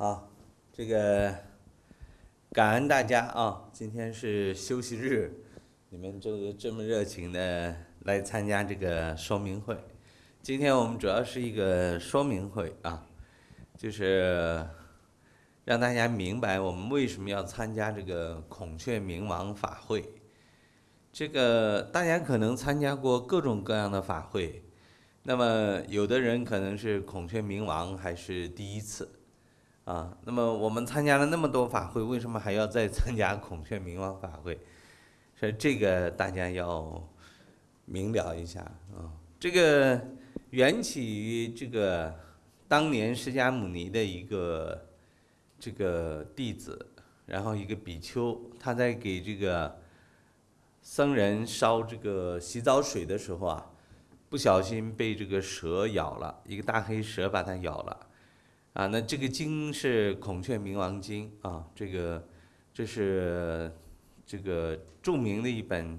好，这个感恩大家啊！今天是休息日，你们这这么热情的来参加这个说明会。今天我们主要是一个说明会啊，就是让大家明白我们为什么要参加这个孔雀明王法会。这个大家可能参加过各种各样的法会，那么有的人可能是孔雀明王还是第一次。啊，那么我们参加了那么多法会，为什么还要再参加孔雀明王法会？所以这个大家要明了一下啊。这个缘起于这个当年释迦牟尼的一个这个弟子，然后一个比丘，他在给这个僧人烧这个洗澡水的时候啊，不小心被这个蛇咬了，一个大黑蛇把他咬了。啊，那这个经是《孔雀明王经》啊，这个这是这个著名的一本，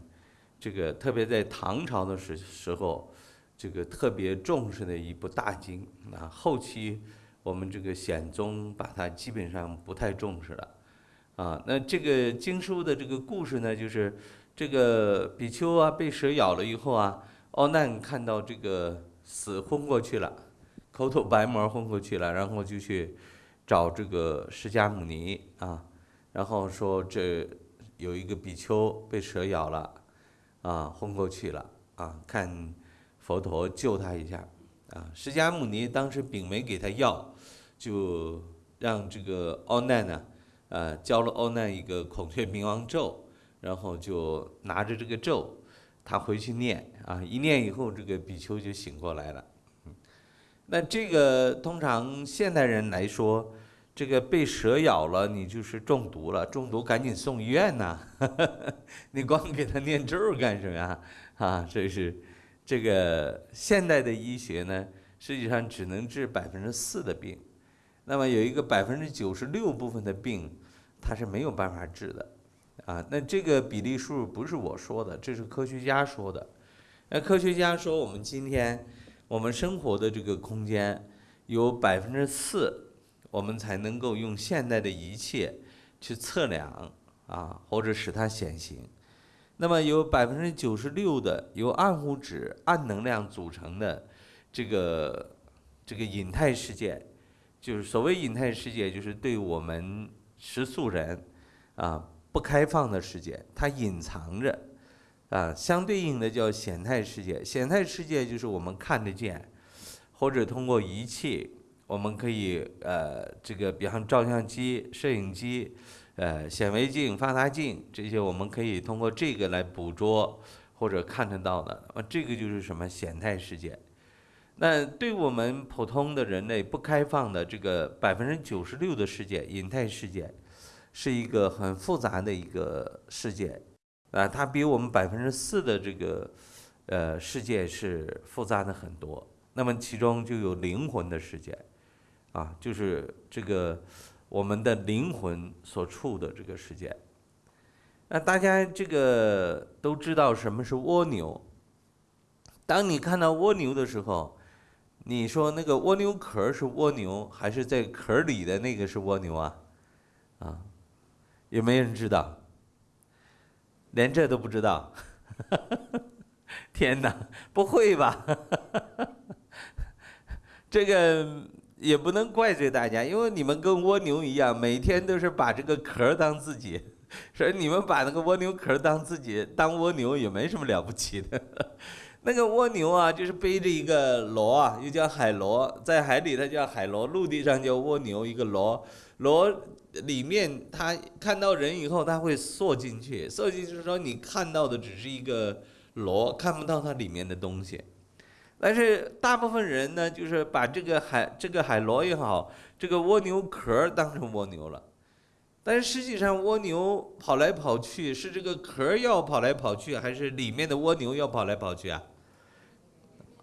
这个特别在唐朝的时时候，这个特别重视的一部大经啊。后期我们这个显宗把它基本上不太重视了啊。那这个经书的这个故事呢，就是这个比丘啊被蛇咬了以后啊，奥难看到这个死昏过去了。口吐白沫昏过去了，然后就去找这个释迦牟尼啊，然后说这有一个比丘被蛇咬了，啊昏过去了啊，看佛陀救他一下啊。释迦牟尼当时并没给他药，就让这个奥难呢，呃教了奥难一个孔雀明王咒，然后就拿着这个咒，他回去念啊，一念以后这个比丘就醒过来了。那这个通常现代人来说，这个被蛇咬了，你就是中毒了，中毒赶紧送医院呐！你光给他念咒干什么呀？啊，这是这个现代的医学呢，实际上只能治百分之四的病，那么有一个百分之九十六部分的病，它是没有办法治的，啊，那这个比例数不是我说的，这是科学家说的。那科学家说，我们今天。我们生活的这个空间有百分之四，我们才能够用现代的仪器去测量啊，或者使它显形。那么有百分之九十六的由暗物质、暗能量组成的这个这个隐态世界，就是所谓隐态世界，就是对我们食素人啊不开放的世界，它隐藏着。啊，相对应的叫显态世界。显态世界就是我们看得见，或者通过仪器，我们可以呃，这个比方照相机、摄影机、呃显微镜、放大镜这些，我们可以通过这个来捕捉或者看得到的。啊，这个就是什么显态世界。那对我们普通的人类不开放的这个百分之九十六的世界，隐态世界，是一个很复杂的一个世界。啊，它比我们百分之四的这个，呃，世界是复杂的很多。那么其中就有灵魂的世界，啊，就是这个我们的灵魂所处的这个世界。那大家这个都知道什么是蜗牛？当你看到蜗牛的时候，你说那个蜗牛壳是蜗牛，还是在壳里的那个是蜗牛啊？啊，有没人知道？连这都不知道，天哪，不会吧？这个也不能怪罪大家，因为你们跟蜗牛一样，每天都是把这个壳当自己，所以你们把那个蜗牛壳当自己，当蜗牛也没什么了不起的。那个蜗牛啊，就是背着一个螺啊，又叫海螺，在海里它叫海螺，陆地上叫蜗牛，一个螺螺。里面他看到人以后，他会缩进去，缩进去说你看到的只是一个螺，看不到它里面的东西。但是大部分人呢，就是把这个海这个海螺也好，这个蜗牛壳当成蜗牛了。但是实际上蜗牛跑来跑去，是这个壳要跑来跑去，还是里面的蜗牛要跑来跑去啊？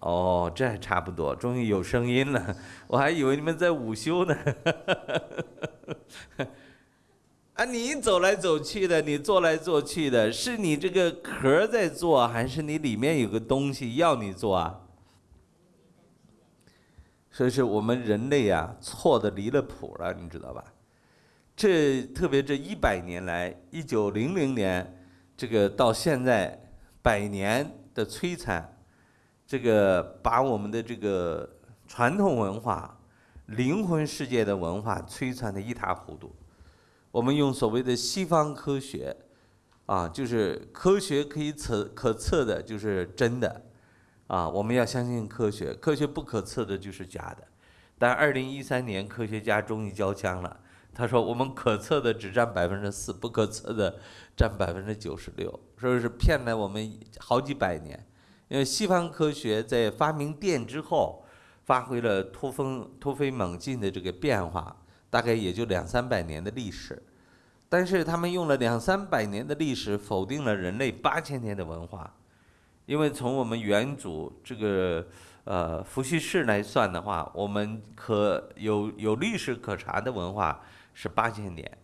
哦，这还差不多，终于有声音了，我还以为你们在午休呢。啊，你走来走去的，你坐来坐去的，是你这个壳在做，还是你里面有个东西要你做啊？所以是我们人类啊错的离了谱了，你知道吧？这特别这一百年来，一九零零年这个到现在百年的摧残，这个把我们的这个传统文化、灵魂世界的文化摧残的一塌糊涂。我们用所谓的西方科学，啊，就是科学可以测可测的，就是真的，啊，我们要相信科学，科学不可测的就是假的。但二零一三年，科学家终于交枪了。他说：“我们可测的只占百分之四，不可测的占百分之九十六，说是骗了我们好几百年。因为西方科学在发明电之后，发挥了突风突飞猛进的这个变化，大概也就两三百年的历史。但是他们用了两三百年的历史，否定了人类八千年的文化。因为从我们元祖这个呃伏羲氏来算的话，我们可有有历史可查的文化。”是八千年，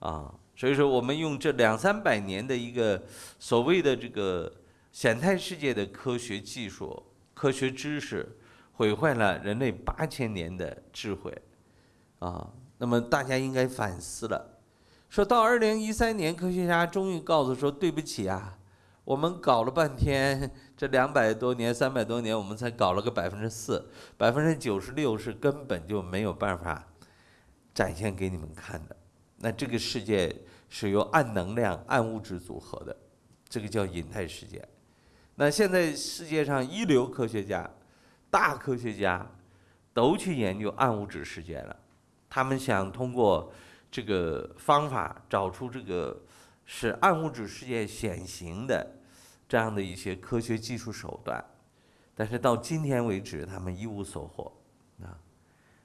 啊，所以说我们用这两三百年的一个所谓的这个显态世界的科学技术、科学知识，毁坏了人类八千年的智慧，啊，那么大家应该反思了。说到二零一三年，科学家终于告诉说：“对不起啊，我们搞了半天，这两百多年、三百多年，我们才搞了个百分之四，百分之九十六是根本就没有办法。”展现给你们看的，那这个世界是由暗能量、暗物质组合的，这个叫隐态世界。那现在世界上一流科学家、大科学家都去研究暗物质世界了，他们想通过这个方法找出这个使暗物质世界显形的这样的一些科学技术手段，但是到今天为止，他们一无所获。啊，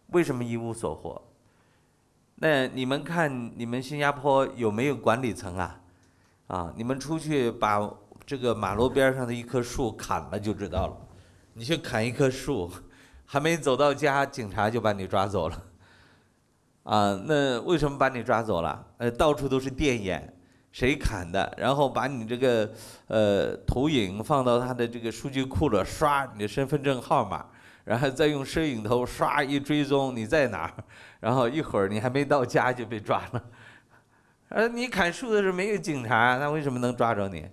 为什么一无所获？那你们看，你们新加坡有没有管理层啊？啊，你们出去把这个马路边上的一棵树砍了就知道了。你去砍一棵树，还没走到家，警察就把你抓走了。啊，那为什么把你抓走了？呃，到处都是电眼，谁砍的？然后把你这个呃投影放到他的这个数据库了，刷你的身份证号码。然后再用摄影头刷一追踪你在哪儿，然后一会儿你还没到家就被抓了。呃，你砍树的时候没有警察，那为什么能抓着你？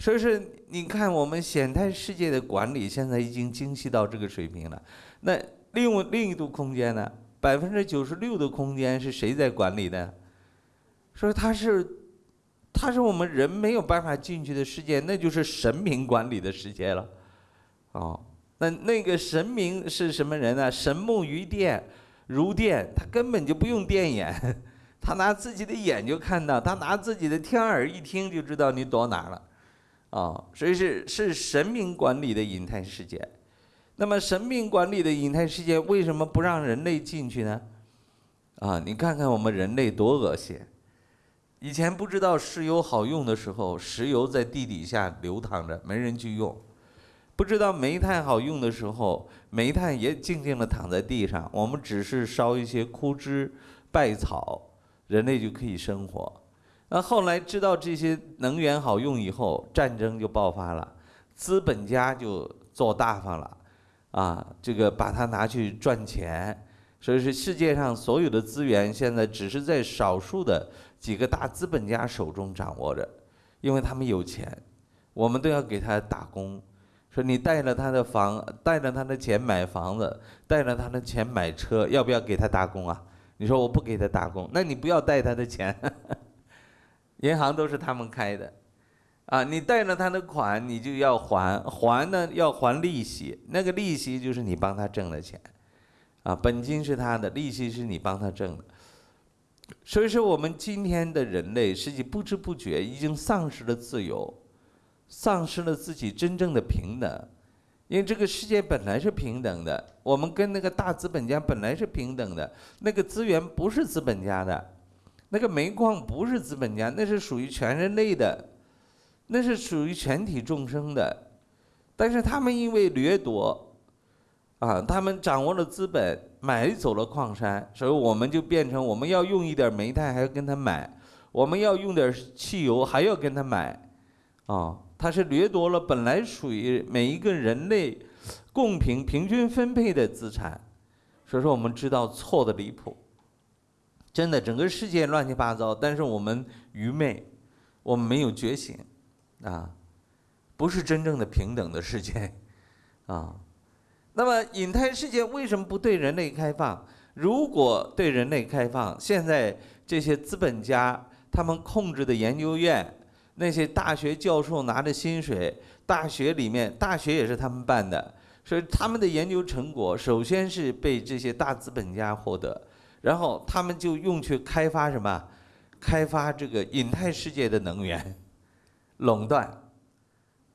所以说，你看我们显态世界的管理现在已经精细到这个水平了。那另另一度空间呢？百分之九十六的空间是谁在管理的？说它是，它是我们人没有办法进去的世界，那就是神明管理的世界了。哦。那那个神明是什么人呢？神目于电，如电，他根本就不用电眼，他拿自己的眼就看到，他拿自己的天耳一听就知道你躲哪了，啊，所以是是神明管理的隐态世界。那么神明管理的隐态世界为什么不让人类进去呢？啊，你看看我们人类多恶心！以前不知道石油好用的时候，石油在地底下流淌着，没人去用。不知道煤炭好用的时候，煤炭也静静地躺在地上。我们只是烧一些枯枝败草，人类就可以生活。那后来知道这些能源好用以后，战争就爆发了，资本家就做大发了，啊，这个把它拿去赚钱。所以是世界上所有的资源现在只是在少数的几个大资本家手中掌握着，因为他们有钱，我们都要给他打工。说你带了他的房，带了他的钱买房子，带了他的钱买车，要不要给他打工啊？你说我不给他打工，那你不要带他的钱，银行都是他们开的，啊，你贷了他的款，你就要还，还呢要还利息，那个利息就是你帮他挣的钱，啊，本金是他的，利息是你帮他挣的，所以说我们今天的人类实际不知不觉已经丧失了自由。丧失了自己真正的平等，因为这个世界本来是平等的，我们跟那个大资本家本来是平等的，那个资源不是资本家的，那个煤矿不是资本家，那是属于全人类的，那是属于全体众生的，但是他们因为掠夺，啊，他们掌握了资本，买走了矿山，所以我们就变成我们要用一点煤炭还要跟他买，我们要用点汽油还要跟他买，啊。他是掠夺了本来属于每一个人类公平、平均分配的资产，所以说我们知道错的离谱。真的，整个世界乱七八糟，但是我们愚昧，我们没有觉醒，啊，不是真正的平等的世界，啊。那么，隐态世界为什么不对人类开放？如果对人类开放，现在这些资本家他们控制的研究院，那些大学教授拿着薪水，大学里面大学也是他们办的，所以他们的研究成果首先是被这些大资本家获得，然后他们就用去开发什么？开发这个隐态世界的能源，垄断。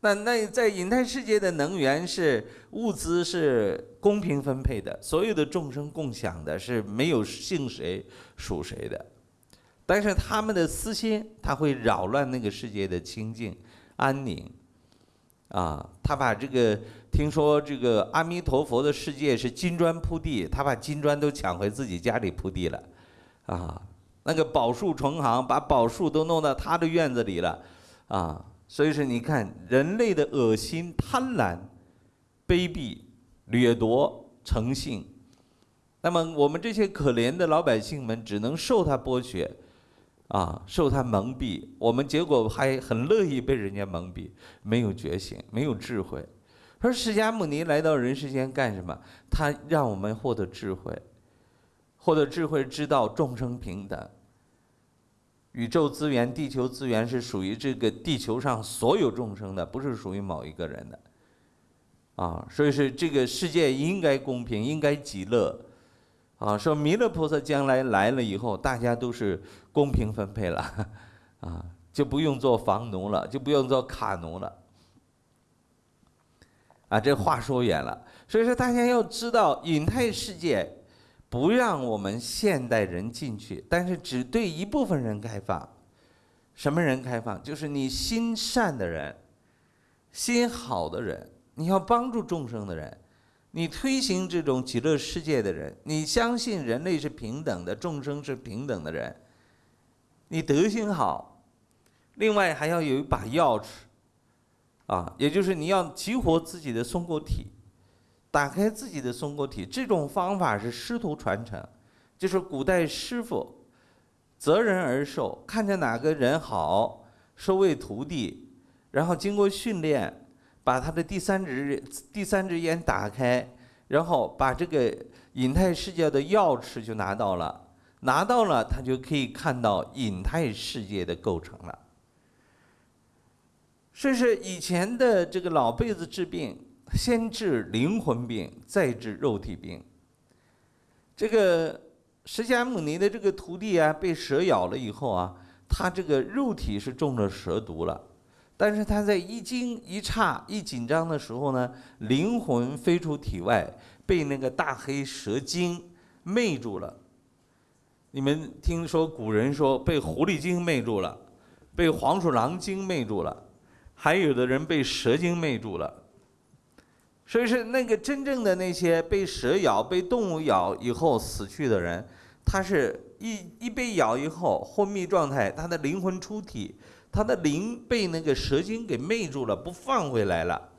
那那在隐态世界的能源是物资是公平分配的，所有的众生共享的，是没有姓谁属谁的。但是他们的私心，他会扰乱那个世界的清净安宁。啊，他把这个听说这个阿弥陀佛的世界是金砖铺地，他把金砖都抢回自己家里铺地了。啊，那个宝树成行，把宝树都弄到他的院子里了。啊。所以说，你看人类的恶心、贪婪、卑鄙、掠夺、诚信，那么我们这些可怜的老百姓们只能受他剥削，啊，受他蒙蔽。我们结果还很乐意被人家蒙蔽，没有觉醒，没有智慧。说释迦牟尼来到人世间干什么？他让我们获得智慧，获得智慧，知道众生平等。宇宙资源、地球资源是属于这个地球上所有众生的，不是属于某一个人的，啊，所以是这个世界应该公平，应该极乐，啊，说弥勒菩萨将来来了以后，大家都是公平分配了，啊，就不用做房奴了，就不用做卡奴了，啊，这话说远了，所以说大家要知道隐态世界。不让我们现代人进去，但是只对一部分人开放。什么人开放？就是你心善的人，心好的人，你要帮助众生的人，你推行这种极乐世界的人，你相信人类是平等的，众生是平等的人，你德行好，另外还要有一把钥匙，啊，也就是你要激活自己的松果体。打开自己的松果体，这种方法是师徒传承，就是古代师傅择人而授，看见哪个人好，收为徒弟，然后经过训练，把他的第三只第三只眼打开，然后把这个隐态世界的钥匙就拿到了，拿到了他就可以看到隐态世界的构成了。所以是以前的这个老辈子治病。先治灵魂病，再治肉体病。这个释迦牟尼的这个徒弟啊，被蛇咬了以后啊，他这个肉体是中了蛇毒了，但是他在一惊一诧、一紧张的时候呢，灵魂飞出体外，被那个大黑蛇精魅住了。你们听说古人说被狐狸精魅住了，被黄鼠狼精魅住了，还有的人被蛇精魅住了。所以是那个真正的那些被蛇咬、被动物咬以后死去的人，他是一一被咬以后昏迷状态，他的灵魂出体，他的灵被那个蛇精给魅住了，不放回来了。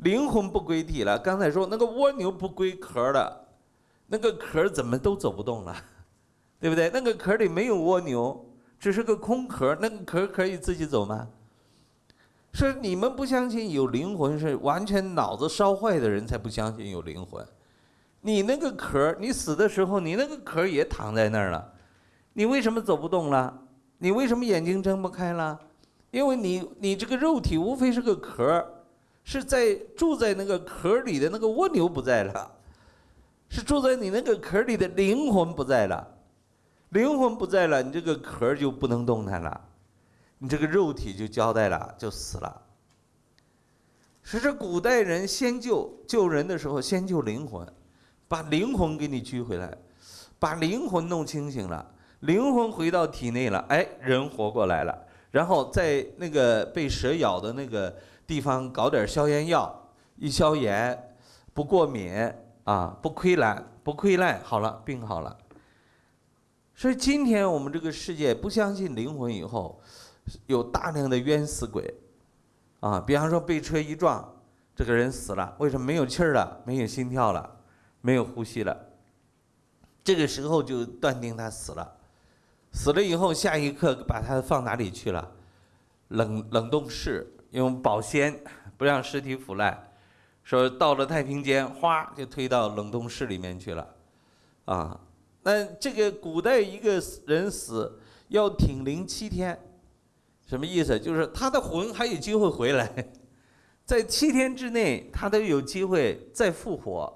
灵魂不归体了。刚才说那个蜗牛不归壳了，那个壳怎么都走不动了，对不对？那个壳里没有蜗牛，只是个空壳，那个壳可以自己走吗？是你们不相信有灵魂，是完全脑子烧坏的人才不相信有灵魂。你那个壳，你死的时候，你那个壳也躺在那儿了，你为什么走不动了？你为什么眼睛睁不开了？因为你你这个肉体无非是个壳，是在住在那个壳里的那个蜗牛不在了，是住在你那个壳里的灵魂不在了，灵魂不在了，你这个壳就不能动弹了。你这个肉体就交代了，就死了。是这古代人先救救人的时候，先救灵魂，把灵魂给你拘回来，把灵魂弄清醒了，灵魂回到体内了，哎，人活过来了。然后在那个被蛇咬的那个地方搞点消炎药，一消炎，不过敏啊，不溃烂，不溃烂，好了，病好了。所以今天我们这个世界不相信灵魂以后。有大量的冤死鬼，啊，比方说被车一撞，这个人死了，为什么没有气儿了，没有心跳了，没有呼吸了？这个时候就断定他死了。死了以后，下一刻把他放哪里去了？冷冷冻室，用保鲜，不让尸体腐烂。说到了太平间，哗就推到冷冻室里面去了。啊，那这个古代一个人死要挺灵七天，什么意思？就是他的魂还有机会回来，在七天之内他都有机会再复活。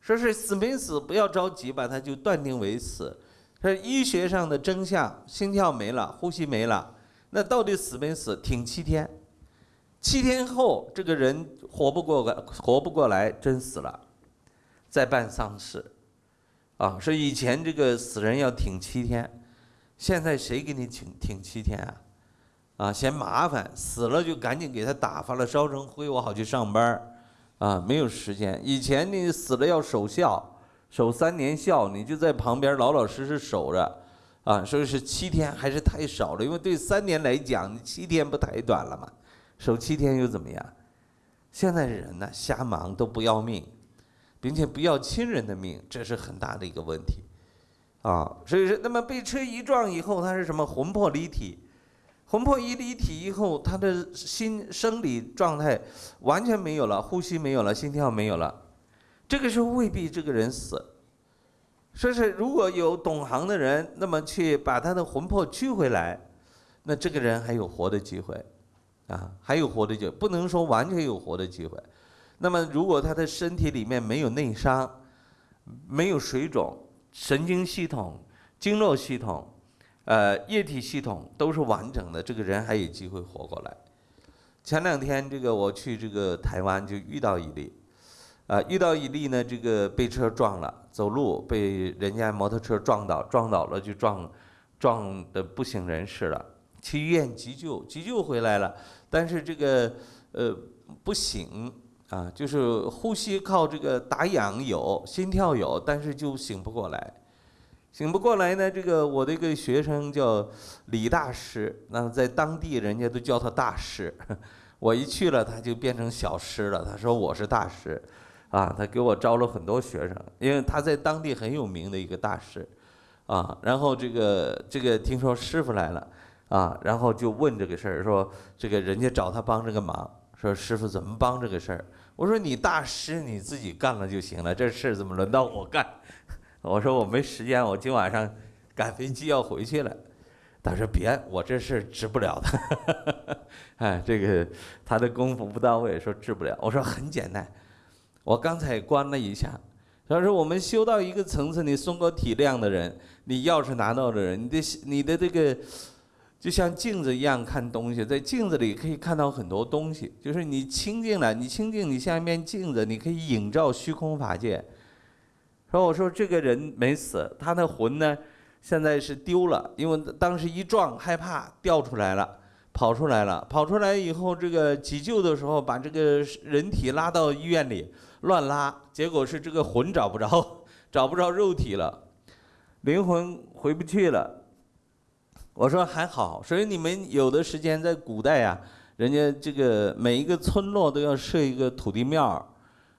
说是死没死不要着急，把他就断定为死。说医学上的真相，心跳没了，呼吸没了，那到底死没死？挺七天，七天后这个人活不过来，活不过来，真死了，再办丧事，啊，说以前这个死人要挺七天，现在谁给你挺挺七天啊？啊，嫌麻烦，死了就赶紧给他打发了，烧成灰，我好去上班啊，没有时间。以前你死了要守孝。守三年孝，你就在旁边老老实实守着，啊，说是七天还是太少了，因为对三年来讲，你七天不太短了嘛，守七天又怎么样？现在人呢，瞎忙都不要命，并且不要亲人的命，这是很大的一个问题，啊，所以说，那么被车一撞以后，他是什么？魂魄离体，魂魄一离体以后，他的心生理状态完全没有了，呼吸没有了，心跳没有了。这个时候未必这个人死，说是如果有懂行的人，那么去把他的魂魄取回来，那这个人还有活的机会，啊，还有活的机，不能说完全有活的机会。那么如果他的身体里面没有内伤，没有水肿，神经系统、经络系统、呃液体系统都是完整的，这个人还有机会活过来。前两天这个我去这个台湾就遇到一例。啊，遇到一例呢，这个被车撞了，走路被人家摩托车撞倒，撞倒了就撞，撞的不省人事了，去医院急救，急救回来了，但是这个呃不醒啊，就是呼吸靠这个打氧有，心跳有，但是就醒不过来，醒不过来呢，这个我的一个学生叫李大师，那在当地人家都叫他大师，我一去了他就变成小师了，他说我是大师。啊，他给我招了很多学生，因为他在当地很有名的一个大师，啊，然后这个这个听说师傅来了，啊，然后就问这个事儿，说这个人家找他帮这个忙，说师傅怎么帮这个事儿？我说你大师你自己干了就行了，这事儿怎么轮到我干？我说我没时间，我今晚上赶飞机要回去了。他说别，我这事治不了的，哎，这个他的功夫不到位，说治不了。我说很简单。我刚才观了一下，他说我们修到一个层次，你松果体谅的人，你钥匙拿到的人，你的你的这个就像镜子一样看东西，在镜子里可以看到很多东西。就是你清净了，你清净，你像一面镜子，你可以映照虚空法界。说我说这个人没死，他的魂呢，现在是丢了，因为当时一撞害怕掉出来了，跑出来了，跑出来以后这个急救的时候把这个人体拉到医院里。乱拉，结果是这个魂找不着，找不着肉体了，灵魂回不去了。我说还好，所以你们有的时间在古代啊，人家这个每一个村落都要设一个土地庙，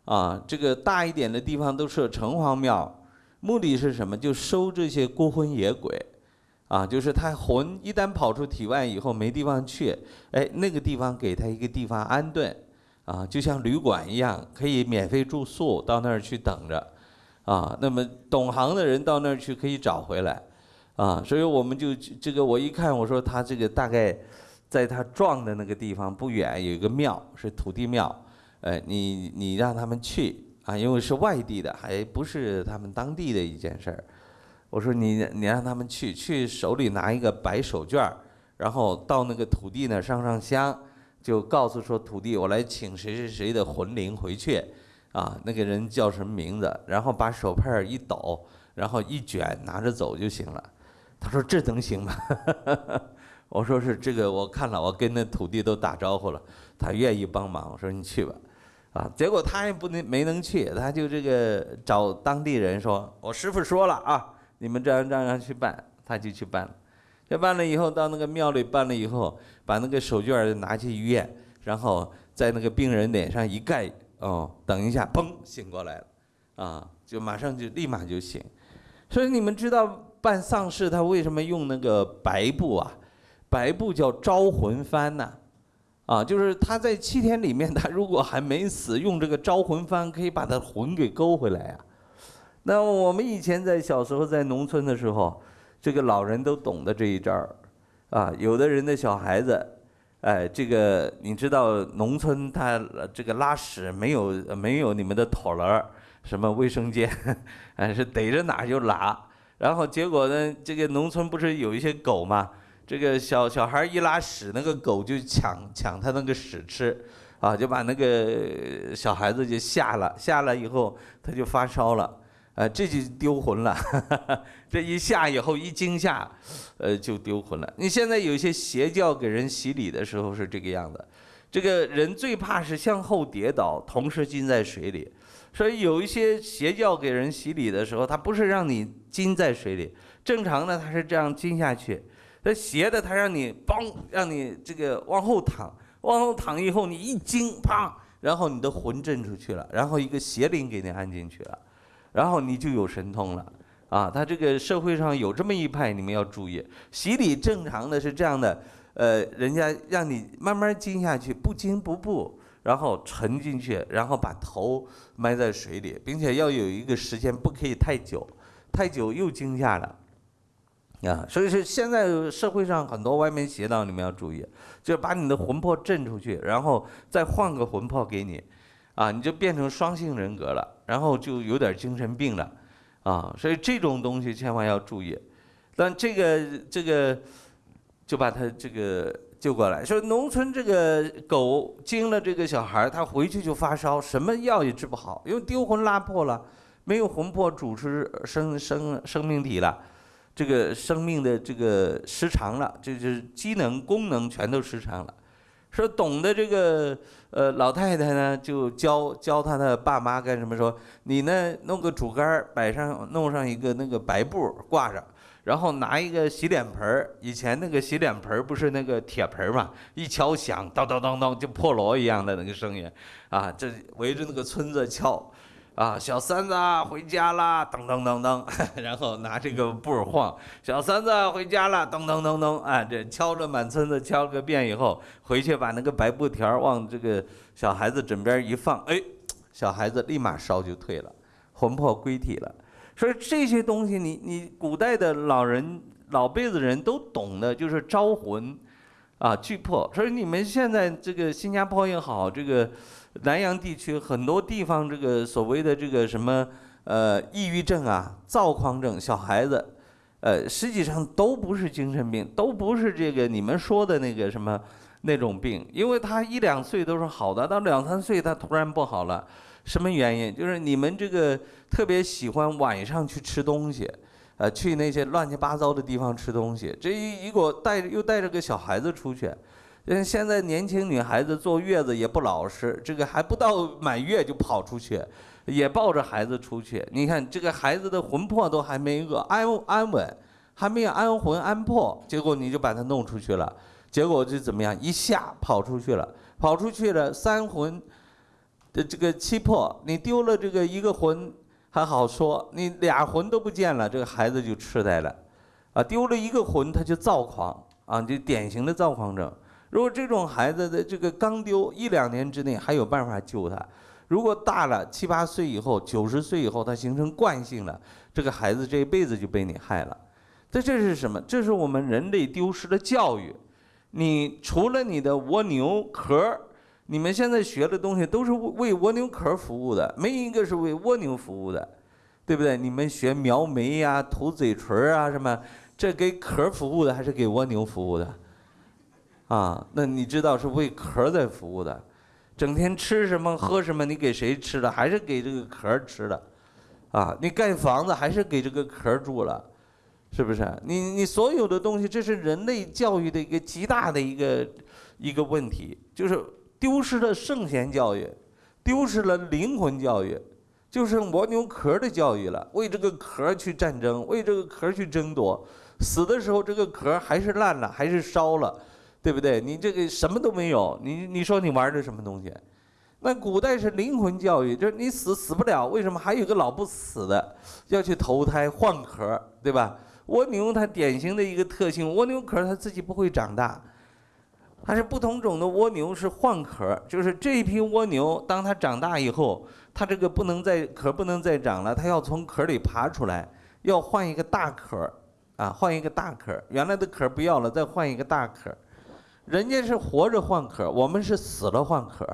啊，这个大一点的地方都设城隍庙，目的是什么？就收这些孤魂野鬼，啊，就是他魂一旦跑出体外以后没地方去，哎，那个地方给他一个地方安顿。啊，就像旅馆一样，可以免费住宿，到那儿去等着，啊，那么懂行的人到那儿去可以找回来，啊，所以我们就这个我一看，我说他这个大概在他撞的那个地方不远有一个庙，是土地庙，哎，你你让他们去啊，因为是外地的，还不是他们当地的一件事儿，我说你你让他们去，去手里拿一个白手绢儿，然后到那个土地那儿上上香。就告诉说土地，我来请谁谁谁的魂灵回去，啊，那个人叫什么名字？然后把手帕一抖，然后一卷拿着走就行了。他说这能行吗？我说是这个，我看了，我跟那土地都打招呼了，他愿意帮忙。我说你去吧，啊，结果他也不能没能去，他就这个找当地人说，我师傅说了啊，你们这样这样去办，他就去办了。这办了以后，到那个庙里办了以后，把那个手绢拿去医院，然后在那个病人脸上一盖，哦，等一下，嘣，醒过来了，啊，就马上就立马就醒。所以你们知道办丧事他为什么用那个白布啊？白布叫招魂幡呐，啊就是他在七天里面，他如果还没死，用这个招魂幡可以把他魂给勾回来呀。那我们以前在小时候在农村的时候，这个老人都懂得这一招儿，啊，有的人的小孩子，哎，这个你知道农村他这个拉屎没有没有你们的妥儿，什么卫生间，哎，是逮着哪就拉，然后结果呢，这个农村不是有一些狗吗？这个小小孩一拉屎，那个狗就抢抢他那个屎吃，啊，就把那个小孩子就吓了，吓了以后他就发烧了，啊，这就丢魂了，这一吓以后一惊吓，呃，就丢魂了。你现在有些邪教给人洗礼的时候是这个样子，这个人最怕是向后跌倒，同时浸在水里，所以有一些邪教给人洗礼的时候，他不是让你浸在水里，正常的他是这样浸下去。这斜的，他让你嘣，让你这个往后躺，往后躺以后，你一惊，啪，然后你的魂震出去了，然后一个邪灵给你按进去了，然后你就有神通了啊！他这个社会上有这么一派，你们要注意，洗礼正常的是这样的，呃，人家让你慢慢惊下去，不惊不怖，然后沉进去，然后把头埋在水里，并且要有一个时间，不可以太久，太久又惊吓了。啊，所以说现在社会上很多歪门邪道，你们要注意，就把你的魂魄震出去，然后再换个魂魄给你，啊，你就变成双性人格了，然后就有点精神病了，啊，所以这种东西千万要注意。但这个这个就把他这个救过来，说农村这个狗惊了这个小孩，他回去就发烧，什么药也治不好，因为丢魂拉破了，没有魂魄主持生生生命体了。这个生命的这个失常了，就是机能功能全都失常了。说懂得这个呃老太太呢，就教教他的爸妈干什么？说你呢弄个竹竿摆上，弄上一个那个白布挂着，然后拿一个洗脸盆儿。以前那个洗脸盆儿不是那个铁盆儿嘛，一敲响，当当当当，就破锣一样的那个声音，啊，这围着那个村子敲。啊，小三子回家啦，噔噔噔噔，然后拿这个布晃，小三子回家了，噔噔噔噔，啊，这敲着满村子敲个遍以后，回去把那个白布条往这个小孩子枕边一放，哎，小孩子立马烧就退了，魂魄归体了。所以这些东西，你你古代的老人老辈子人都懂的，就是招魂，啊，聚魄。所以你们现在这个新加坡也好，这个。南洋地区很多地方，这个所谓的这个什么呃抑郁症啊、躁狂症，小孩子，呃，实际上都不是精神病，都不是这个你们说的那个什么那种病，因为他一两岁都是好的，到两三岁他突然不好了，什么原因？就是你们这个特别喜欢晚上去吃东西，呃，去那些乱七八糟的地方吃东西，这一一个带又带着个小孩子出去。嗯，现在年轻女孩子坐月子也不老实，这个还不到 满月就跑出去，也抱着孩子出去。你看这个孩子的魂魄都还没个安安稳，还没有安魂安魄，结果你就把他弄出去了，结果就怎么样？一下跑出去了，跑出去了，三魂的这个七魄，你丢了这个一个魂还好说，你俩魂都不见了，这个孩子就痴呆了，啊，丢了一个魂他就躁狂啊，就典型的躁狂症。如果这种孩子的这个刚丢一两年之内还有办法救他，如果大了七八岁以后、九十岁以后，他形成惯性了，这个孩子这一辈子就被你害了。这这是什么？这是我们人类丢失的教育。你除了你的蜗牛壳，你们现在学的东西都是为蜗牛壳服务的，没一个是为蜗牛服务的，对不对？你们学描眉呀、涂嘴唇啊什么，这给壳服务的还是给蜗牛服务的？啊，那你知道是为壳在服务的，整天吃什么喝什么，你给谁吃的？还是给这个壳吃的，啊，你盖房子还是给这个壳住了，是不是？你你所有的东西，这是人类教育的一个极大的一个一个问题，就是丢失了圣贤教育，丢失了灵魂教育，就剩蜗牛壳的教育了。为这个壳去战争，为这个壳去争夺，死的时候这个壳还是烂了，还是烧了。对不对？你这个什么都没有，你你说你玩的什么东西？那古代是灵魂教育，就是你死死不了，为什么还有个老不死的要去投胎换壳，对吧？蜗牛它典型的一个特性，蜗牛壳它自己不会长大，它是不同种的蜗牛是换壳，就是这一批蜗牛当它长大以后，它这个不能再壳不能再长了，它要从壳里爬出来，要换一个大壳，啊，换一个大壳，原来的壳不要了，再换一个大壳。人家是活着换壳，我们是死了换壳。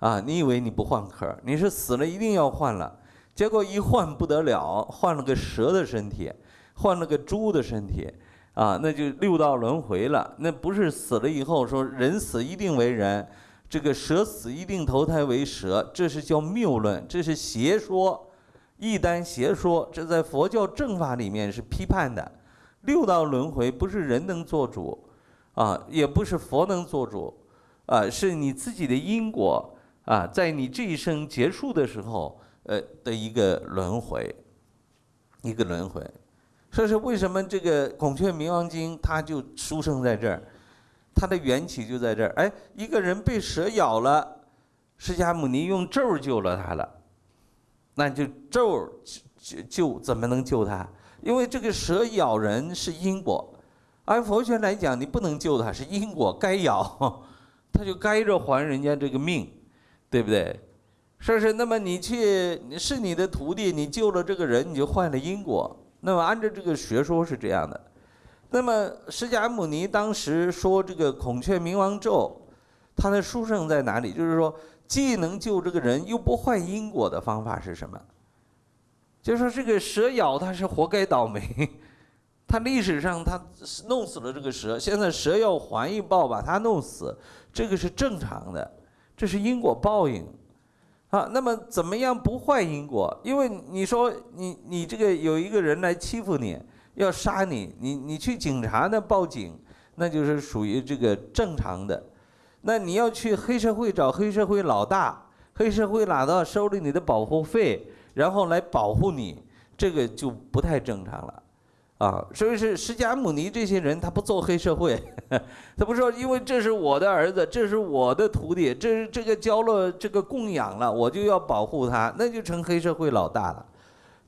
啊，你以为你不换壳，你是死了一定要换了，结果一换不得了，换了个蛇的身体，换了个猪的身体，啊，那就六道轮回了。那不是死了以后说人死一定为人，这个蛇死一定投胎为蛇，这是叫谬论，这是邪说，异端邪说，这在佛教正法里面是批判的。六道轮回不是人能做主，啊，也不是佛能做主，啊，是你自己的因果。啊，在你这一生结束的时候，呃的一个轮回，一个轮回，所以说为什么这个《孔雀明王经》它就出生在这儿，它的缘起就在这儿。哎，一个人被蛇咬了，释迦牟尼用咒救了他了，那就咒救救怎么能救他？因为这个蛇咬人是因果，按佛学来讲，你不能救他，是因果该咬，他就该着还人家这个命。对不对？是不是？那么你去是你的徒弟，你救了这个人，你就换了因果。那么按照这个学说是这样的。那么释迦牟尼当时说这个孔雀明王咒，他的殊胜在哪里？就是说，既能救这个人，又不坏因果的方法是什么？就是说，这个蛇咬他是活该倒霉，他历史上他弄死了这个蛇，现在蛇要还一报把他弄死，这个是正常的。这是因果报应，啊，那么怎么样不坏因果？因为你说你你这个有一个人来欺负你，要杀你，你你去警察那报警，那就是属于这个正常的。那你要去黑社会找黑社会老大，黑社会老大收了你的保护费，然后来保护你，这个就不太正常了。啊，所以是释迦牟尼这些人，他不做黑社会，他不说，因为这是我的儿子，这是我的徒弟，这是这个交了这个供养了，我就要保护他，那就成黑社会老大了。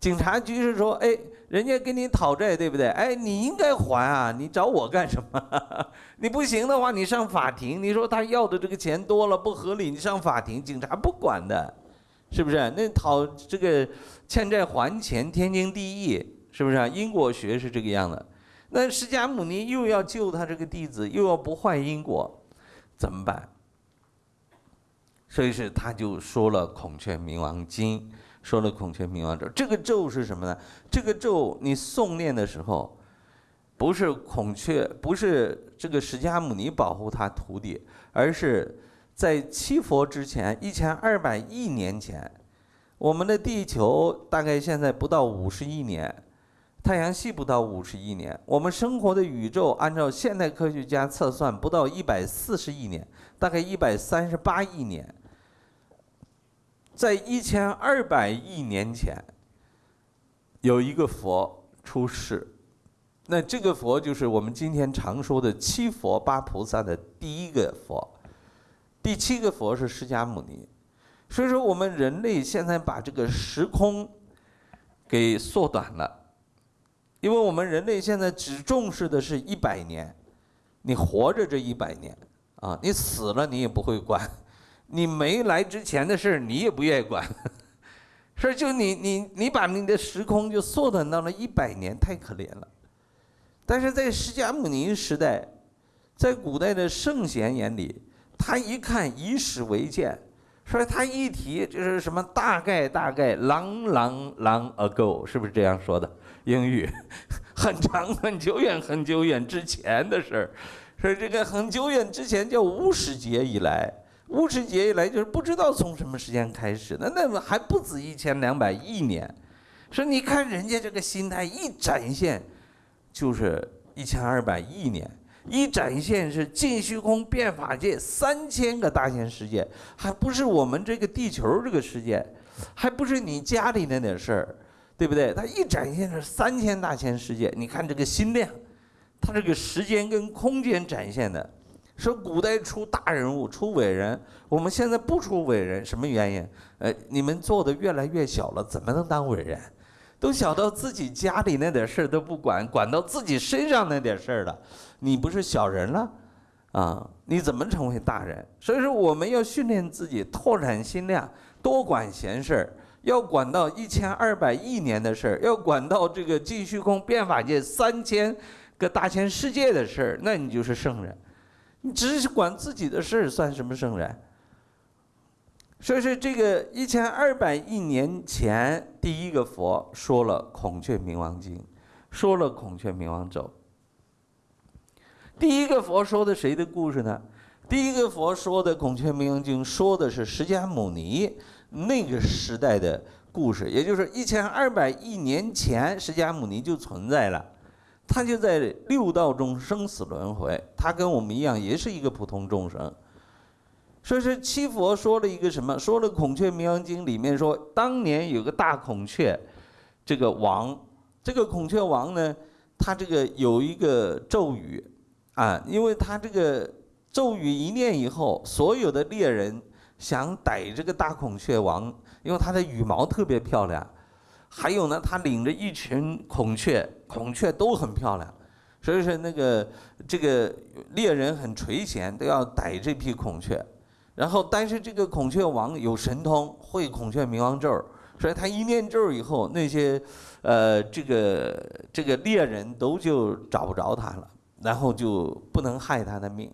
警察局是说，哎，人家跟你讨债，对不对？哎，你应该还啊，你找我干什么？你不行的话，你上法庭，你说他要的这个钱多了不合理，你上法庭，警察不管的，是不是？那讨这个欠债还钱，天经地义。是不是啊？因果学是这个样的，那释迦牟尼又要救他这个弟子，又要不坏因果，怎么办？所以是他就说了《孔雀明王经》，说了《孔雀明王咒》。这个咒是什么呢？这个咒你诵念的时候，不是孔雀，不是这个释迦牟尼保护他徒弟，而是在七佛之前一千二百亿年前，我们的地球大概现在不到五十亿年。太阳系不到五十亿年，我们生活的宇宙按照现代科学家测算不到一百四十亿年，大概一百三十八亿年。在一千二百亿年前，有一个佛出世，那这个佛就是我们今天常说的七佛八菩萨的第一个佛，第七个佛是释迦牟尼。所以说，我们人类现在把这个时空给缩短了。因为我们人类现在只重视的是一百年，你活着这一百年啊，你死了你也不会管，你没来之前的事你也不愿意管，所以就你你你把你的时空就缩短到了一百年，太可怜了。但是在释迦牟尼时代，在古代的圣贤眼里，他一看以史为鉴，所以他一提就是什么大概大概 long long long ago，是不是这样说的？英语 很长很久远很久远之前的事儿，说这个很久远之前叫无始劫以来，无始劫以来就是不知道从什么时间开始，那那还不止一千两百亿年，说你看人家这个心态一展现，就是一千二百亿年，一展现是尽虚空变法界三千个大千世界，还不是我们这个地球这个世界，还不是你家里那点事儿。对不对？它一展现是三千大千世界，你看这个心量，它这个时间跟空间展现的，说古代出大人物、出伟人，我们现在不出伟人，什么原因？呃，你们做的越来越小了，怎么能当伟人？都小到自己家里那点事儿都不管，管到自己身上那点事儿了，你不是小人了？啊，你怎么成为大人？所以说，我们要训练自己，拓展心量，多管闲事儿，要管到一千二百亿年的事儿，要管到这个尽虚空变法界三千个大千世界的事儿，那你就是圣人。你只是管自己的事儿，算什么圣人？所以说，这个一千二百亿年前，第一个佛说了《孔雀明王经》，说了《孔雀明王咒》。第一个佛说的谁的故事呢？第一个佛说的《孔雀明王经》，说的是释迦牟尼那个时代的故事，也就是一千二百亿年前，释迦牟尼就存在了。他就在六道中生死轮回，他跟我们一样，也是一个普通众生。所以说，七佛说了一个什么？说了《孔雀明王经》里面说，当年有个大孔雀，这个王，这个孔雀王呢，他这个有一个咒语，啊，因为他这个咒语一念以后，所有的猎人想逮这个大孔雀王，因为它的羽毛特别漂亮。还有呢，他领着一群孔雀，孔雀都很漂亮，所以说那个这个猎人很垂涎，都要逮这批孔雀。然后，但是这个孔雀王有神通，会孔雀明王咒，所以他一念咒以后，那些呃这个这个猎人都就找不着他了，然后就不能害他的命。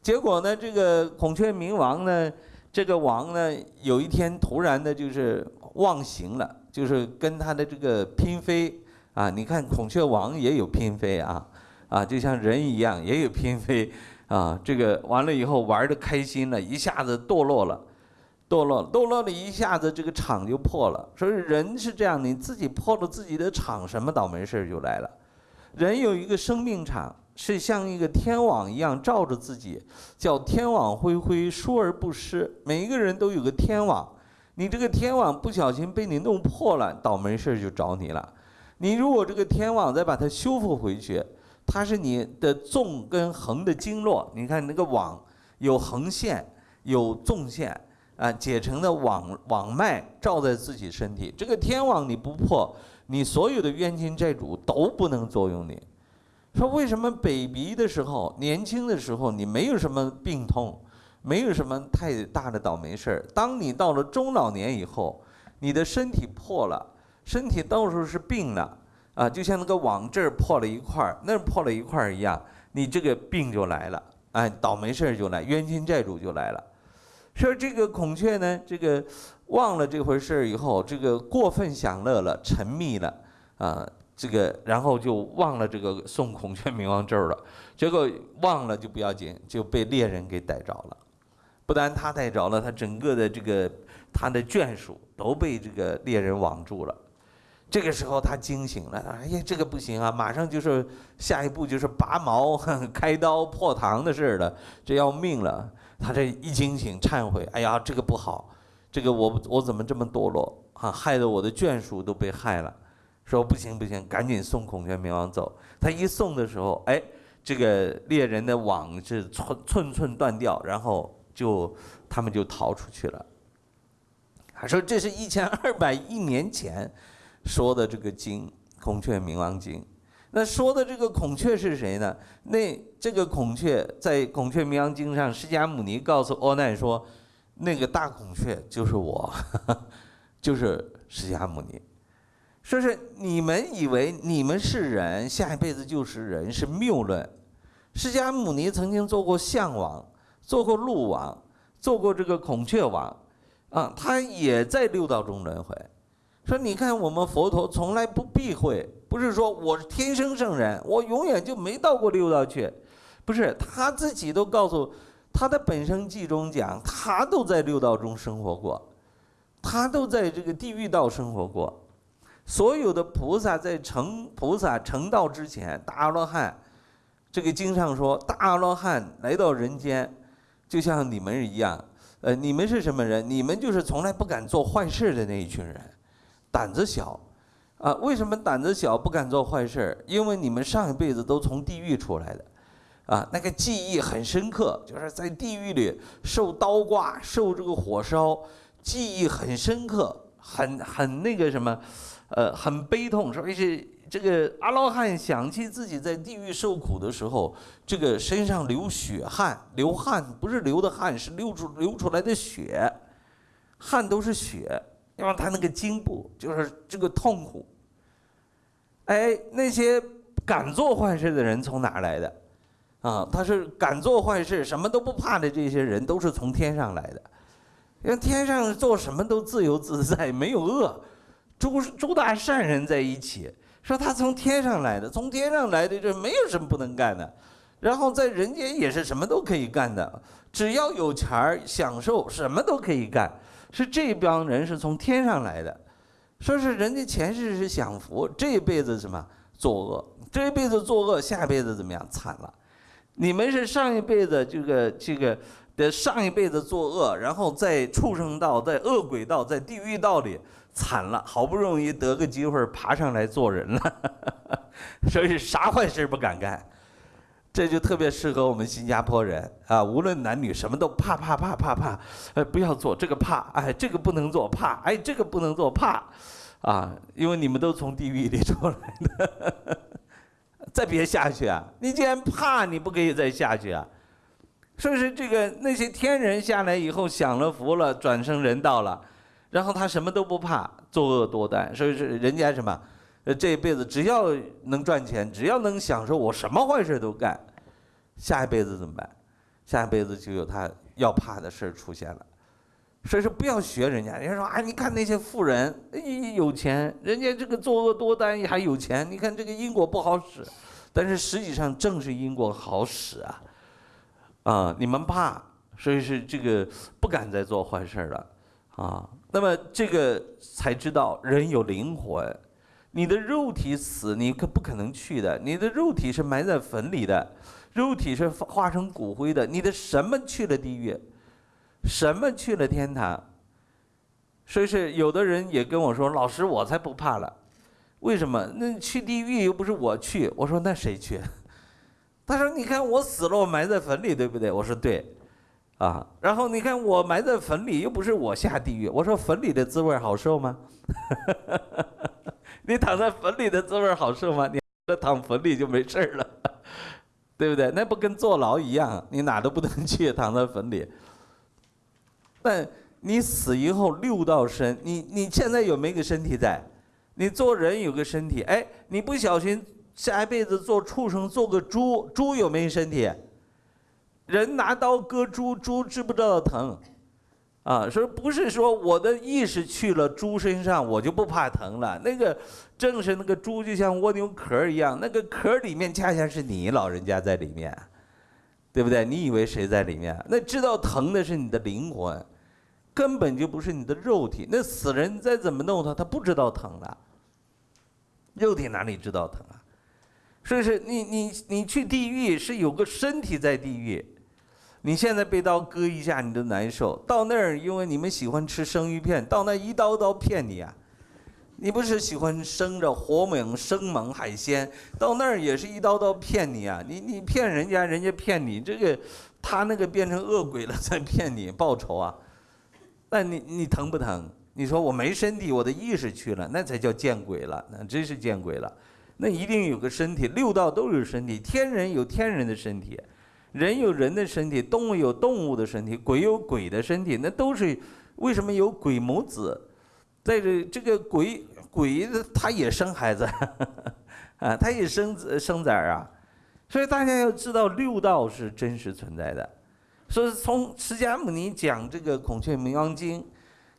结果呢，这个孔雀明王呢，这个王呢，有一天突然的就是忘形了。就是跟他的这个嫔妃啊，你看孔雀王也有嫔妃啊，啊，就像人一样也有嫔妃啊。这个完了以后玩的开心了，一下子堕落了，堕落堕落了一下子这个场就破了。所以人是这样，你自己破了自己的场，什么倒霉事儿就来了。人有一个生命场，是像一个天网一样罩着自己，叫天网恢恢，疏而不失。每一个人都有个天网。你这个天网不小心被你弄破了，倒霉事儿就找你了。你如果这个天网再把它修复回去，它是你的纵跟横的经络。你看那个网有横线，有纵线啊，解成的网网脉罩在自己身体。这个天网你不破，你所有的冤亲债主都不能作用你。说为什么 baby 的时候，年轻的时候你没有什么病痛？没有什么太大的倒霉事儿。当你到了中老年以后，你的身体破了，身体到处是病了，啊，就像那个网这儿破了一块儿，那儿破了一块儿一样，你这个病就来了，哎，倒霉事儿就来，冤亲债主就来了。说这个孔雀呢，这个忘了这回事儿以后，这个过分享乐了，沉迷了，啊，这个然后就忘了这个送孔雀明王咒了，结果忘了就不要紧，就被猎人给逮着了。不但他逮着了，他整个的这个他的眷属都被这个猎人网住了。这个时候他惊醒了，哎呀，这个不行啊，马上就是下一步就是拔毛、开刀、破膛的事儿了，这要命了。他这一惊醒，忏悔，哎呀，这个不好，这个我我怎么这么堕落啊，害得我的眷属都被害了。说不行不行，赶紧送孔雀明王走。他一送的时候，哎，这个猎人的网是寸寸寸断掉，然后。就他们就逃出去了。他说：“这是一千二百亿年前说的这个经《孔雀明王经》。那说的这个孔雀是谁呢？那这个孔雀在《孔雀明王经》上，释迦牟尼告诉阿难说，那个大孔雀就是我，就是释迦牟尼。说是你们以为你们是人，下一辈子就是人，是谬论。释迦牟尼曾经做过象王。”做过鹿王，做过这个孔雀王，啊，他也在六道中轮回。说你看我们佛陀从来不避讳，不是说我是天生圣人，我永远就没到过六道去，不是他自己都告诉他的本生记中讲，他都在六道中生活过，他都在这个地狱道生活过。所有的菩萨在成菩萨成道之前，大阿罗汉，这个经上说大阿罗汉来到人间。就像你们一样，呃，你们是什么人？你们就是从来不敢做坏事的那一群人，胆子小，啊，为什么胆子小不敢做坏事？因为你们上一辈子都从地狱出来的，啊，那个记忆很深刻，就是在地狱里受刀刮、受这个火烧，记忆很深刻，很很那个什么，呃，很悲痛。所以是这个阿罗汉想起自己在地狱受苦的时候，这个身上流血汗，流汗不是流的汗，是流出流出来的血，汗都是血，因为他那个筋部就是这个痛苦。哎，那些敢做坏事的人从哪来的？啊，他是敢做坏事、什么都不怕的这些人，都是从天上来的。因为天上做什么都自由自在，没有恶，诸诸大善人在一起。说他从天上来的，从天上来的这没有什么不能干的。然后在人间也是什么都可以干的，只要有钱儿享受，什么都可以干。是这帮人是从天上来的，说是人家前世是享福，这一辈子什么作恶，这一辈子作恶，下辈子怎么样惨了？你们是上一辈子这个这个的上一辈子作恶，然后在畜生道、在恶鬼道、在地狱道里惨了，好不容易得个机会爬上来做人了，所以啥坏事不敢干，这就特别适合我们新加坡人啊，无论男女，什么都怕怕怕怕怕，哎，不要做这个怕，哎，这个不能做怕，哎，这个不能做怕，啊，因为你们都从地狱里出来的。再别下去啊！你既然怕，你不可以再下去啊！说是这个那些天人下来以后享了福了，转生人道了，然后他什么都不怕，作恶多端。所以是人家什么，呃，这一辈子只要能赚钱，只要能享受，我什么坏事都干。下一辈子怎么办？下一辈子就有他要怕的事儿出现了。所以说不要学人家，人家说啊，你看那些富人，有钱，人家这个作恶多端还有钱，你看这个因果不好使，但是实际上正是因果好使啊，啊，你们怕，所以是这个不敢再做坏事了，啊，那么这个才知道人有灵魂，你的肉体死，你可不可能去的，你的肉体是埋在坟里的，肉体是化成骨灰的，你的什么去了地狱？什么去了天堂？所以是有的人也跟我说：“老师，我才不怕了。为什么？那去地狱又不是我去。”我说：“那谁去？”他说：“你看我死了，我埋在坟里，对不对？”我说：“对。”啊，然后你看我埋在坟里，又不是我下地狱。我说：“坟里的滋味好受吗？” 你躺在坟里的滋味好受吗？你躺坟里就没事了，对不对？那不跟坐牢一样？你哪都不能去，躺在坟里。但你死以后六道身，你你现在有没有个身体在？你做人有个身体，哎，你不小心下一辈子做畜生，做个猪，猪有没有身体？人拿刀割猪，猪知不知道疼？啊，说不是说我的意识去了猪身上，我就不怕疼了。那个正是那个猪就像蜗牛壳一样，那个壳里面恰恰是你老人家在里面。对不对？你以为谁在里面？那知道疼的是你的灵魂，根本就不是你的肉体。那死人再怎么弄他，他不知道疼了。肉体哪里知道疼啊？所以说，你你你去地狱是有个身体在地狱。你现在被刀割一下你都难受，到那儿因为你们喜欢吃生鱼片，到那一刀刀骗你啊。你不是喜欢生着活猛生猛海鲜，到那儿也是一刀刀骗你啊！你你骗人家，人家骗你，这个他那个变成恶鬼了在骗你报仇啊！那你你疼不疼？你说我没身体，我的意识去了，那才叫见鬼了，那真是见鬼了。那一定有个身体，六道都有身体，天人有天人的身体，人有人的身体，动物有动物的身体，鬼有鬼的身体，那都是为什么有鬼母子？在这这个鬼鬼他也生孩子，啊，他也生子生崽儿啊，所以大家要知道六道是真实存在的。所以从释迦牟尼讲这个《孔雀明王经》，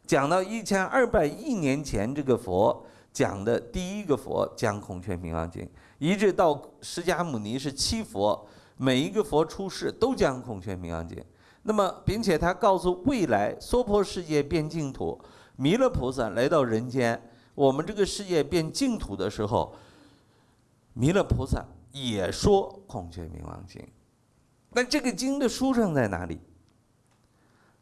讲到一千二百亿年前这个佛讲的第一个佛讲《孔雀明王经》，一直到释迦牟尼是七佛，每一个佛出世都将《孔雀明王经》。那么，并且他告诉未来娑婆世界变净土。弥勒菩萨来到人间，我们这个世界变净土的时候，弥勒菩萨也说《孔雀明王经》。那这个经的书圣在哪里？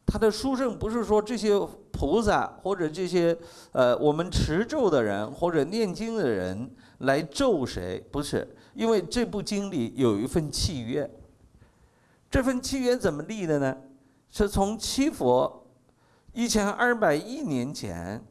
他的书圣不是说这些菩萨或者这些呃我们持咒的人或者念经的人来咒谁？不是，因为这部经里有一份契约，这份契约怎么立的呢？是从七佛一千二百亿年前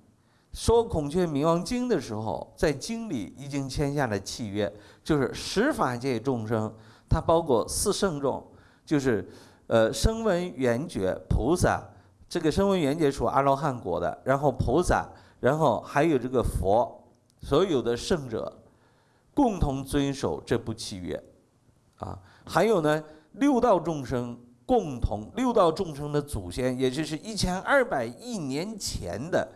说《孔雀明王经》的时候，在经里已经签下了契约，就是十法界众生，它包括四圣众，就是呃声闻缘觉菩萨，这个声闻缘觉属阿罗汉国的，然后菩萨，然后还有这个佛，所有的圣者共同遵守这部契约，啊，还有呢。六道众生共同，六道众生的祖先，也就是一千二百亿年前的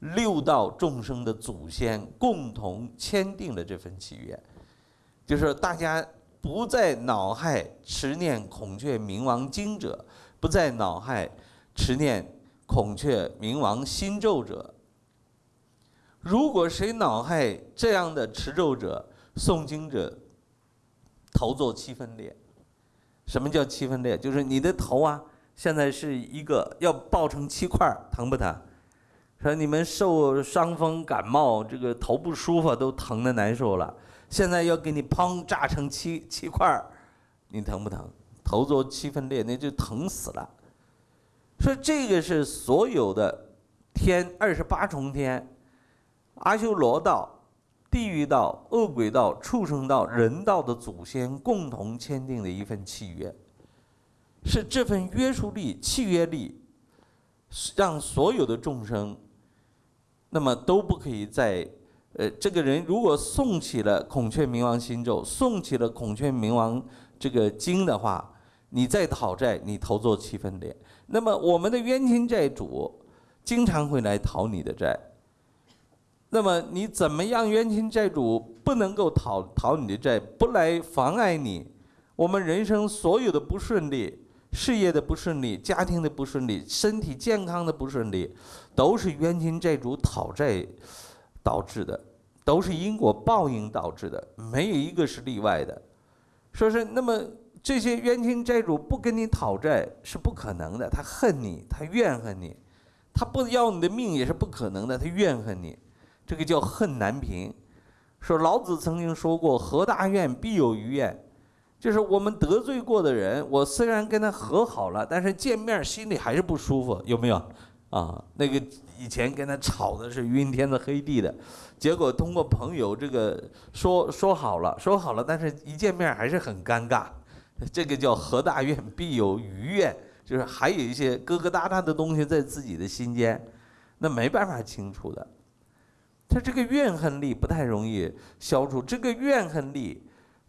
六道众生的祖先，共同签订了这份契约，就是大家不再恼害持念孔雀明王经者，不再恼害持念孔雀明王心咒者。如果谁脑海这样的持咒者、诵经者，头做七分裂。什么叫七分裂？就是你的头啊，现在是一个要爆成七块，疼不疼？说你们受伤风感冒，这个头不舒服都疼的难受了，现在要给你砰炸成七七块，你疼不疼？头做七分裂，那就疼死了。说这个是所有的天二十八重天，阿修罗道。地狱道、恶鬼道、畜生道、人道的祖先共同签订的一份契约，是这份约束力、契约力，让所有的众生，那么都不可以在，呃，这个人如果诵起了孔雀明王心咒，诵起了孔雀明王这个经的话，你再讨债，你投做七分点。那么我们的冤亲债主经常会来讨你的债。那么你怎么样？冤亲债主不能够讨讨你的债，不来妨碍你。我们人生所有的不顺利，事业的不顺利，家庭的不顺利，身体健康的不顺利，都是冤亲债主讨债导致的，都是因果报应导致的，没有一个是例外的。说是那么这些冤亲债主不跟你讨债是不可能的，他恨你，他怨恨你，他不要你的命也是不可能的，他怨恨你。这个叫恨难平，说老子曾经说过：“何大怨，必有余怨。”就是我们得罪过的人，我虽然跟他和好了，但是见面心里还是不舒服，有没有？啊，那个以前跟他吵的是晕天的黑地的，结果通过朋友这个说说好了，说好了，但是一见面还是很尴尬。这个叫何大怨，必有余怨，就是还有一些疙疙瘩瘩的东西在自己的心间，那没办法清除的。他这个怨恨力不太容易消除。这个怨恨力，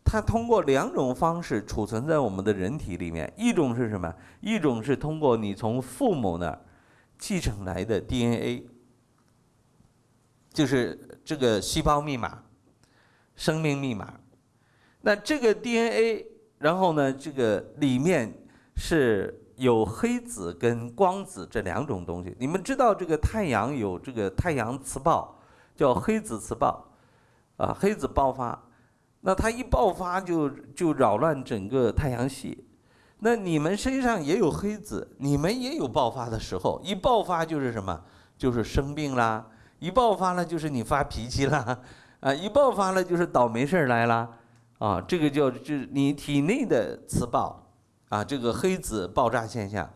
它通过两种方式储存在我们的人体里面。一种是什么？一种是通过你从父母那儿继承来的 DNA，就是这个细胞密码、生命密码。那这个 DNA，然后呢，这个里面是有黑子跟光子这两种东西。你们知道这个太阳有这个太阳磁暴。叫黑子磁暴，啊，黑子爆发，那它一爆发就就扰乱整个太阳系。那你们身上也有黑子，你们也有爆发的时候，一爆发就是什么？就是生病啦，一爆发了就是你发脾气啦，啊，一爆发了就是倒霉事儿来了，啊，这个叫就是你体内的磁暴，啊，这个黑子爆炸现象。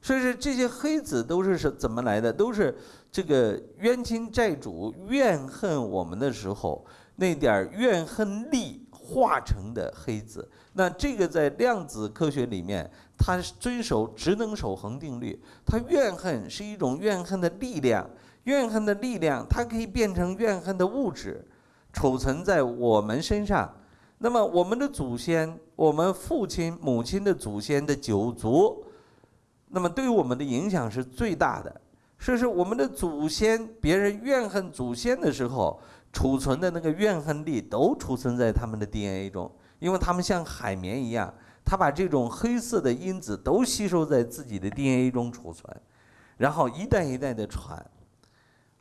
所以说这些黑子都是是怎么来的？都是这个冤亲债主怨恨我们的时候，那点怨恨力化成的黑子。那这个在量子科学里面，它遵守职能守恒定律。它怨恨是一种怨恨的力量，怨恨的力量它可以变成怨恨的物质，储存在我们身上。那么我们的祖先，我们父亲、母亲的祖先的九族。那么对于我们的影响是最大的，说是我们的祖先，别人怨恨祖先的时候，储存的那个怨恨力都储存在他们的 DNA 中，因为他们像海绵一样，他把这种黑色的因子都吸收在自己的 DNA 中储存，然后一代一代的传，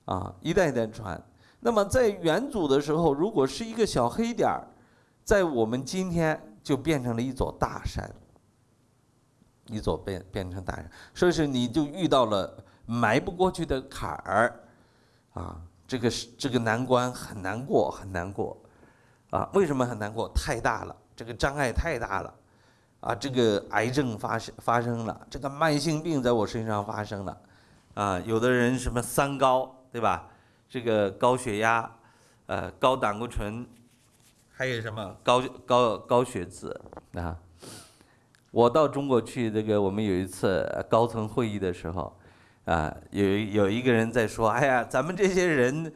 啊，一代一代传。那么在元祖的时候，如果是一个小黑点儿，在我们今天就变成了一座大山。一座变变成大山，所以说你就遇到了埋不过去的坎儿，啊，这个是这个难关很难过，很难过，啊，为什么很难过？太大了，这个障碍太大了，啊，这个癌症发生发生了，这个慢性病在我身上发生了，啊，有的人什么三高，对吧？这个高血压，呃，高胆固醇，还有什么高高高血脂啊？我到中国去，这个我们有一次高层会议的时候，啊，有有一个人在说，哎呀，咱们这些人。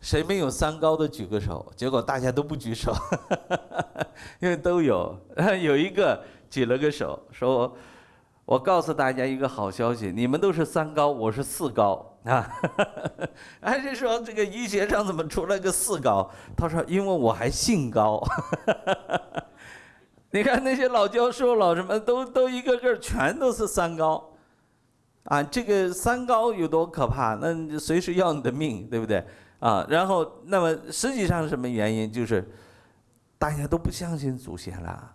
谁没有三高的举个手？结果大家都不举手，因为都有。有一个举了个手，说：“我告诉大家一个好消息，你们都是三高，我是四高啊。”还是说这个医学上怎么出来个四高？他说：“因为我还姓高。”你看那些老教授、老什么都都一个个全都是三高，啊，这个三高有多可怕？那随时要你的命，对不对？啊，然后那么实际上是什么原因？就是大家都不相信祖先了。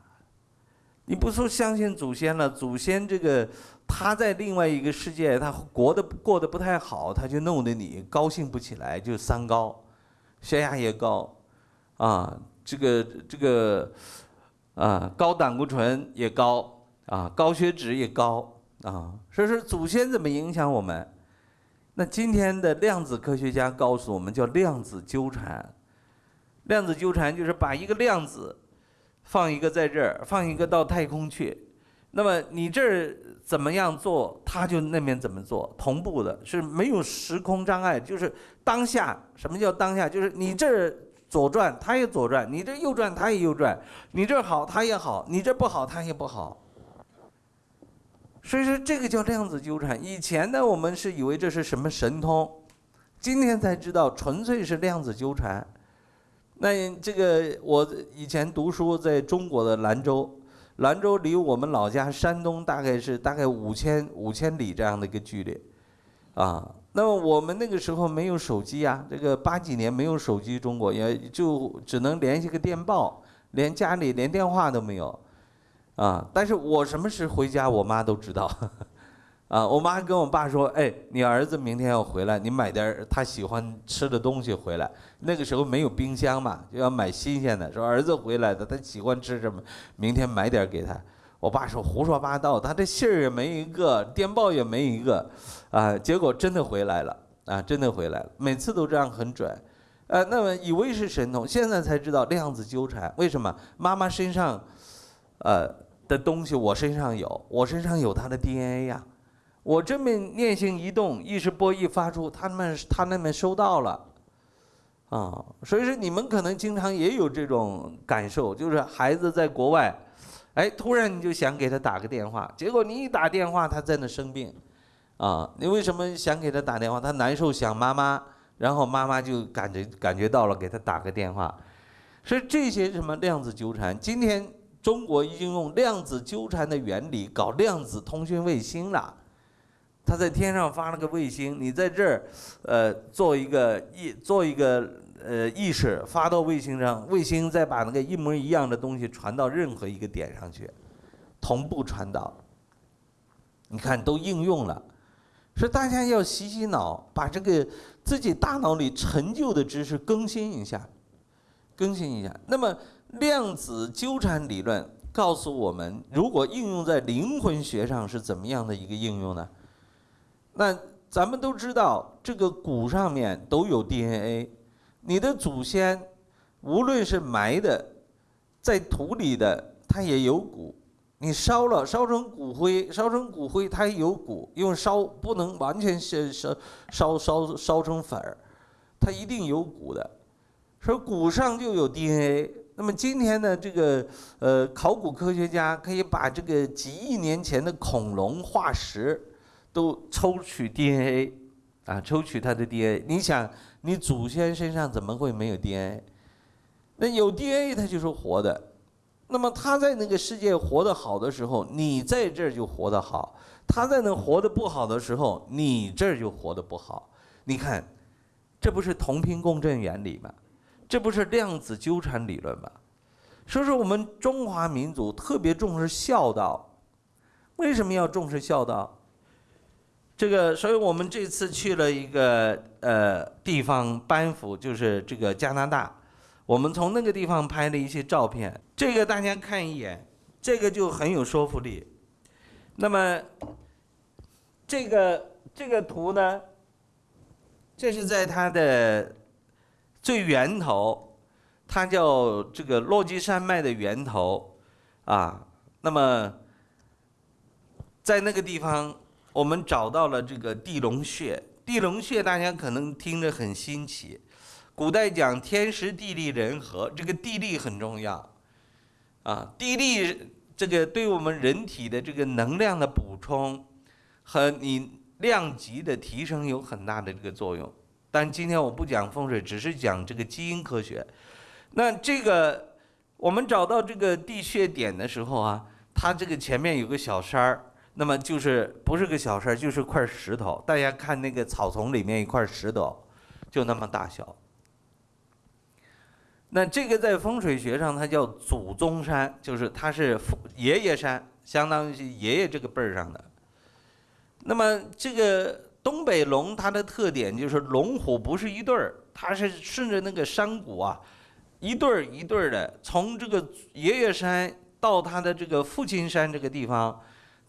你不说相信祖先了，祖先这个他在另外一个世界，他过得过得不太好，他就弄得你高兴不起来，就三高，血压也高，啊，这个这个啊，高胆固醇也高，啊，高血脂也高，啊，所以说祖先怎么影响我们？那今天的量子科学家告诉我们，叫量子纠缠。量子纠缠就是把一个量子放一个在这儿，放一个到太空去。那么你这儿怎么样做，它就那边怎么做，同步的，是没有时空障碍，就是当下。什么叫当下？就是你这儿左转，它也左转；你这右转，它也右转；你这好，它也好；你这不好，它也不好。所以说这个叫量子纠缠。以前呢，我们是以为这是什么神通，今天才知道纯粹是量子纠缠。那这个我以前读书在中国的兰州，兰州离我们老家山东大概是大概五千五千里这样的一个距离，啊，那么我们那个时候没有手机啊，这个八几年没有手机，中国也就只能联系个电报，连家里连电话都没有。啊！但是我什么时候回家，我妈都知道。啊，我妈跟我爸说：“哎，你儿子明天要回来，你买点他喜欢吃的东西回来。”那个时候没有冰箱嘛，就要买新鲜的。说儿子回来的，他喜欢吃什么，明天买点给他。我爸说胡说八道，他这信儿也没一个，电报也没一个，啊，结果真的回来了，啊，真的回来了，每次都这样很准。呃，那么以为是神童，现在才知道量子纠缠。为什么？妈妈身上，呃。的东西我身上有，我身上有他的 DNA 呀，我这么念性一动，意识波一发出，他们他那边收到了，啊，所以说你们可能经常也有这种感受，就是孩子在国外，哎，突然你就想给他打个电话，结果你一打电话他在那生病，啊，你为什么想给他打电话？他难受想妈妈，然后妈妈就感觉感觉到了，给他打个电话，所以这些什么量子纠缠，今天。中国已经用量子纠缠的原理搞量子通讯卫星了。他在天上发了个卫星，你在这儿，呃，做一个意，做一个呃意识发到卫星上，卫星再把那个一模一样的东西传到任何一个点上去，同步传导。你看都应用了，所以大家要洗洗脑，把这个自己大脑里陈旧的知识更新一下，更新一下。那么。量子纠缠理论告诉我们，如果应用在灵魂学上是怎么样的一个应用呢？那咱们都知道，这个骨上面都有 DNA，你的祖先无论是埋的，在土里的，它也有骨。你烧了，烧成骨灰，烧成骨灰，它也有骨，因为烧不能完全烧烧烧烧烧成粉，它一定有骨的。说骨上就有 DNA。那么今天呢，这个呃，考古科学家可以把这个几亿年前的恐龙化石都抽取 DNA，啊，抽取它的 DNA。你想，你祖先身上怎么会没有 DNA？那有 DNA，它就是活的。那么他在那个世界活得好的时候，你在这儿就活得好；他在那活得不好的时候，你这儿就活得不好。你看，这不是同频共振原理吗？这不是量子纠缠理论吗？所以说，我们中华民族特别重视孝道。为什么要重视孝道？这个，所以我们这次去了一个呃地方，班夫，就是这个加拿大。我们从那个地方拍了一些照片。这个大家看一眼，这个就很有说服力。那么，这个这个图呢，这是在它的最源头，它叫这个落基山脉的源头，啊，那么在那个地方，我们找到了这个地龙穴。地龙穴大家可能听着很新奇，古代讲天时地利人和，这个地利很重要，啊，地利。这个对我们人体的这个能量的补充和你量级的提升有很大的这个作用。但今天我不讲风水，只是讲这个基因科学。那这个我们找到这个地穴点的时候啊，它这个前面有个小山儿，那么就是不是个小山儿，就是块石头。大家看那个草丛里面一块石头，就那么大小。那这个在风水学上，它叫祖宗山，就是它是爷爷山，相当于爷爷这个辈儿上的。那么这个东北龙，它的特点就是龙虎不是一对儿，它是顺着那个山谷啊，一对儿一对儿的，从这个爷爷山到他的这个父亲山这个地方，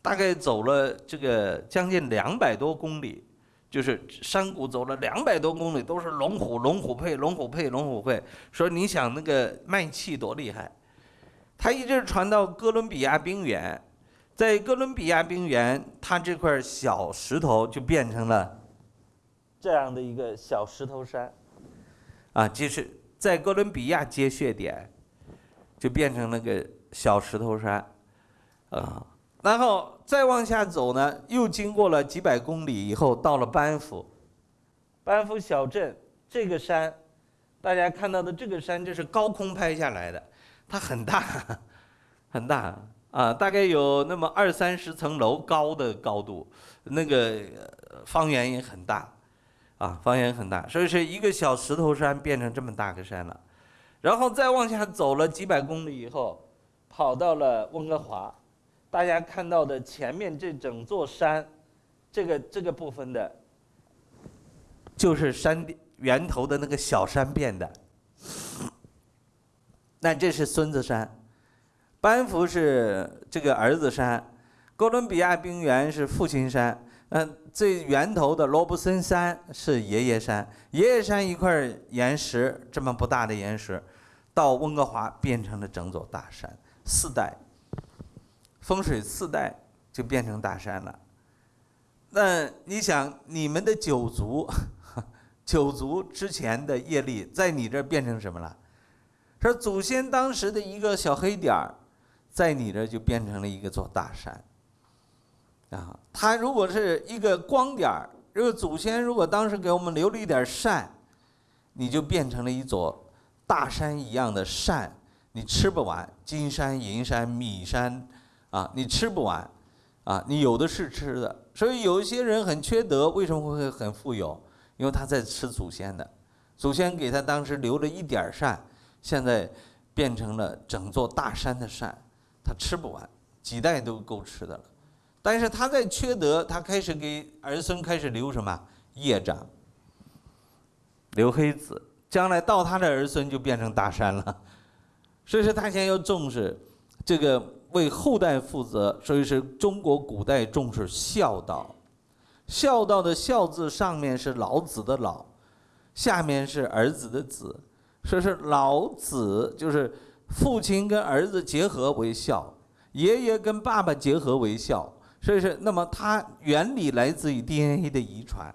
大概走了这个将近两百多公里。就是山谷走了两百多公里，都是龙虎龙虎配龙虎配龙虎配。说你想那个卖气多厉害，它一直传到哥伦比亚冰原，在哥伦比亚冰原，它这块小石头就变成了这样的一个小石头山，啊，就是在哥伦比亚接穴点，就变成那个小石头山，啊。然后再往下走呢，又经过了几百公里以后，到了班夫，班夫小镇这个山，大家看到的这个山，这是高空拍下来的，它很大，很大啊，大概有那么二三十层楼高的高度，那个方圆也很大，啊，方圆很大，所以是一个小石头山变成这么大个山了，然后再往下走了几百公里以后，跑到了温哥华。大家看到的前面这整座山，这个这个部分的，就是山源头的那个小山变的。那这是孙子山，班夫是这个儿子山，哥伦比亚冰原是父亲山，嗯，最源头的罗布森山是爷爷山。爷爷山一块岩石这么不大的岩石，到温哥华变成了整座大山，四代。风水四代就变成大山了。那你想，你们的九族，九族之前的业力在你这变成什么了？说祖先当时的一个小黑点儿，在你这儿就变成了一个座大山。啊，它如果是一个光点儿，如果祖先如果当时给我们留了一点善，你就变成了一座大山一样的善，你吃不完，金山银山米山。啊，你吃不完，啊，你有的是吃的，所以有一些人很缺德，为什么会很富有？因为他在吃祖先的，祖先给他当时留了一点善，现在变成了整座大山的善，他吃不完，几代都够吃的了。但是他在缺德，他开始给儿孙开始留什么业障，留黑子，将来到他的儿孙就变成大山了。所以说，他先要重视这个。为后代负责，所以是中国古代重视孝道。孝道的“孝”字上面是老子的“老”，下面是儿子的“子”，所以是老子就是父亲跟儿子结合为孝，爷爷跟爸爸结合为孝，所以是那么它原理来自于 DNA 的遗传，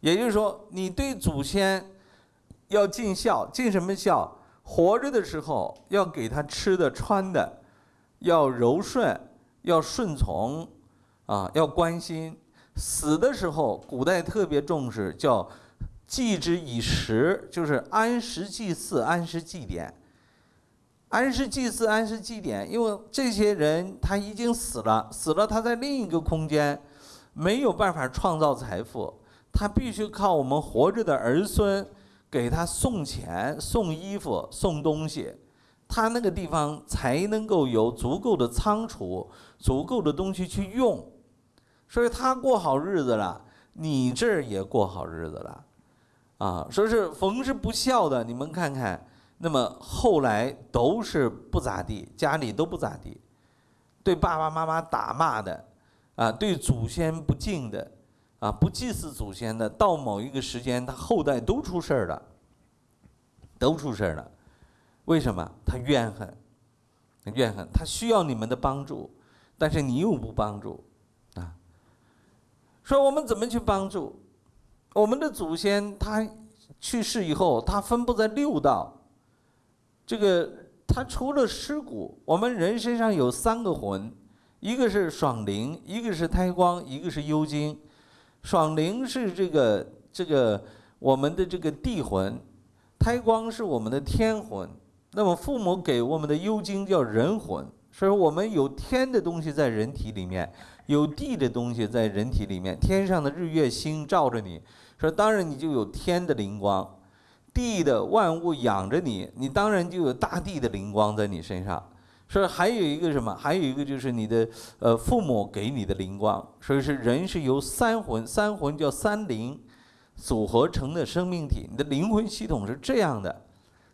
也就是说，你对祖先要尽孝，尽什么孝？活着的时候要给他吃的穿的。要柔顺，要顺从，啊，要关心。死的时候，古代特别重视，叫祭之以时，就是安时祭祀、安时祭典。安氏祭祀、安氏祭典，因为这些人他已经死了，死了他在另一个空间，没有办法创造财富，他必须靠我们活着的儿孙给他送钱、送衣服、送东西。他那个地方才能够有足够的仓储、足够的东西去用，所以他过好日子了，你这儿也过好日子了，啊，说是逢是不孝的，你们看看，那么后来都是不咋地，家里都不咋地，对爸爸妈妈打骂的，啊，对祖先不敬的，啊，不祭祀祖先的，到某一个时间，他后代都出事儿了，都出事儿了。为什么？他怨恨，怨恨，他需要你们的帮助，但是你又不帮助，啊。说我们怎么去帮助？我们的祖先他去世以后，他分布在六道，这个。他除了尸骨，我们人身上有三个魂，一个是爽灵，一个是胎光，一个是幽精。爽灵是这个这个我们的这个地魂，胎光是我们的天魂。那么父母给我们的幽精叫人魂，所以我们有天的东西在人体里面，有地的东西在人体里面。天上的日月星照着你，说当然你就有天的灵光。地的万物养着你，你当然就有大地的灵光在你身上。所以还有一个什么？还有一个就是你的呃父母给你的灵光。所以是人是由三魂，三魂叫三灵组合成的生命体。你的灵魂系统是这样的，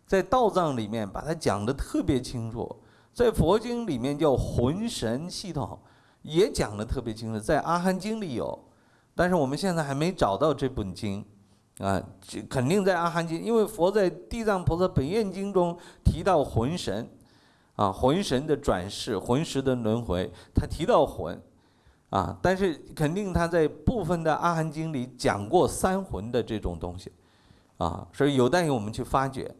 在道藏里面把它讲的特别清楚，在佛经里面叫魂神系统，也讲的特别清楚，在阿含经里有，但是我们现在还没找到这本经。啊，这肯定在《阿含经》，因为佛在《地藏菩萨本愿经》中提到魂神，啊，魂神的转世、魂石的轮回，他提到魂，啊，但是肯定他在部分的《阿含经》里讲过三魂的这种东西，啊，所以有待于我们去发掘。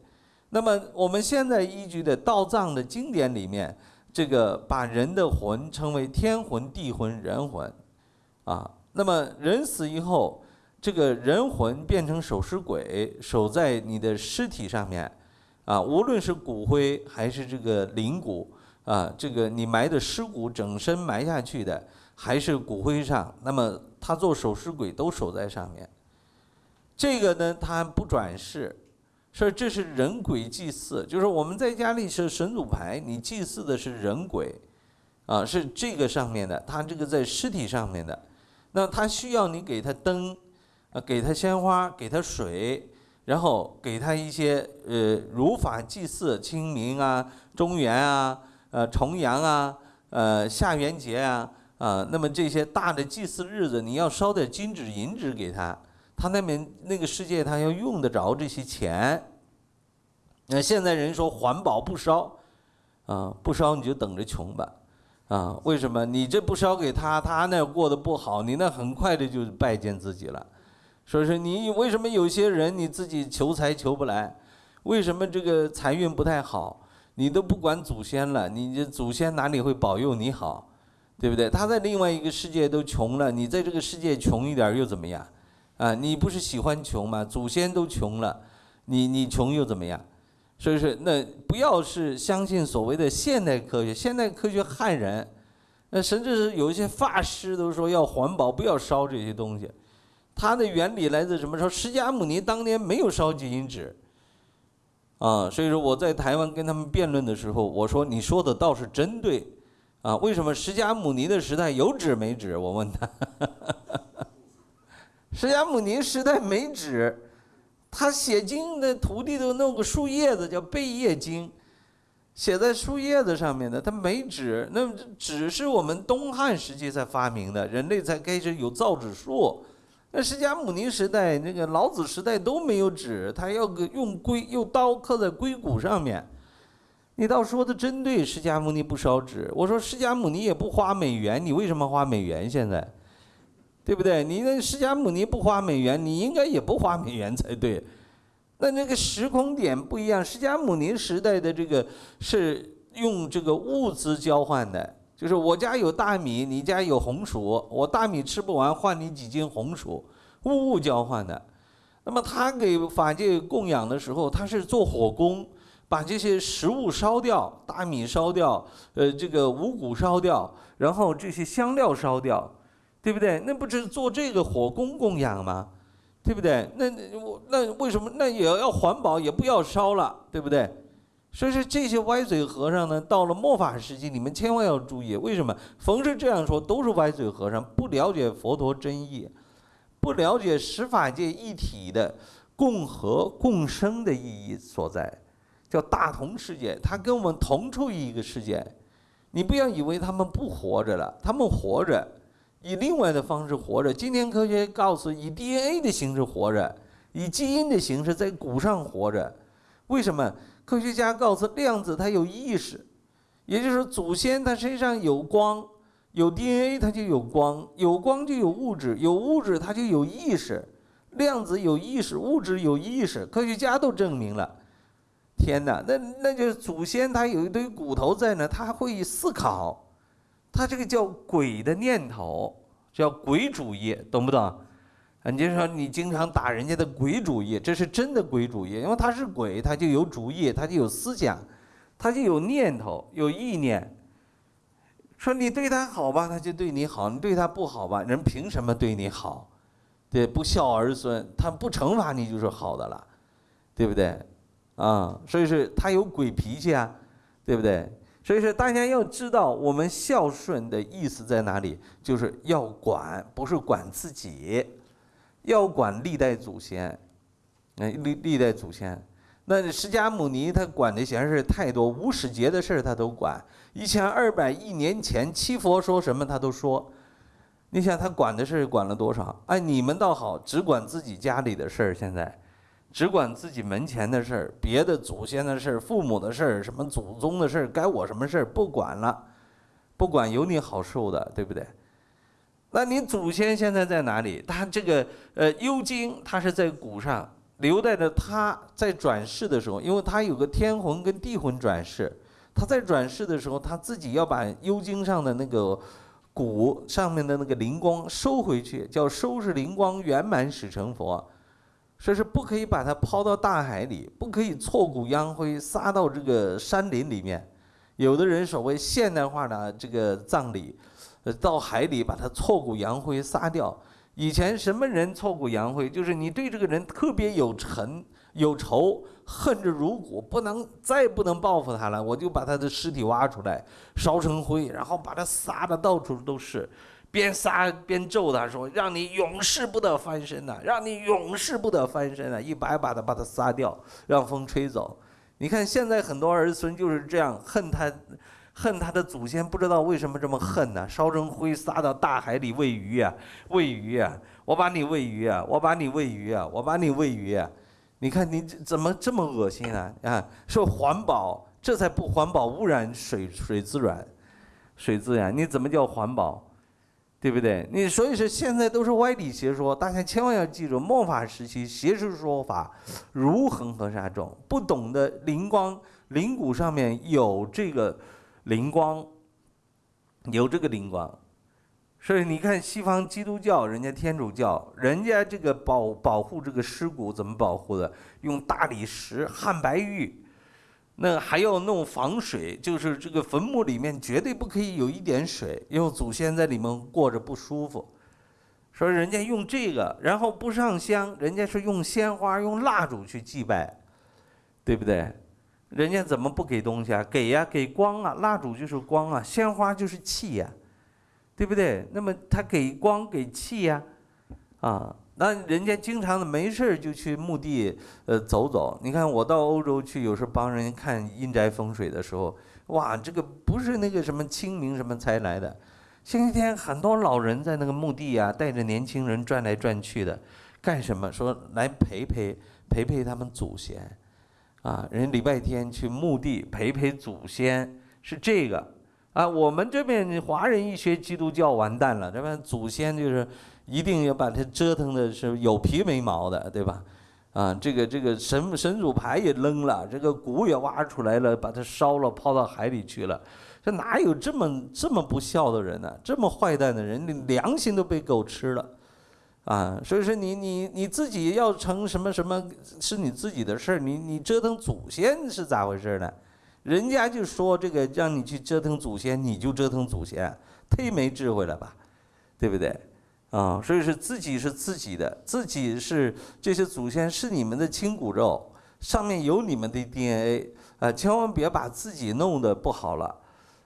那么我们现在依据的道藏的经典里面，这个把人的魂称为天魂、地魂、人魂，啊，那么人死以后。这个人魂变成守尸鬼，守在你的尸体上面，啊，无论是骨灰还是这个灵骨，啊，这个你埋的尸骨整身埋下去的，还是骨灰上，那么他做守尸鬼都守在上面。这个呢，他不转世，说这是人鬼祭祀，就是我们在家里是神主牌，你祭祀的是人鬼，啊，是这个上面的，他这个在尸体上面的，那他需要你给他灯。啊，给他鲜花，给他水，然后给他一些呃如法祭祀，清明啊、中元啊、呃重阳啊、呃下元节啊，啊，那么这些大的祭祀日子，你要烧点金纸银纸给他，他那边那个世界他要用得着这些钱。那现在人说环保不烧，啊，不烧你就等着穷吧，啊，为什么？你这不烧给他，他那过得不好，你那很快的就拜见自己了。说是你为什么有些人你自己求财求不来？为什么这个财运不太好？你都不管祖先了，你这祖先哪里会保佑你好？对不对？他在另外一个世界都穷了，你在这个世界穷一点又怎么样？啊，你不是喜欢穷吗？祖先都穷了，你你穷又怎么样？所以说，那不要是相信所谓的现代科学，现代科学害人。那甚至是有一些法师都说要环保，不要烧这些东西。它的原理来自什么？说释迦牟尼当年没有烧金银纸，啊，所以说我在台湾跟他们辩论的时候，我说你说的倒是真对，啊，为什么释迦牟尼的时代有纸没纸？我问他，释迦牟尼时代没纸，他写经的徒弟都弄个树叶子叫贝叶经，写在树叶子上面的，他没纸，那纸是我们东汉时期才发明的，人类才开始有造纸术。那释迦牟尼时代，那个老子时代都没有纸，他要个用龟用刀刻在龟骨上面。你倒说的真对，释迦牟尼不烧纸。我说释迦牟尼也不花美元，你为什么花美元？现在，对不对？你那释迦牟尼不花美元，你应该也不花美元才对。那那个时空点不一样，释迦牟尼时代的这个是用这个物资交换的。就是我家有大米，你家有红薯，我大米吃不完，换你几斤红薯，物物交换的。那么他给法界供养的时候，他是做火工，把这些食物烧掉，大米烧掉，呃，这个五谷烧掉，然后这些香料烧掉，对不对？那不是做这个火工供养吗？对不对？那我那为什么那也要环保，也不要烧了，对不对？所以说这些歪嘴和尚呢，到了末法时期，你们千万要注意。为什么？逢是这样说，都是歪嘴和尚，不了解佛陀真意，不了解十法界一体的共和共生的意义所在，叫大同世界，它跟我们同处于一个世界。你不要以为他们不活着了，他们活着，以另外的方式活着。今天科学告诉，以 DNA 的形式活着，以基因的形式在骨上活着。为什么？科学家告诉，量子它有意识，也就是祖先他身上有光，有 DNA 它就有光，有光就有物质，有物质它就有意识。量子有意识，物质有意识，科学家都证明了。天哪，那那就是祖先他有一堆骨头在那，他还会思考，他这个叫鬼的念头，叫鬼主义，懂不懂？你就说你经常打人家的鬼主意，这是真的鬼主意，因为他是鬼，他就有主意，他就有思想，他就有念头，有意念。说你对他好吧，他就对你好；你对他不好吧，人凭什么对你好？对，不孝儿孙，他不惩罚你就是好的了，对不对？啊，所以是他有鬼脾气啊，对不对？所以说大家要知道，我们孝顺的意思在哪里？就是要管，不是管自己，要管历代祖先，哎，历历代祖先。那释迦牟尼他管的闲事太多，无始劫的事他都管，一千二百亿年前七佛说什么他都说。你想他管的事管了多少？哎，你们倒好，只管自己家里的事儿，现在。只管自己门前的事儿，别的祖先的事儿、父母的事儿、什么祖宗的事儿，该我什么事儿不管了，不管有你好受的，对不对？那你祖先现在在哪里？他这个呃幽精，他是在骨上，留在着他在转世的时候，因为他有个天魂跟地魂转世，他在转世的时候，他自己要把幽精上的那个骨上面的那个灵光收回去，叫收拾灵光圆满使成佛。说是不可以把它抛到大海里，不可以挫骨扬灰撒到这个山林里面。有的人所谓现代化的这个葬礼，到海里把它挫骨扬灰撒掉。以前什么人挫骨扬灰？就是你对这个人特别有仇、有仇，恨之入骨，不能再不能报复他了，我就把他的尸体挖出来，烧成灰，然后把他撒的到处都是。边撒边咒他说：“让你永世不得翻身呐！让你永世不得翻身啊！一把一把的把他撒掉，让风吹走。你看现在很多儿孙就是这样恨他，恨他的祖先，不知道为什么这么恨呢？烧成灰撒到大海里喂鱼啊，喂鱼啊！我把你喂鱼啊，我把你喂鱼啊，我把你喂鱼啊！你看你怎么这么恶心啊？啊，说环保，这才不环保，污染水水资源，水资源，你怎么叫环保？”对不对？你所以说现在都是歪理邪说，大家千万要记住，末法时期邪术说法如恒河沙众，不懂得灵光灵骨上面有这个灵光，有这个灵光，所以你看西方基督教、人家天主教，人家这个保保护这个尸骨怎么保护的？用大理石、汉白玉。那还要弄防水，就是这个坟墓里面绝对不可以有一点水，因为祖先在里面过着不舒服。说人家用这个，然后不上香，人家是用鲜花、用蜡烛去祭拜，对不对？人家怎么不给东西啊？给呀，给光啊，蜡烛就是光啊，鲜花就是气呀，对不对？那么他给光给气呀，啊。那人家经常的没事就去墓地，呃，走走。你看我到欧洲去，有时候帮人看阴宅风水的时候，哇，这个不是那个什么清明什么才来的，星期天很多老人在那个墓地啊，带着年轻人转来转去的，干什么？说来陪陪陪陪他们祖先，啊，人礼拜天去墓地陪陪祖先是这个，啊，我们这边华人一学基督教完蛋了，这边祖先就是。一定要把它折腾的是有皮没毛的，对吧？啊，这个这个神神主牌也扔了，这个骨也挖出来了，把它烧了，抛到海里去了。这哪有这么这么不孝的人呢？这么坏蛋的人，你良心都被狗吃了，啊！所以说你你你自己要成什么什么是你自己的事儿，你你折腾祖先是咋回事呢？人家就说这个让你去折腾祖先，你就折腾祖先，忒没智慧了吧？对不对？啊，所以说自己是自己的，自己是这些祖先是你们的亲骨肉，上面有你们的 DNA 啊，千万别把自己弄得不好了，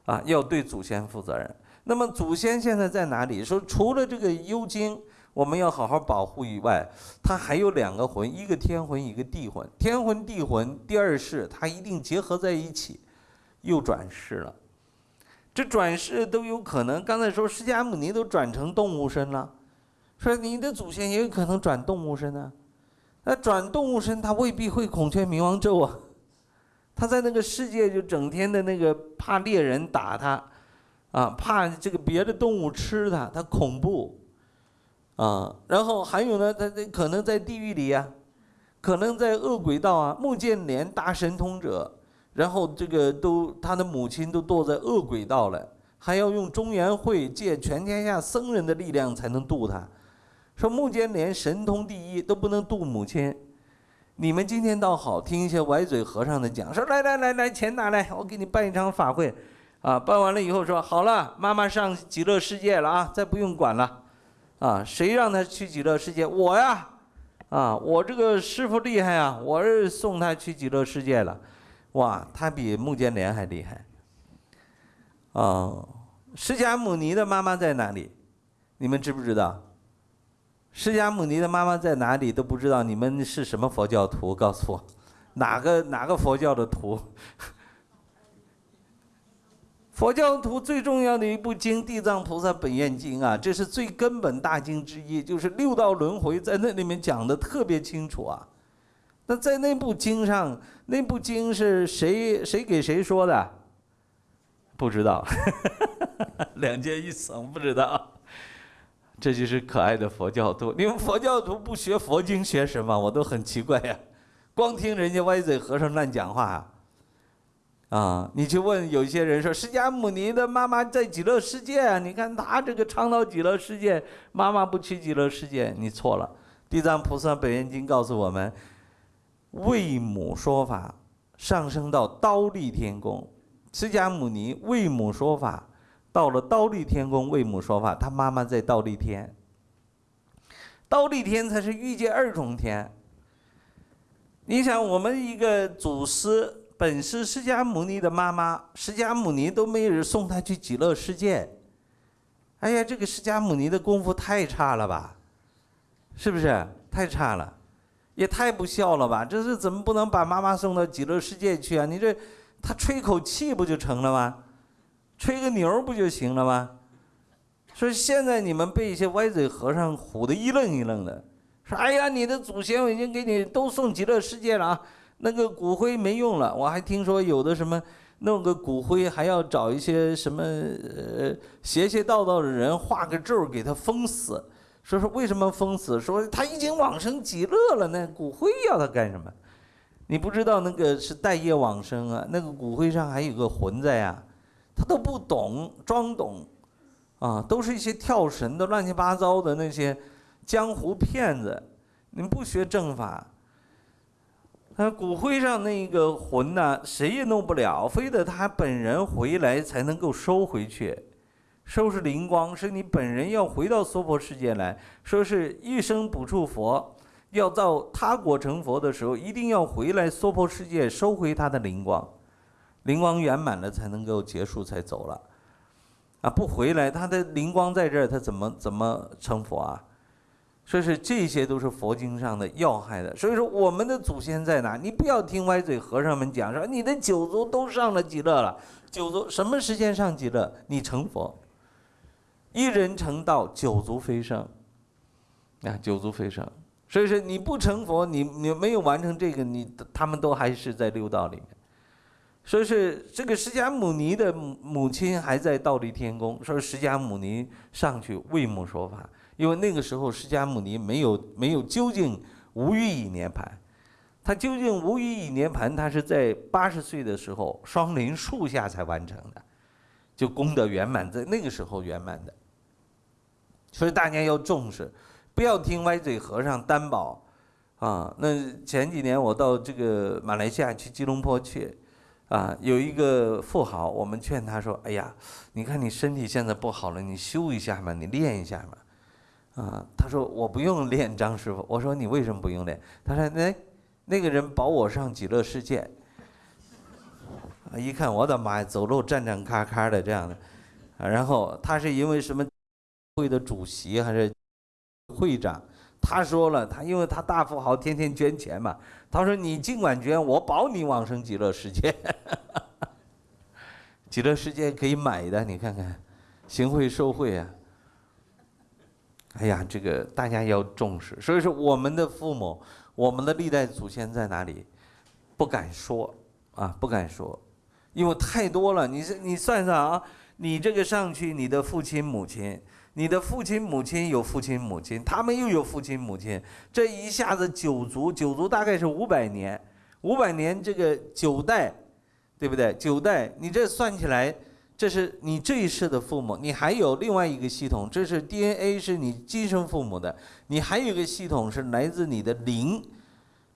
啊，要对祖先负责任。那么祖先现在在哪里？说除了这个幽精我们要好好保护以外，它还有两个魂，一个天魂，一个地魂。天魂地魂第二世，它一定结合在一起，又转世了。这转世都有可能。刚才说释迦牟尼都转成动物身了，说你的祖先也有可能转动物身呢。那转动物身，他未必会孔雀明王咒啊。他在那个世界就整天的那个怕猎人打他，啊，怕这个别的动物吃他，他恐怖，啊，然后还有呢，他他可能在地狱里呀，可能在恶鬼道啊。穆建连大神通者。然后这个都他的母亲都堕在恶鬼道了，还要用中原会借全天下僧人的力量才能渡他。说目见连神通第一都不能渡母亲，你们今天倒好，听一些歪嘴和尚的讲，说来来来来，钱拿来，我给你办一场法会，啊，办完了以后说好了，妈妈上极乐世界了啊，再不用管了，啊，谁让他去极乐世界？我呀，啊，我这个师傅厉害啊，我是送他去极乐世界了。哇，他比穆犍连还厉害。哦，释迦牟尼的妈妈在哪里？你们知不知道？释迦牟尼的妈妈在哪里都不知道。你们是什么佛教徒？告诉我，哪个哪个佛教的徒？佛教徒最重要的一部经《地藏菩萨本愿经》啊，这是最根本大经之一，就是六道轮回在那里面讲的特别清楚啊。那在那部经上，那部经是谁谁给谁说的？不知道，两件一层不知道。这就是可爱的佛教徒。你们佛教徒不学佛经学什么？我都很奇怪呀。光听人家歪嘴和尚乱讲话！啊你去问有些人说，释迦牟尼的妈妈在极乐世界啊？你看他这个倡导极乐世界，妈妈不去极乐世界，你错了。地藏菩萨本愿经告诉我们。为母说法，上升到刀立天宫，释迦牟尼为母说法，到了刀立天宫为母说法，他妈妈在刀立天。刀立天才是欲界二重天。你想，我们一个祖师本是释迦牟尼的妈妈，释迦牟尼都没有人送他去极乐世界。哎呀，这个释迦牟尼的功夫太差了吧？是不是？太差了。也太不孝了吧！这是怎么不能把妈妈送到极乐世界去啊？你这，他吹口气不就成了吗？吹个牛不就行了吗？说现在你们被一些歪嘴和尚唬得一愣一愣的，说：“哎呀，你的祖先我已经给你都送极乐世界了啊，那个骨灰没用了。我还听说有的什么弄个骨灰还要找一些什么呃邪邪道道的人画个咒给他封死。”说说为什么封死？说他已经往生极乐了，那骨灰要他干什么？你不知道那个是待业往生啊，那个骨灰上还有个魂在呀，他都不懂，装懂，啊，都是一些跳神的乱七八糟的那些江湖骗子。你不学正法，他骨灰上那个魂呢，谁也弄不了，非得他本人回来才能够收回去。收拾灵光，是你本人要回到娑婆世界来说，是一生不处佛，要到他国成佛的时候，一定要回来娑婆世界收回他的灵光，灵光圆满了才能够结束才走了，啊，不回来他的灵光在这儿，他怎么怎么成佛啊？所以说这些都是佛经上的要害的。所以说我们的祖先在哪？你不要听歪嘴和尚们讲说你的九族都上了极乐了，九族什么时间上极乐？你成佛。一人成道，九族飞升。啊，九族飞升，所以说你不成佛，你你没有完成这个，你他们都还是在六道里面。所以是这个释迦牟尼的母亲还在道立天宫，说释迦牟尼上去为母说法，因为那个时候释迦牟尼没有没有究竟无欲以涅盘，他究竟无欲以涅盘，他是在八十岁的时候双林树下才完成的，就功德圆满，在那个时候圆满的。所以大家要重视，不要听歪嘴和尚担保，啊，那前几年我到这个马来西亚去吉隆坡去，啊，有一个富豪，我们劝他说：“哎呀，你看你身体现在不好了，你修一下嘛，你练一下嘛。”啊，他说：“我不用练，张师傅。”我说：“你为什么不用练？”他说：“那那个人保我上极乐世界。”啊，一看我的妈呀，走路站站咔咔的这样的，啊，然后他是因为什么？会的主席还是会长，他说了，他因为他大富豪，天天捐钱嘛。他说：“你尽管捐，我保你往生极乐世界。”极乐世界可以买的，你看看，行贿受贿啊。哎呀，这个大家要重视。所以说，我们的父母，我们的历代祖先在哪里？不敢说啊，不敢说，因为太多了。你你算算啊，你这个上去，你的父亲母亲，你的父亲母亲有父亲母亲，他们又有父亲母亲，这一下子九族，九族大概是五百年，五百年这个九代，对不对？九代，你这算起来。这是你这一世的父母，你还有另外一个系统，这是 DNA 是你今生父母的，你还有一个系统是来自你的灵。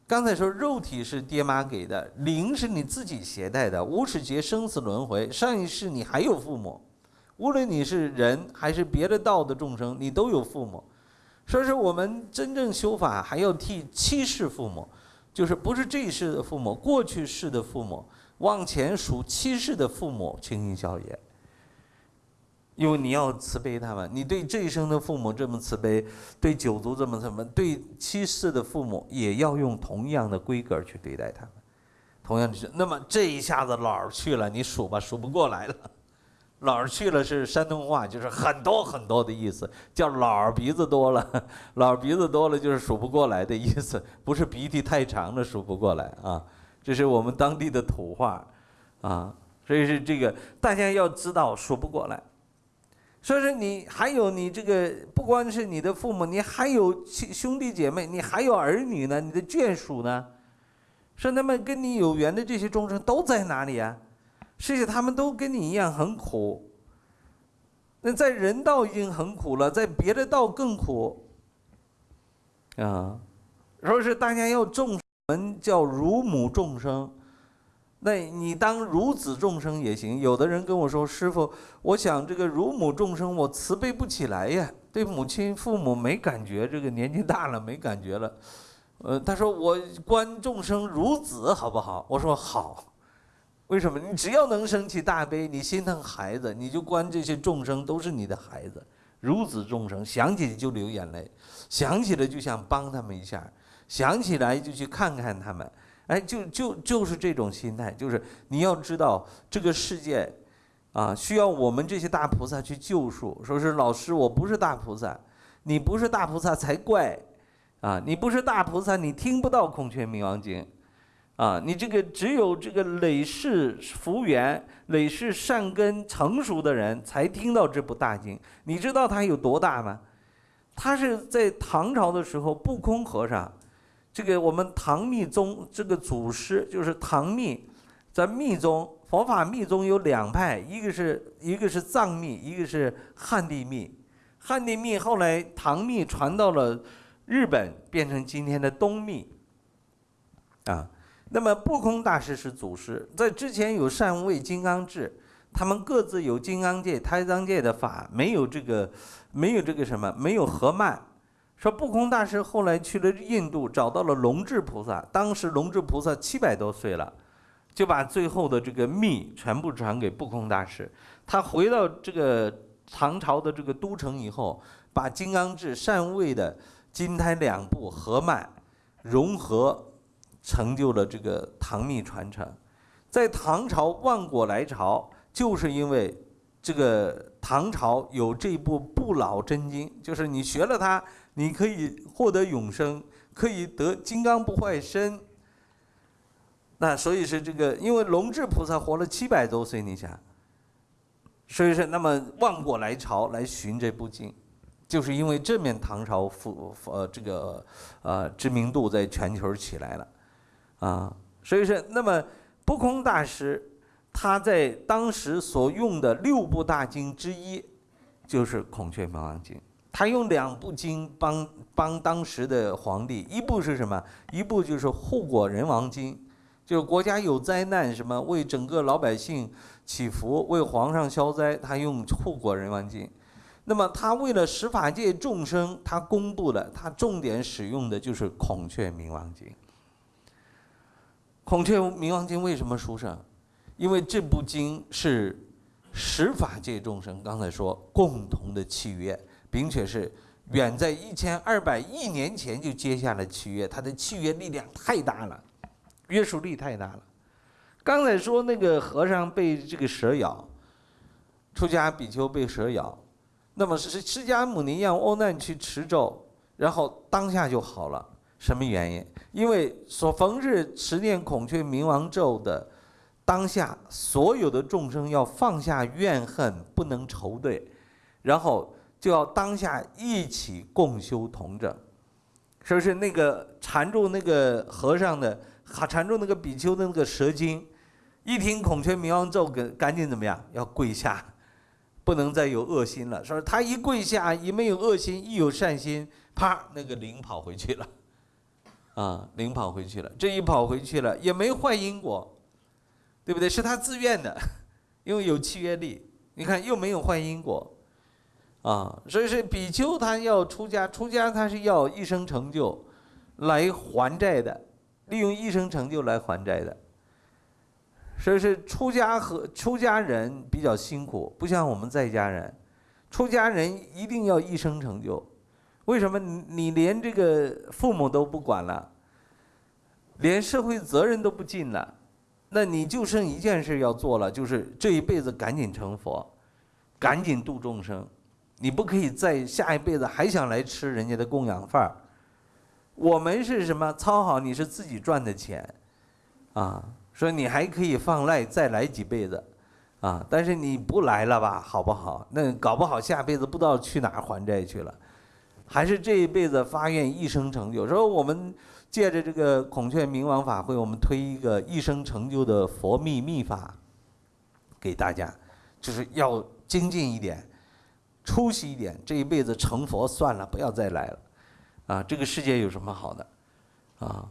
刚才说肉体是爹妈给的，灵是你自己携带的。无始劫生死轮回，上一世你还有父母，无论你是人还是别的道的众生，你都有父母。所以说我们真正修法还要替七世父母，就是不是这一世的父母，过去世的父母。往前数七世的父母，倾心孝也。因为你要慈悲他们，你对这一生的父母这么慈悲，对九族这么什么，对七世的父母也要用同样的规格去对待他们。同样的是，那么这一下子老儿去了，你数吧，数不过来了。老儿去了是山东话，就是很多很多的意思，叫老儿鼻子多了，老儿鼻子多了就是数不过来的意思，不是鼻涕太长了数不过来啊。这是我们当地的土话，啊，所以是这个大家要知道说不过来。所以说你还有你这个不光是你的父母，你还有兄弟姐妹，你还有儿女呢，你的眷属呢，说那么跟你有缘的这些众生都在哪里啊？实际他们都跟你一样很苦。那在人道已经很苦了，在别的道更苦，啊，说是大家要重。我们叫如母众生，那你当孺子众生也行。有的人跟我说：“师傅，我想这个如母众生，我慈悲不起来呀，对母亲、父母没感觉，这个年纪大了没感觉了。”呃，他说：“我观众生孺子，好不好？”我说：“好。”为什么？你只要能生起大悲，你心疼孩子，你就观这些众生都是你的孩子，孺子众生，想起就流眼泪，想起来就想帮他们一下。想起来就去看看他们，哎，就就就是这种心态，就是你要知道这个世界，啊，需要我们这些大菩萨去救赎。说是老师，我不是大菩萨，你不是大菩萨才怪，啊，你不是大菩萨，你听不到孔雀明王经，啊，你这个只有这个累世福缘、累世善根成熟的人才听到这部大经。你知道它有多大吗？它是在唐朝的时候，不空和尚。这个我们唐密宗这个祖师就是唐密，在密宗佛法密宗有两派，一个是一个是藏密，一个是汉地密。汉地密后来唐密传到了日本，变成今天的东密。啊，那么不空大师是祖师，在之前有善位金刚智，他们各自有金刚界、胎藏界的法，没有这个没有这个什么，没有合曼。说不空大师后来去了印度，找到了龙智菩萨。当时龙智菩萨七百多岁了，就把最后的这个密全部传给不空大师。他回到这个唐朝的这个都城以后，把金刚智、善位的金胎两部合脉融合，成就了这个唐密传承。在唐朝万国来朝，就是因为这个唐朝有这部不老真经，就是你学了它。你可以获得永生，可以得金刚不坏身。那所以是这个，因为龙智菩萨活了七百多岁，你想，所以说那么万国来朝来寻这部经，就是因为这面唐朝富呃这个呃知名度在全球起来了，啊，所以说那么不空大师他在当时所用的六部大经之一，就是孔雀明王经。他用两部经帮帮当时的皇帝，一部是什么？一部就是护国人王经，就是国家有灾难，什么为整个老百姓祈福，为皇上消灾，他用护国人王经。那么他为了十法界众生，他公布了，他重点使用的就是孔雀明王经。孔雀明王经为什么殊胜？因为这部经是十法界众生，刚才说共同的契约。并且是远在一千二百亿年前就接下了契约，它的契约力量太大了，约束力太大了。刚才说那个和尚被这个蛇咬，出家比丘被蛇咬，那么是释迦牟尼让阿难去持咒，然后当下就好了。什么原因？因为所逢日持念孔雀明王咒的当下，所有的众生要放下怨恨，不能仇对，然后就要当下一起共修同证。是不是那个缠住那个和尚的，缠住那个比丘的那个蛇精，一听孔雀明王咒，赶赶紧怎么样？要跪下，不能再有恶心了。说他一跪下，一没有恶心，一有善心，啪，那个灵跑回去了，啊，灵跑回去了。这一跑回去了，也没坏因果，对不对？是他自愿的，因为有契约力。你看，又没有坏因果。啊，所以是比丘他要出家，出家他是要一生成就，来还债的，利用一生成就来还债的。所以是出家和出家人比较辛苦，不像我们在家人，出家人一定要一生成就。为什么你你连这个父母都不管了，连社会责任都不尽了，那你就剩一件事要做了，就是这一辈子赶紧成佛，赶紧度众生。你不可以在下一辈子还想来吃人家的供养饭。我们是什么？操好你是自己赚的钱，啊，说你还可以放赖再来几辈子，啊，但是你不来了吧，好不好？那搞不好下辈子不知道去哪还债去了，还是这一辈子发愿一生成就。说我们借着这个孔雀明王法会，我们推一个一生成就的佛秘秘法给大家，就是要精进一点。出息一点，这一辈子成佛算了，不要再来了，啊，这个世界有什么好的，啊，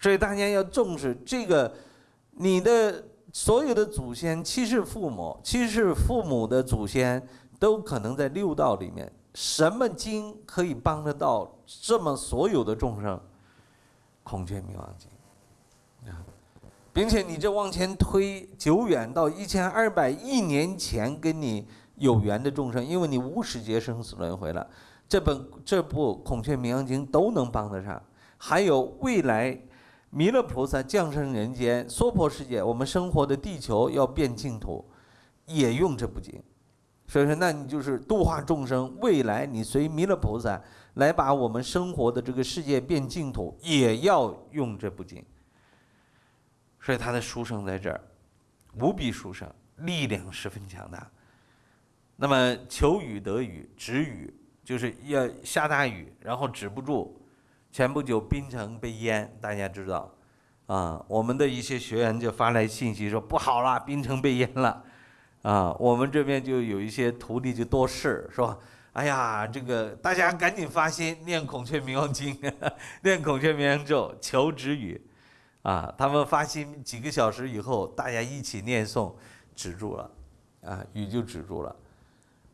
所以大家要重视这个，你的所有的祖先，七世父母，七世父母的祖先都可能在六道里面。什么经可以帮得到这么所有的众生？孔雀明王经，啊，并且你这往前推，久远到一千二百亿年前跟你。有缘的众生，因为你无始劫生死轮回了，这本这部《孔雀明王经》都能帮得上。还有未来弥勒菩萨降生人间，娑婆世界，我们生活的地球要变净土，也用这部经。所以说，那你就是度化众生。未来你随弥勒菩萨来把我们生活的这个世界变净土，也要用这部经。所以他的书生在这儿，无比殊胜，力量十分强大。那么求雨得雨，止雨就是要下大雨，然后止不住。前不久槟城被淹，大家知道，啊，我们的一些学员就发来信息说不好了，槟城被淹了，啊，我们这边就有一些徒弟就多事说，哎呀，这个大家赶紧发心念孔雀明王经，念孔雀明王咒求止雨，啊，他们发心几个小时以后，大家一起念诵，止住了，啊，雨就止住了。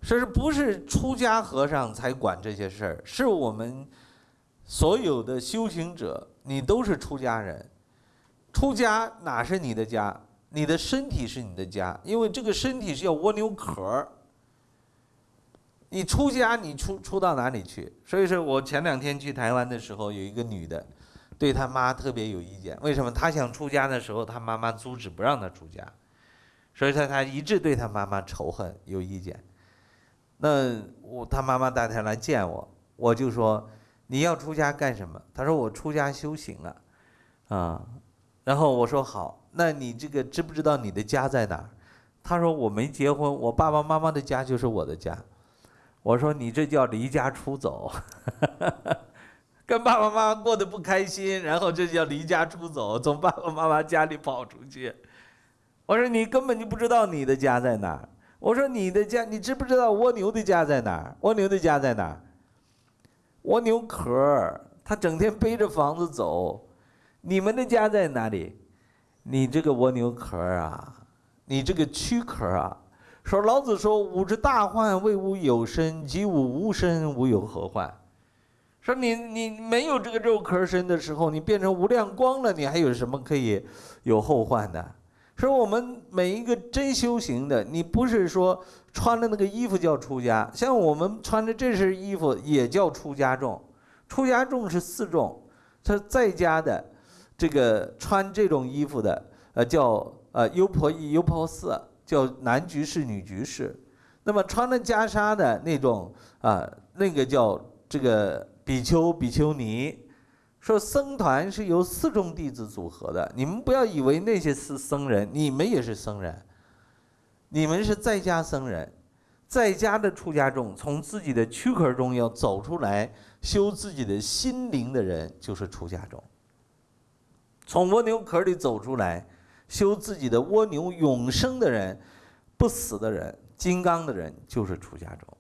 说是不是出家和尚才管这些事儿？是我们所有的修行者，你都是出家人。出家哪是你的家？你的身体是你的家，因为这个身体是要蜗牛壳儿。你出家，你出出到哪里去？所以说我前两天去台湾的时候，有一个女的，对她妈特别有意见。为什么？她想出家的时候，她妈妈阻止不让她出家，所以说她一直对她妈妈仇恨，有意见。那我他妈妈带他来见我，我就说你要出家干什么？他说我出家修行了，啊，然后我说好，那你这个知不知道你的家在哪儿？他说我没结婚，我爸爸妈妈的家就是我的家。我说你这叫离家出走，跟爸爸妈妈过得不开心，然后这叫离家出走，从爸爸妈妈家里跑出去。我说你根本就不知道你的家在哪儿。我说你的家，你知不知道蜗牛的家在哪儿？蜗牛的家在哪儿？蜗牛壳儿，它整天背着房子走。你们的家在哪里？你这个蜗牛壳儿啊，你这个躯壳啊。说老子说：“吾之大患，为吾有身；及吾无身，吾有何患？”说你你没有这个肉壳身的时候，你变成无量光了，你还有什么可以有后患的？说我们每一个真修行的，你不是说穿的那个衣服叫出家，像我们穿的这身衣服也叫出家众。出家众是四众，他在家的这个穿这种衣服的，呃叫呃优婆夷、优婆塞，叫男居士、女居士。那么穿了袈裟的那种啊，那个叫这个比丘、比丘尼。说僧团是由四众弟子组合的，你们不要以为那些是僧人，你们也是僧人。你们是在家僧人，在家的出家众，从自己的躯壳中要走出来修自己的心灵的人，就是出家众。从蜗牛壳里走出来修自己的蜗牛永生的人，不死的人。金刚的人就是出家众，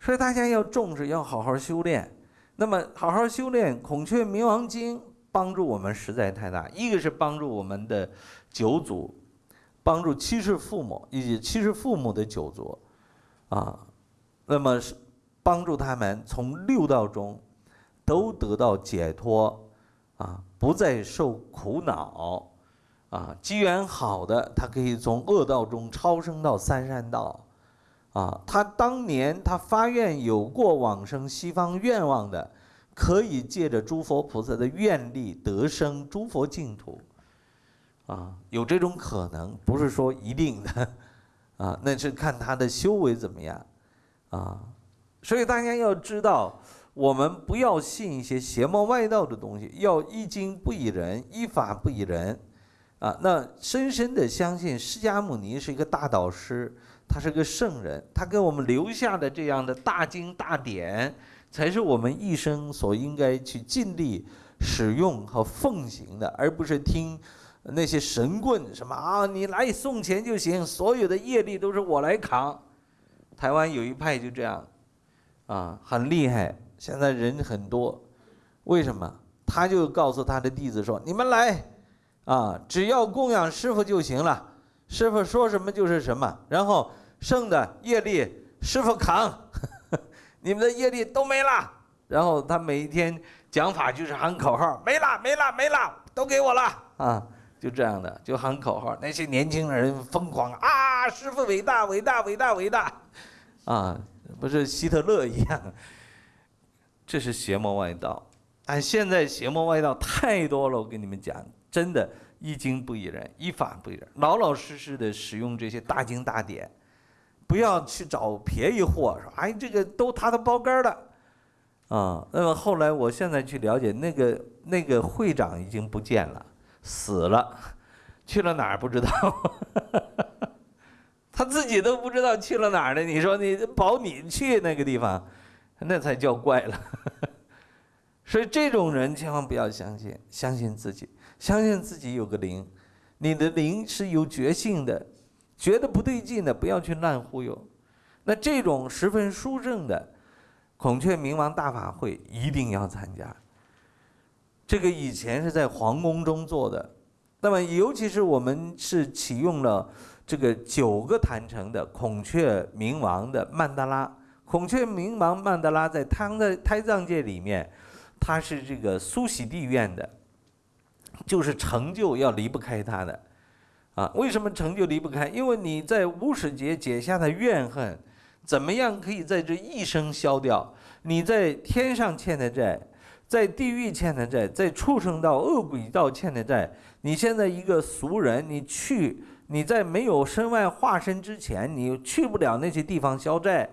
所以大家要重视，要好好修炼。那么好好修炼《孔雀明王经》，帮助我们实在太大。一个是帮助我们的九祖，帮助七世父母以及七世父母的九族，啊，那么是帮助他们从六道中都得到解脱，啊，不再受苦恼。啊，机缘好的，他可以从恶道中超生到三善道。啊，他当年他发愿有过往生西方愿望的，可以借着诸佛菩萨的愿力得生诸佛净土。啊，有这种可能，不是说一定的。啊，那是看他的修为怎么样。啊，所以大家要知道，我们不要信一些邪魔外道的东西，要依经不依人，依法不依人。啊，那深深的相信释迦牟尼是一个大导师，他是个圣人，他给我们留下的这样的大经大典，才是我们一生所应该去尽力使用和奉行的，而不是听那些神棍什么啊，你来送钱就行，所有的业力都是我来扛。台湾有一派就这样，啊，很厉害，现在人很多，为什么？他就告诉他的弟子说：“你们来。”啊，只要供养师傅就行了，师傅说什么就是什么，然后剩的业力师傅扛，你们的业力都没了。然后他每一天讲法就是喊口号，没了没了没了，都给我了啊，就这样的就喊口号。那些年轻人疯狂啊，师傅伟大伟大伟大伟大，啊，不是希特勒一样，这是邪魔外道。但现在邪魔外道太多了，我跟你们讲。真的，一经不依人，一法不依人，老老实实的使用这些大经大典，不要去找便宜货，说哎，这个都他的包干了，啊，那么后来我现在去了解，那个那个会长已经不见了，死了，去了哪儿不知道，他自己都不知道去了哪儿呢。你说你保你去那个地方，那才叫怪了。所以这种人千万不要相信，相信自己。相信自己有个灵，你的灵是有觉性的，觉得不对劲的不要去乱忽悠。那这种十分殊胜的孔雀明王大法会一定要参加。这个以前是在皇宫中做的，那么尤其是我们是启用了这个九个坛城的孔雀明王的曼德拉。孔雀明王曼德拉在胎在胎藏界里面，它是这个苏喜地院的。就是成就要离不开他的，啊，为什么成就离不开？因为你在无始劫解下的怨恨，怎么样可以在这一生消掉？你在天上欠的债，在地狱欠的债，在畜生道、恶鬼道欠的债，你现在一个俗人，你去，你在没有身外化身之前，你去不了那些地方消债，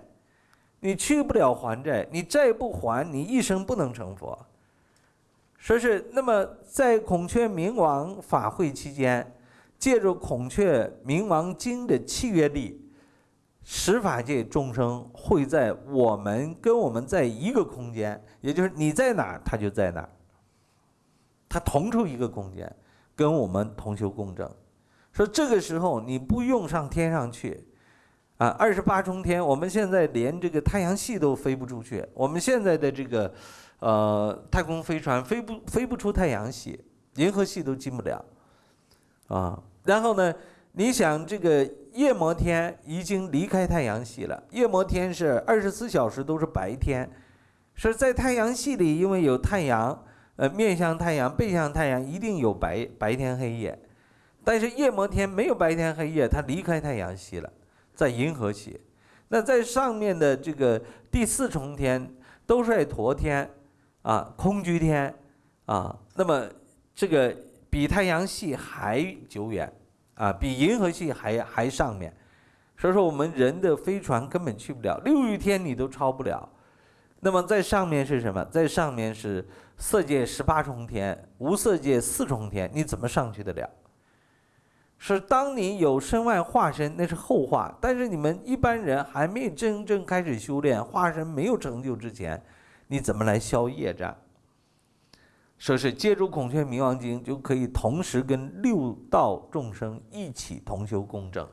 你去不了还债，你债不还，你一生不能成佛。说是那么，在孔雀明王法会期间，借助孔雀明王经的契约力，十法界众生会在我们跟我们在一个空间，也就是你在哪儿，他就在哪儿。他同处一个空间，跟我们同修共振。说这个时候你不用上天上去，啊，二十八重天，我们现在连这个太阳系都飞不出去，我们现在的这个。呃，太空飞船飞不飞不出太阳系，银河系都进不了，啊，然后呢，你想这个夜摩天已经离开太阳系了，夜摩天是二十四小时都是白天，是在太阳系里，因为有太阳，呃，面向太阳、背向太阳，一定有白白天黑夜，但是夜摩天没有白天黑夜，它离开太阳系了，在银河系，那在上面的这个第四重天都是在陀天。啊，空居天，啊，那么这个比太阳系还久远，啊，比银河系还还上面。所以说，我们人的飞船根本去不了，六欲天你都超不了。那么在上面是什么？在上面是色界十八重天，无色界四重天，你怎么上去得了？是当你有身外化身，那是后话。但是你们一般人还没真正开始修炼，化身没有成就之前，你怎么来消业障？说是借助孔雀明王经，就可以同时跟六道众生一起同修共证。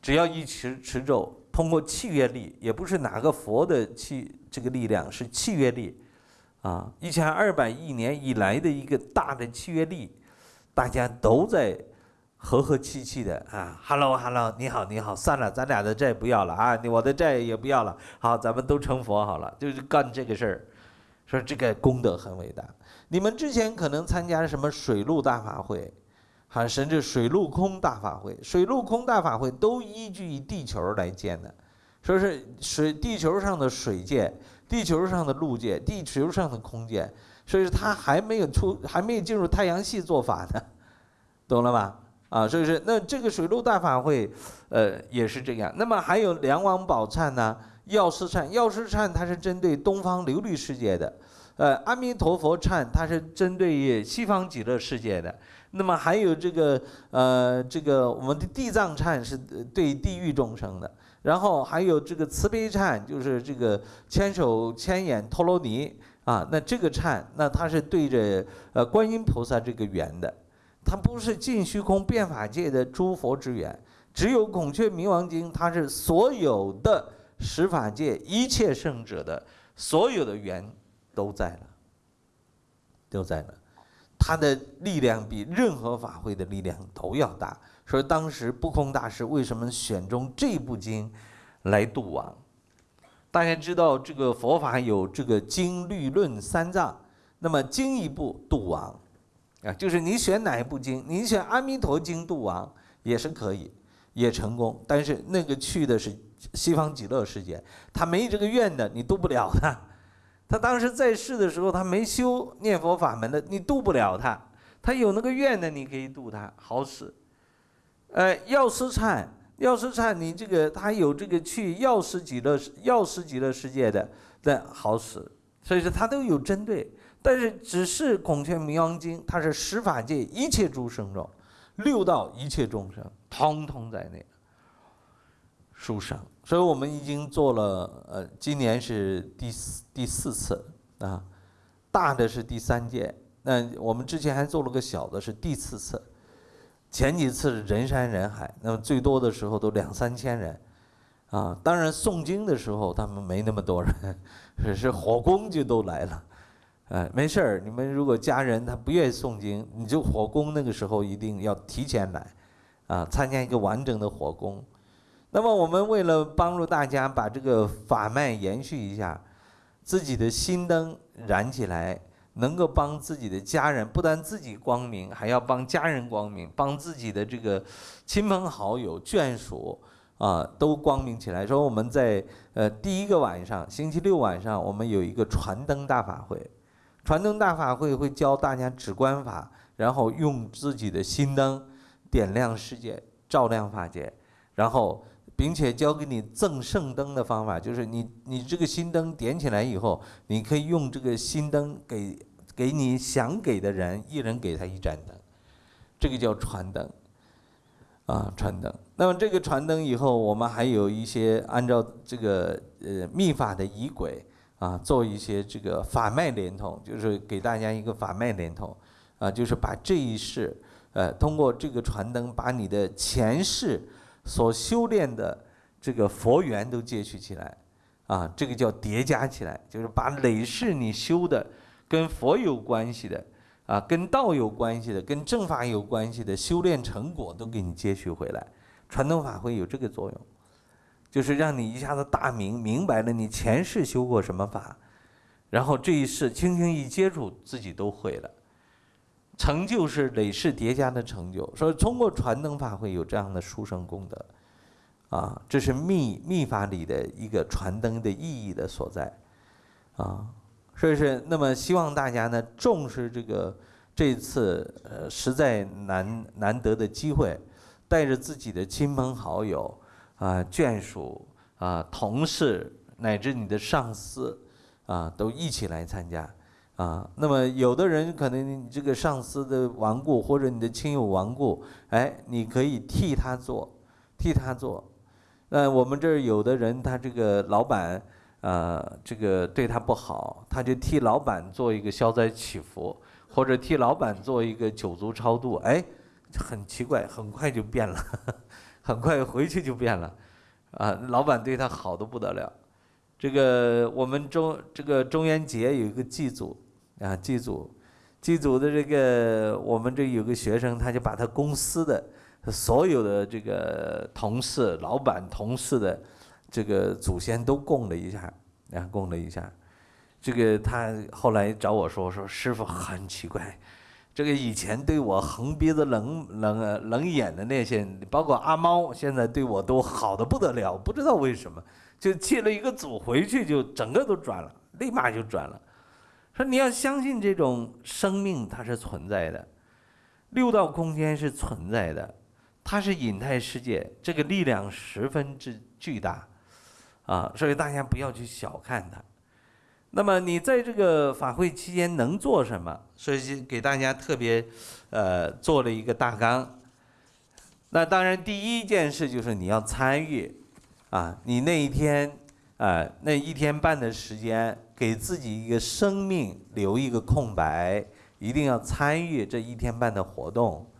只要一持持咒，通过契约力，也不是哪个佛的契这个力量，是契约力，啊，一千二百亿年以来的一个大的契约力，大家都在和和气气的啊，Hello Hello，你好你好，算了，咱俩的债不要了啊，你我的债也不要了，好，咱们都成佛好了，就是干这个事儿，说这个功德很伟大。你们之前可能参加什么水陆大法会？还甚至水陆空大法会，水陆空大法会都依据于地球来建的，说是水地球上的水界、地球上的陆界、地球上的空界，所以说它还没有出，还没有进入太阳系做法呢，懂了吧？啊，所以说那这个水陆大法会，呃，也是这样。那么还有梁王宝忏呢，药师忏，药师忏它是针对东方琉璃世界的，呃，阿弥陀佛忏它是针对于西方极乐世界的。那么还有这个呃，这个我们的地藏忏是对地狱众生的，然后还有这个慈悲忏，就是这个千手千眼陀罗尼啊，那这个忏，那它是对着呃观音菩萨这个缘的，它不是尽虚空变法界的诸佛之缘，只有孔雀明王经，它是所有的十法界一切圣者的所有的缘都在了，都在了。它的力量比任何法会的力量都要大，所以当时不空大师为什么选中这部经来度亡？大家知道这个佛法有这个经律论三藏，那么经一部度亡，啊，就是你选哪一部经，你选阿弥陀经度亡也是可以，也成功，但是那个去的是西方极乐世界，他没这个愿的，你度不了他。他当时在世的时候，他没修念佛法门的，你度不了他。他有那个愿的，你可以度他，好使。呃，药师忏，药师忏，你这个他有这个去药师极乐药师极乐世界的，那好使。所以说他都有针对，但是只是孔雀明王经，它是十法界一切诸生。中，六道一切众生，通通在内。书上，所以我们已经做了，呃，今年是第四第四次。啊，大的是第三届，那我们之前还做了个小的，是第四次，前几次是人山人海，那么最多的时候都两三千人，啊，当然诵经的时候他们没那么多人，只是火攻就都来了，哎，没事儿，你们如果家人他不愿意诵经，你就火攻那个时候一定要提前来，啊，参加一个完整的火攻。那么我们为了帮助大家把这个法脉延续一下，自己的心灯燃起来，能够帮自己的家人，不但自己光明，还要帮家人光明，帮自己的这个亲朋好友、眷属啊都光明起来。说我们在呃第一个晚上，星期六晚上，我们有一个传灯大法会，传灯大法会会教大家止观法，然后用自己的心灯点亮世界，照亮法界，然后。并且教给你赠圣灯的方法，就是你你这个心灯点起来以后，你可以用这个心灯给给你想给的人，一人给他一盏灯，这个叫传灯，啊传灯。那么这个传灯以后，我们还有一些按照这个呃秘法的仪轨啊，做一些这个法脉连通，就是给大家一个法脉连通，啊，就是把这一世，呃，通过这个传灯，把你的前世。所修炼的这个佛缘都接续起来，啊，这个叫叠加起来，就是把累世你修的跟佛有关系的，啊，跟道有关系的，跟正法有关系的修炼成果都给你接续回来。传统法会有这个作用，就是让你一下子大明明白了你前世修过什么法，然后这一世轻轻一接触，自己都会了。成就是累世叠加的成就，所以通过传灯法会有这样的殊胜功德，啊，这是密密法里的一个传灯的意义的所在，啊，所以是那么希望大家呢重视这个这次呃实在难难得的机会，带着自己的亲朋好友啊、眷属啊、同事乃至你的上司啊，都一起来参加啊。那么有的人可能你这个上司的亡故或者你的亲友亡故，哎，你可以替他做，替他做。那我们这儿有的人他这个老板。呃，这个对他不好，他就替老板做一个消灾祈福，或者替老板做一个九族超度。哎，很奇怪，很快就变了，很快回去就变了。啊，老板对他好的不得了。这个我们中这个中元节有一个祭祖啊，祭祖，祭祖的这个我们这有个学生，他就把他公司的所有的这个同事、老板、同事的。这个祖先都供了一下，啊，供了一下。这个他后来找我说说，师傅很奇怪，这个以前对我横鼻子冷冷冷眼的那些，包括阿猫，现在对我都好的不得了，不知道为什么，就借了一个组回去，就整个都转了，立马就转了。说你要相信这种生命它是存在的，六道空间是存在的，它是隐态世界，这个力量十分之巨大。啊，所以大家不要去小看它。那么你在这个法会期间能做什么？所以给大家特别，呃，做了一个大纲。那当然，第一件事就是你要参与，啊，你那一天，啊，那一天半的时间，给自己一个生命留一个空白，一定要参与这一天半的活动。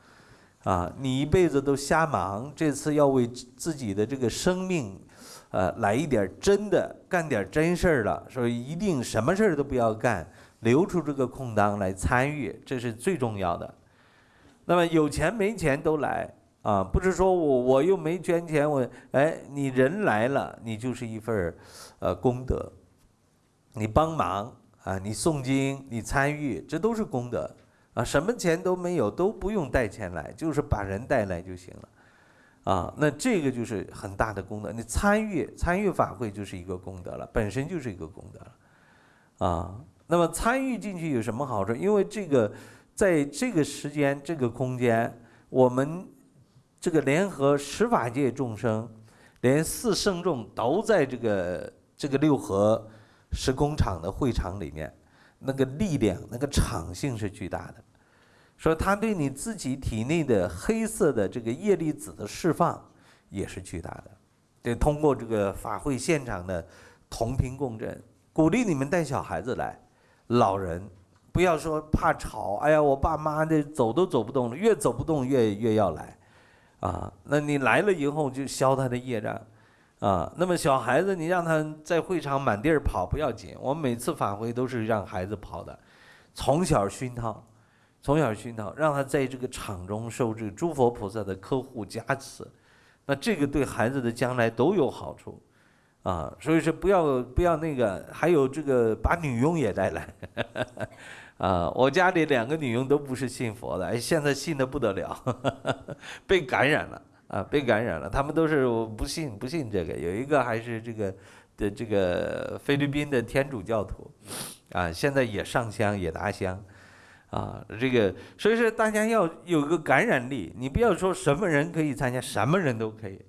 啊，你一辈子都瞎忙，这次要为自己的这个生命。呃，来一点真的，干点真事儿了，所以一定什么事儿都不要干，留出这个空档来参与，这是最重要的。那么有钱没钱都来啊，不是说我我又没捐钱，我哎，你人来了，你就是一份呃功德，你帮忙啊，你诵经，你参与，这都是功德啊，什么钱都没有，都不用带钱来，就是把人带来就行了。啊，那这个就是很大的功德。你参与参与法会就是一个功德了，本身就是一个功德了。啊，那么参与进去有什么好处？因为这个在这个时间、这个空间，我们这个联合十法界众生，连四圣众都在这个这个六合时空场的会场里面，那个力量、那个场性是巨大的。说它对你自己体内的黑色的这个叶粒子的释放也是巨大的，得通过这个法会现场的同频共振，鼓励你们带小孩子来，老人不要说怕吵，哎呀，我爸妈的走都走不动了，越走不动越越要来，啊，那你来了以后就消他的业障，啊，那么小孩子你让他在会场满地儿跑不要紧，我们每次法会都是让孩子跑的，从小熏陶。从小熏陶，让他在这个场中受这个诸佛菩萨的呵护加持，那这个对孩子的将来都有好处，啊，所以说不要不要那个，还有这个把女佣也带来，啊，我家里两个女佣都不是信佛的，哎，现在信的不得了，被感染了啊，被感染了，他们都是不信不信这个，有一个还是这个的这个菲律宾的天主教徒，啊，现在也上香也拿香。啊，这个所以说大家要有个感染力，你不要说什么人可以参加，什么人都可以，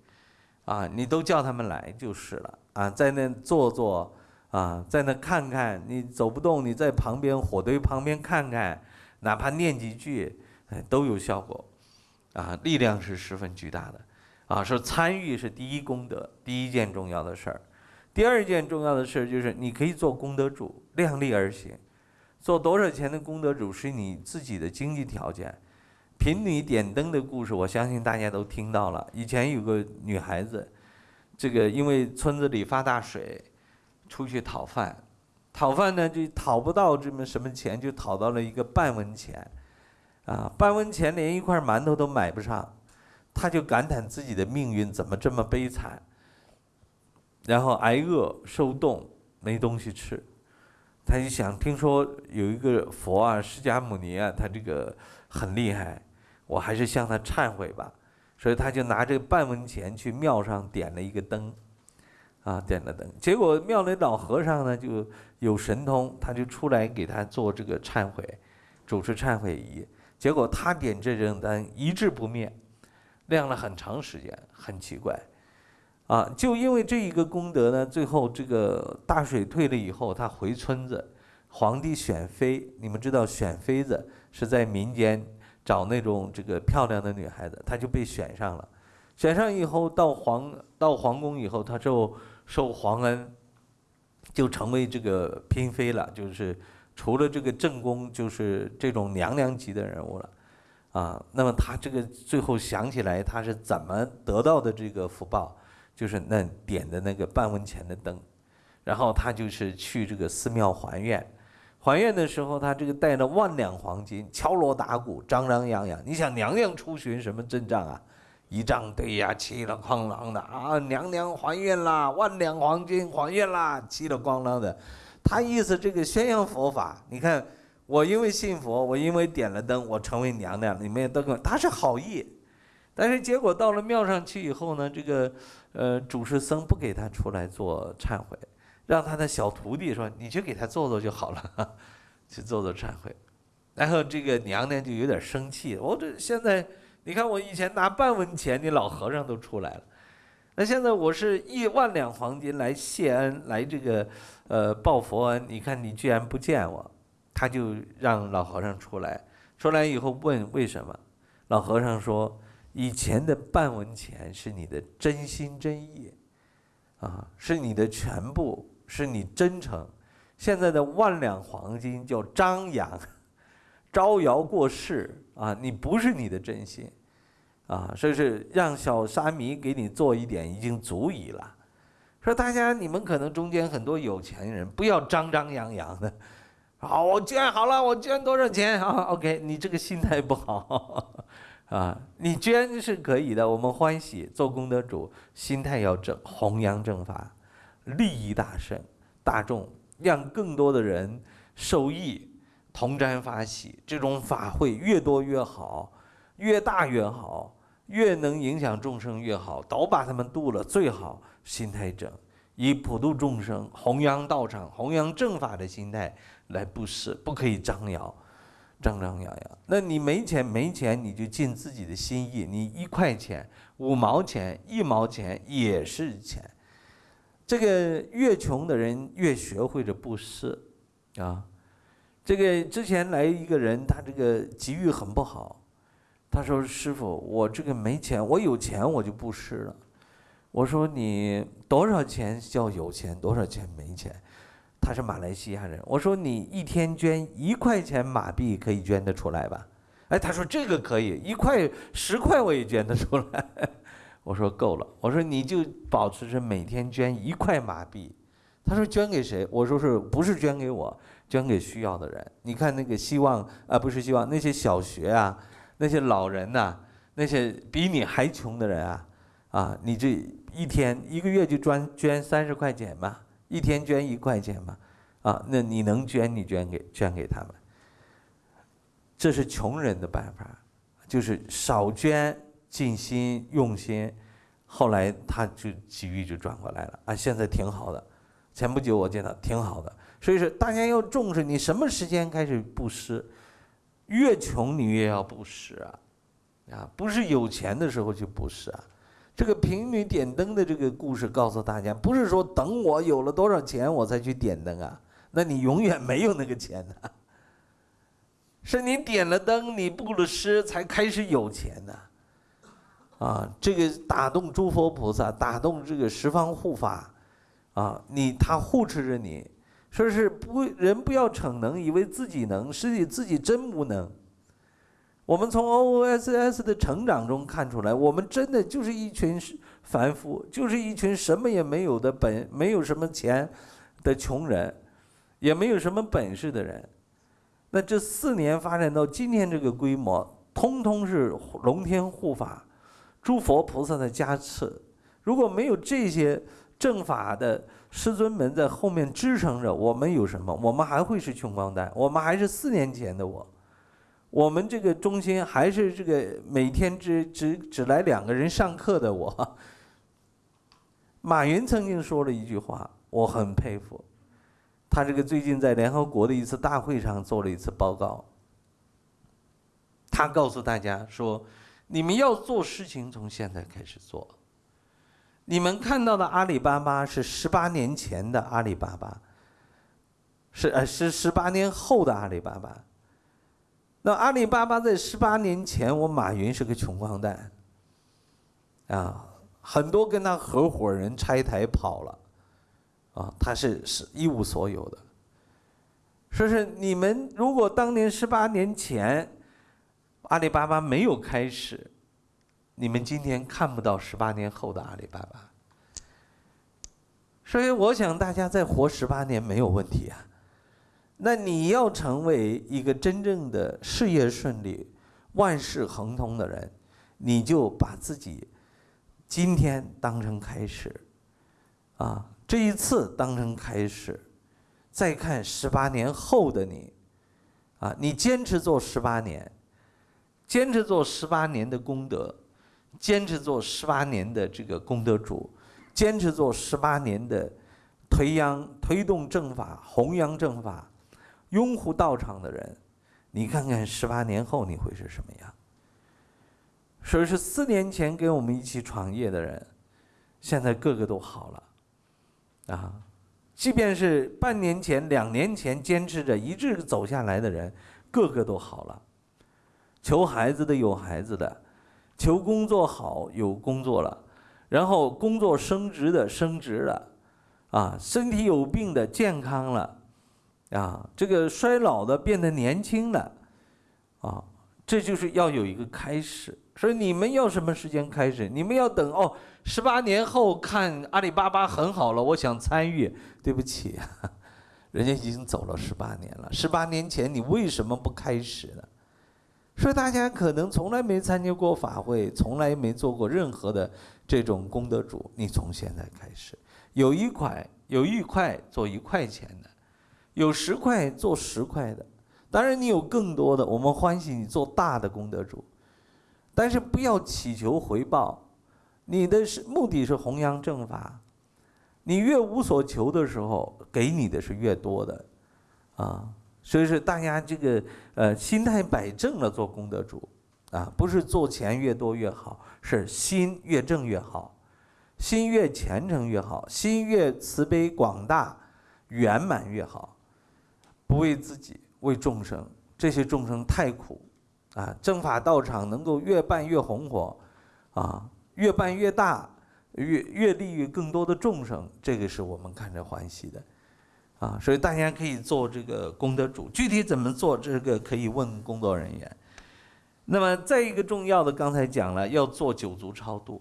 啊，你都叫他们来就是了，啊，在那坐坐，啊，在那看看，你走不动，你在旁边火堆旁边看看，哪怕念几句，都有效果，啊，力量是十分巨大的，啊，说参与是第一功德，第一件重要的事儿，第二件重要的事儿就是你可以做功德主，量力而行。做多少钱的功德主是你自己的经济条件。贫女点灯的故事，我相信大家都听到了。以前有个女孩子，这个因为村子里发大水，出去讨饭，讨饭呢就讨不到这么什么钱，就讨到了一个半文钱，啊，半文钱连一块馒头都买不上，她就感叹自己的命运怎么这么悲惨，然后挨饿受冻，没东西吃。他就想，听说有一个佛啊，释迦牟尼啊，他这个很厉害，我还是向他忏悔吧。所以他就拿这半文钱去庙上点了一个灯，啊，点了灯。结果庙里老和尚呢就有神通，他就出来给他做这个忏悔，主持忏悔仪，结果他点这盏灯一直不灭，亮了很长时间，很奇怪。啊，就因为这一个功德呢，最后这个大水退了以后，他回村子，皇帝选妃，你们知道选妃子是在民间找那种这个漂亮的女孩子，他就被选上了。选上以后到皇到皇宫以后，他就受皇恩，就成为这个嫔妃了，就是除了这个正宫，就是这种娘娘级的人物了。啊，那么他这个最后想起来，他是怎么得到的这个福报？就是那点的那个半文钱的灯，然后他就是去这个寺庙还愿，还愿的时候他这个带了万两黄金，敲锣打鼓，张张扬扬。你想娘娘出巡什么阵仗啊？仪仗队呀，气了哐啷的啊！娘娘还愿啦，万两黄金还愿啦，气了咣啷的。他意思这个宣扬佛法，你看我因为信佛，我因为点了灯，我成为娘娘，你们也都他是好意，但是结果到了庙上去以后呢，这个。呃，主事僧不给他出来做忏悔，让他的小徒弟说：“你去给他做做就好了，去做做忏悔。”然后这个娘娘就有点生气，我这现在你看我以前拿半文钱，你老和尚都出来了，那现在我是一万两黄金来谢恩，来这个呃报佛恩，你看你居然不见我，他就让老和尚出来，出来以后问为什么，老和尚说。以前的半文钱是你的真心真意，啊，是你的全部，是你真诚。现在的万两黄金叫张扬，招摇过市啊，你不是你的真心，啊，所以是让小沙弥给你做一点已经足矣了。说大家你们可能中间很多有钱人不要张张扬扬的，好，我捐好了，我捐多少钱啊？OK，你这个心态不好。啊，你捐是可以的，我们欢喜做功德主，心态要正，弘扬正法，利益大圣大众，让更多的人受益，同沾法喜。这种法会越多越好，越大越好，越能影响众生越好，都把他们度了最好。心态正，以普度众生、弘扬道场、弘扬正法的心态来布施，不可以张扬。张张扬扬，那你没钱没钱，你就尽自己的心意。你一块钱、五毛钱、一毛钱也是钱。这个越穷的人越学会着布施，啊，这个之前来一个人，他这个机遇很不好，他说：“师傅，我这个没钱，我有钱我就布施了。”我说：“你多少钱叫有钱？多少钱没钱？”他是马来西亚人，我说你一天捐一块钱马币可以捐得出来吧？哎，他说这个可以，一块十块我也捐得出来。我说够了，我说你就保持着每天捐一块马币。他说捐给谁？我说是不是捐给我？捐给需要的人。你看那个希望啊，不是希望那些小学啊，那些老人呐，那些比你还穷的人啊，啊，你这一天一个月就捐捐三十块钱吧。一天捐一块钱嘛，啊，那你能捐你捐给捐给他们，这是穷人的办法，就是少捐尽心用心，后来他就机遇就转过来了。啊，现在挺好的，前不久我见到挺好的，所以说大家要重视，你什么时间开始布施，越穷你越要布施啊，啊，不是有钱的时候就布施啊。这个贫女点灯的这个故事告诉大家，不是说等我有了多少钱我才去点灯啊，那你永远没有那个钱的。是你点了灯，你布了施，才开始有钱的。啊，这个打动诸佛菩萨，打动这个十方护法，啊，你他护持着你，说是不人不要逞能，以为自己能，实际自己真无能。我们从 O S S 的成长中看出来，我们真的就是一群凡夫，就是一群什么也没有的本，没有什么钱的穷人，也没有什么本事的人。那这四年发展到今天这个规模，通通是龙天护法、诸佛菩萨的加持。如果没有这些正法的师尊们在后面支撑着，我们有什么？我们还会是穷光蛋，我们还是四年前的我。我们这个中心还是这个每天只只只来两个人上课的我。马云曾经说了一句话，我很佩服。他这个最近在联合国的一次大会上做了一次报告，他告诉大家说，你们要做事情，从现在开始做。你们看到的阿里巴巴是十八年前的阿里巴巴，是呃是十八年后的阿里巴巴。那阿里巴巴在十八年前，我马云是个穷光蛋，啊，很多跟他合伙人拆台跑了，啊，他是是一无所有的。说是你们如果当年十八年前，阿里巴巴没有开始，你们今天看不到十八年后的阿里巴巴。所以我想大家再活十八年没有问题啊。那你要成为一个真正的事业顺利、万事亨通的人，你就把自己今天当成开始，啊，这一次当成开始，再看十八年后的你，啊，你坚持做十八年，坚持做十八年的功德，坚持做十八年的这个功德主，坚持做十八年的推扬、推动正法、弘扬正法。拥护道场的人，你看看十八年后你会是什么样？说是四年前跟我们一起创业的人，现在个个都好了，啊，即便是半年前、两年前坚持着一直走下来的人，个个都好了。求孩子的有孩子的，求工作好有工作了，然后工作升职的升职了，啊，身体有病的健康了。啊，这个衰老的变得年轻的，啊，这就是要有一个开始。所以你们要什么时间开始？你们要等哦，十八年后看阿里巴巴很好了，我想参与。对不起，人家已经走了十八年了。十八年前你为什么不开始呢？所以大家可能从来没参加过法会，从来没做过任何的这种功德主。你从现在开始，有一块有一块做一块钱。有十块做十块的，当然你有更多的，我们欢喜你做大的功德主，但是不要祈求回报，你的目的是弘扬正法，你越无所求的时候，给你的是越多的，啊，所以说大家这个呃心态摆正了做功德主，啊，不是做钱越多越好，是心越正越好，心越虔诚越好，心越慈悲广大圆满越好。不为自己，为众生。这些众生太苦，啊，正法道场能够越办越红火，啊，越办越大，越越利于更多的众生，这个是我们看着欢喜的，啊，所以大家可以做这个功德主。具体怎么做，这个可以问工作人员。那么再一个重要的，刚才讲了，要做九族超度。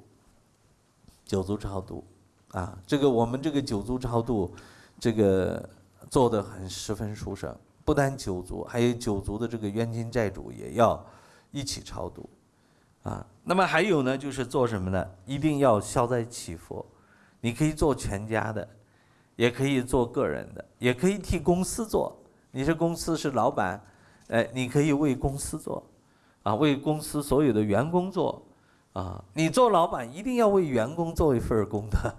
九族超度，啊，这个我们这个九族超度，这个。做的很十分殊胜，不单九族，还有九族的这个冤亲债主也要一起超度，啊，那么还有呢，就是做什么呢？一定要消灾祈福，你可以做全家的，也可以做个人的，也可以替公司做。你是公司是老板，哎，你可以为公司做，啊，为公司所有的员工做，啊，你做老板一定要为员工做一份功德，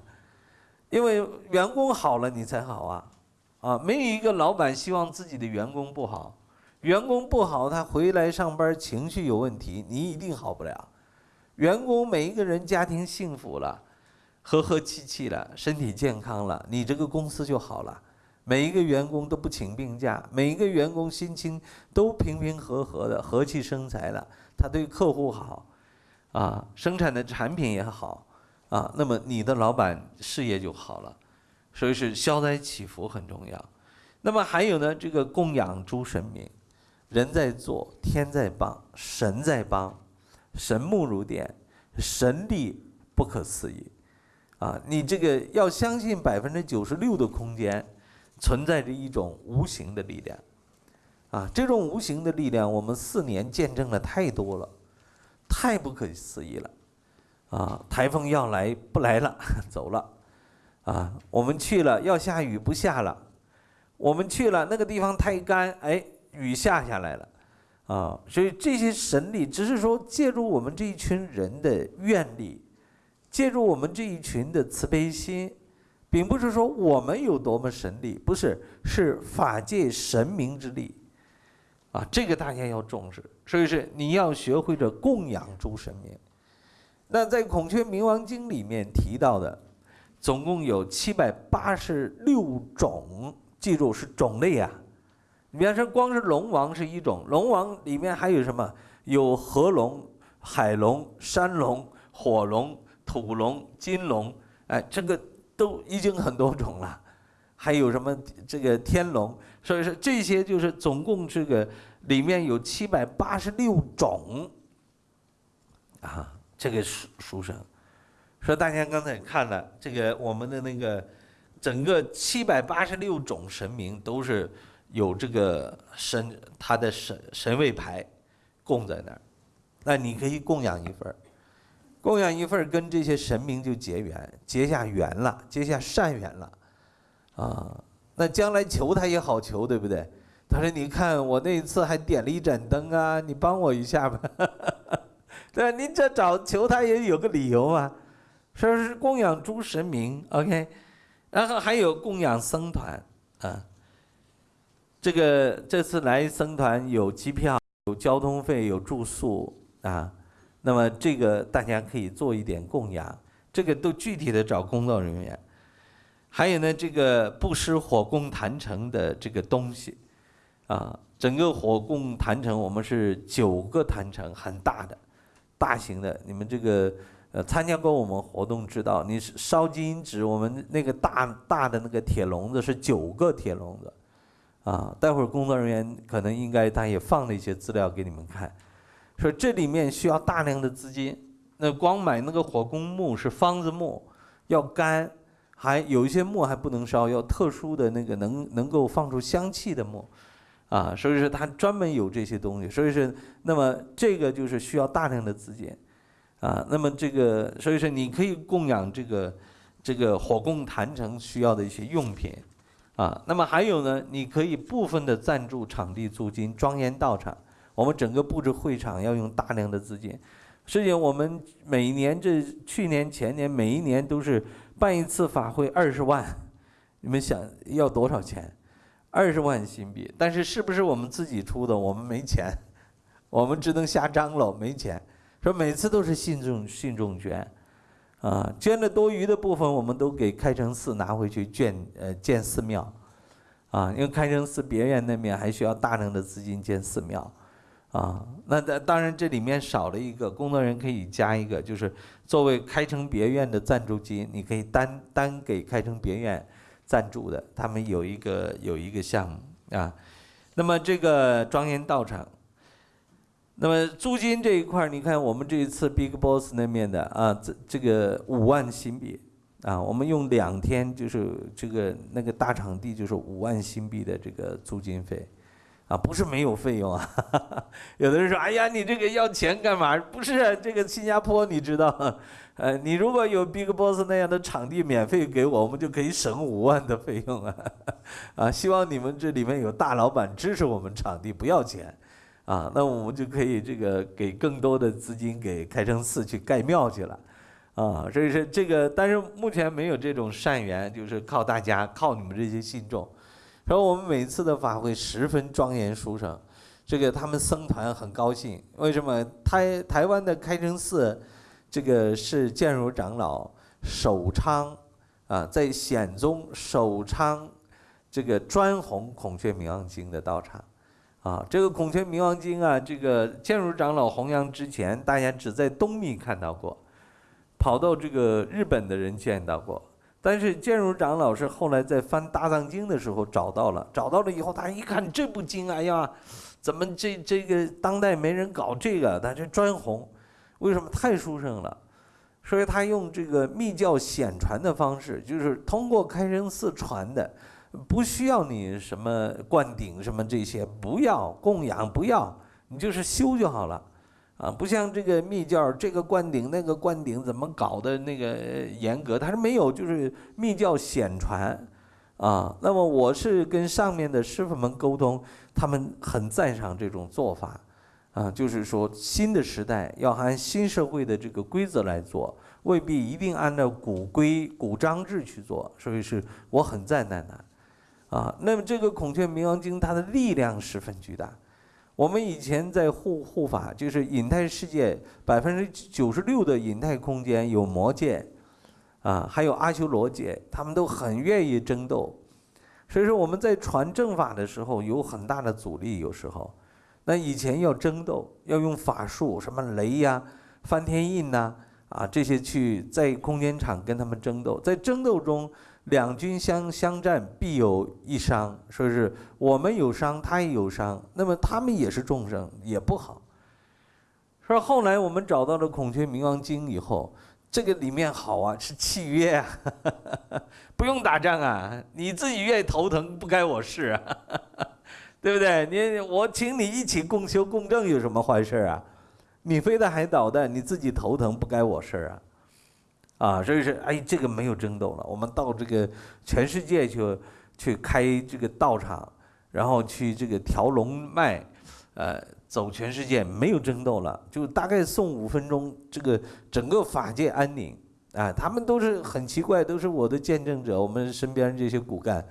因为员工好了，你才好啊。啊，没有一个老板希望自己的员工不好，员工不好，他回来上班情绪有问题，你一定好不了。员工每一个人家庭幸福了，和和气气了，身体健康了，你这个公司就好了。每一个员工都不请病假，每一个员工心情都平平和和的，和气生财了，他对客户好，啊，生产的产品也好，啊，那么你的老板事业就好了。所以是消灾祈福很重要，那么还有呢，这个供养诸神明，人在做，天在帮，神在帮，神目如电，神力不可思议，啊，你这个要相信百分之九十六的空间存在着一种无形的力量，啊，这种无形的力量，我们四年见证了太多了，太不可思议了，啊，台风要来不来了，走了。啊，我们去了要下雨不下了，我们去了那个地方太干，哎，雨下下来了，啊，所以这些神力只是说借助我们这一群人的愿力，借助我们这一群的慈悲心，并不是说我们有多么神力，不是，是法界神明之力，啊，这个大家要重视。所以是你要学会着供养诸神明。那在《孔雀明王经》里面提到的，总共有七百八十六种，记住是种类啊。你比方说，光是龙王是一种，龙王里面还有什么？有河龙、海龙、山龙、火龙、土龙、金龙，哎，这个都已经很多种了。还有什么这个天龙？所以说这些就是总共这个里面有七百八十六种啊，这个书书生。说大家刚才看了这个我们的那个整个七百八十六种神明都是有这个神他的神神位牌供在那儿，那你可以供养一份儿，供养一份儿跟这些神明就结缘，结下缘了，结下善缘了，啊。那将来求他也好求，对不对？他说：“你看我那一次还点了一盏灯啊，你帮我一下吧。”对，您这找求他也有个理由啊，说是供养诸神明，OK，然后还有供养僧团啊。这个这次来僧团有机票、有交通费、有住宿啊，那么这个大家可以做一点供养，这个都具体的找工作人员。还有呢，这个布施火供坛城的这个东西，啊，整个火供坛城我们是九个坛城，很大的，大型的。你们这个呃参加过我们活动知道，你烧金纸，我们那个大大的那个铁笼子是九个铁笼子，啊，待会儿工作人员可能应该他也放了一些资料给你们看，说这里面需要大量的资金，那光买那个火工木是方子木，要干。还有一些木还不能烧，要特殊的那个能能够放出香气的木，啊，所以说他专门有这些东西，所以说那么这个就是需要大量的资金，啊，那么这个所以说你可以供养这个这个火供坛城需要的一些用品，啊，那么还有呢，你可以部分的赞助场地租金，庄严道场，我们整个布置会场要用大量的资金，实际上我们每年这去年前年每一年都是。办一次法会二十万，你们想要多少钱？二十万新币。但是是不是我们自己出的？我们没钱，我们只能瞎张罗，没钱。说每次都是信众信众捐，啊，捐的多余的部分我们都给开城寺拿回去建呃建寺庙，啊，因为开城寺别院那边还需要大量的资金建寺庙。啊，那当当然这里面少了一个工作人员可以加一个，就是作为开城别院的赞助金，你可以单单给开城别院赞助的，他们有一个有一个项目啊。那么这个庄严道场，那么租金这一块，你看我们这一次 Big Boss 那面的啊，这这个五万新币啊，我们用两天就是这个那个大场地就是五万新币的这个租金费。啊，不是没有费用啊，有的人说，哎呀，你这个要钱干嘛？不是这个新加坡，你知道，呃，你如果有 Big Boss 那样的场地免费给我，我们就可以省五万的费用啊，啊，希望你们这里面有大老板支持我们场地，不要钱，啊，那我们就可以这个给更多的资金给开城寺去盖庙去了，啊，所以说这个，但是目前没有这种善缘，就是靠大家，靠你们这些信众。然后我们每次的法会十分庄严殊胜，这个他们僧团很高兴。为什么？台台湾的开城寺，这个是建如长老首昌，啊，在显宗首昌，这个专弘孔雀明王经的道场，啊，这个孔雀明王经啊，这个建如长老弘扬之前，大家只在东密看到过，跑到这个日本的人见到过。但是建如长老是后来在翻大藏经的时候找到了，找到了以后，他一看这部经，哎呀，怎么这这个当代没人搞这个？他这专弘，为什么太殊胜了？所以他用这个密教显传的方式，就是通过开生寺传的，不需要你什么灌顶什么这些，不要供养，不要，你就是修就好了。啊，不像这个密教，这个灌顶那个灌顶怎么搞的那个严格？他是没有，就是密教显传，啊，那么我是跟上面的师傅们沟通，他们很赞赏这种做法，啊，就是说新的时代要按新社会的这个规则来做，未必一定按照古规古章制去做，所以是我很赞叹的，啊，那么这个孔雀明王经它的力量十分巨大。我们以前在护护法，就是隐态世界百分之九十六的隐态空间有魔界，啊，还有阿修罗界，他们都很愿意争斗。所以说我们在传正法的时候有很大的阻力，有时候，那以前要争斗，要用法术，什么雷呀、翻天印呐，啊这些去在空间场跟他们争斗，在争斗中两军相相战必有一伤，说是我们有伤，他也有伤，那么他们也是众生，也不好。说后来我们找到了《孔雀明王经》以后。这个里面好啊，是契约啊，不用打仗啊，你自己愿意头疼不该我事啊，对不对？你我请你一起共修共证有什么坏事啊？你飞的海导弹，你自己头疼不该我事啊，啊，所以说哎，这个没有争斗了，我们到这个全世界去去开这个道场，然后去这个调龙脉，呃。走全世界没有争斗了，就大概送五分钟，这个整个法界安宁啊！他们都是很奇怪，都是我的见证者。我们身边这些骨干，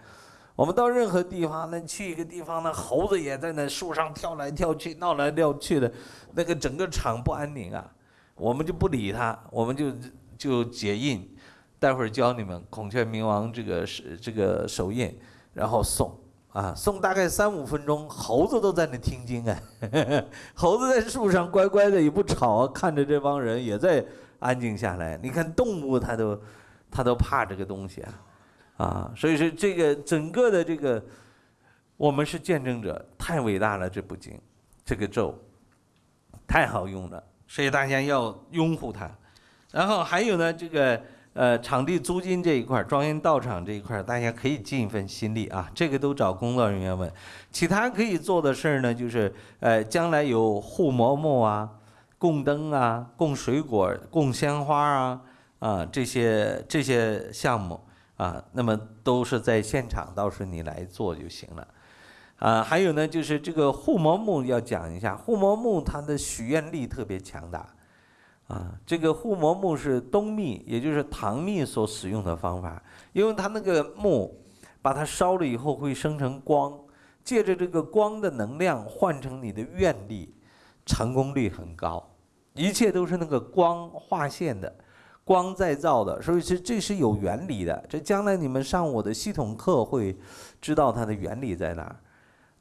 我们到任何地方，那去一个地方，那猴子也在那树上跳来跳去、闹来闹去的，那个整个场不安宁啊！我们就不理他，我们就就解印，待会儿教你们孔雀明王这个是这个手印，然后送。啊，送大概三五分钟，猴子都在那听经啊，猴子在树上乖乖的也不吵啊，看着这帮人也在安静下来。你看动物它都，它都怕这个东西啊，啊，所以说这个整个的这个，我们是见证者，太伟大了这部经，这个咒，太好用了，所以大家要拥护它。然后还有呢，这个。呃，场地租金这一块，庄严道场这一块，大家可以尽一份心力啊。这个都找工作人员问。其他可以做的事儿呢，就是呃，将来有护摩木啊、供灯啊、供水果、供鲜花啊啊这些这些项目啊，那么都是在现场，到时候你来做就行了。啊，还有呢，就是这个护摩木要讲一下，护摩木它的许愿力特别强大。啊，这个护摩木是冬蜜，也就是唐蜜所使用的方法，因为它那个木，把它烧了以后会生成光，借着这个光的能量换成你的愿力，成功率很高，一切都是那个光划线的，光再造的，所以这这是有原理的。这将来你们上我的系统课会知道它的原理在哪儿。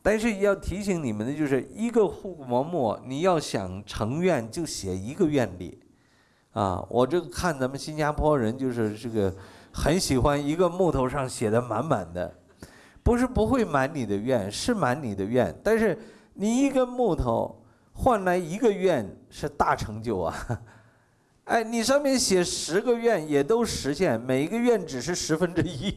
但是要提醒你们的就是一个护国木，你要想成愿就写一个愿力，啊，我这个看咱们新加坡人就是这个很喜欢一个木头上写的满满的，不是不会满你的愿，是满你的愿，但是你一根木头换来一个愿是大成就啊，哎，你上面写十个愿也都实现，每一个愿只是十分之一。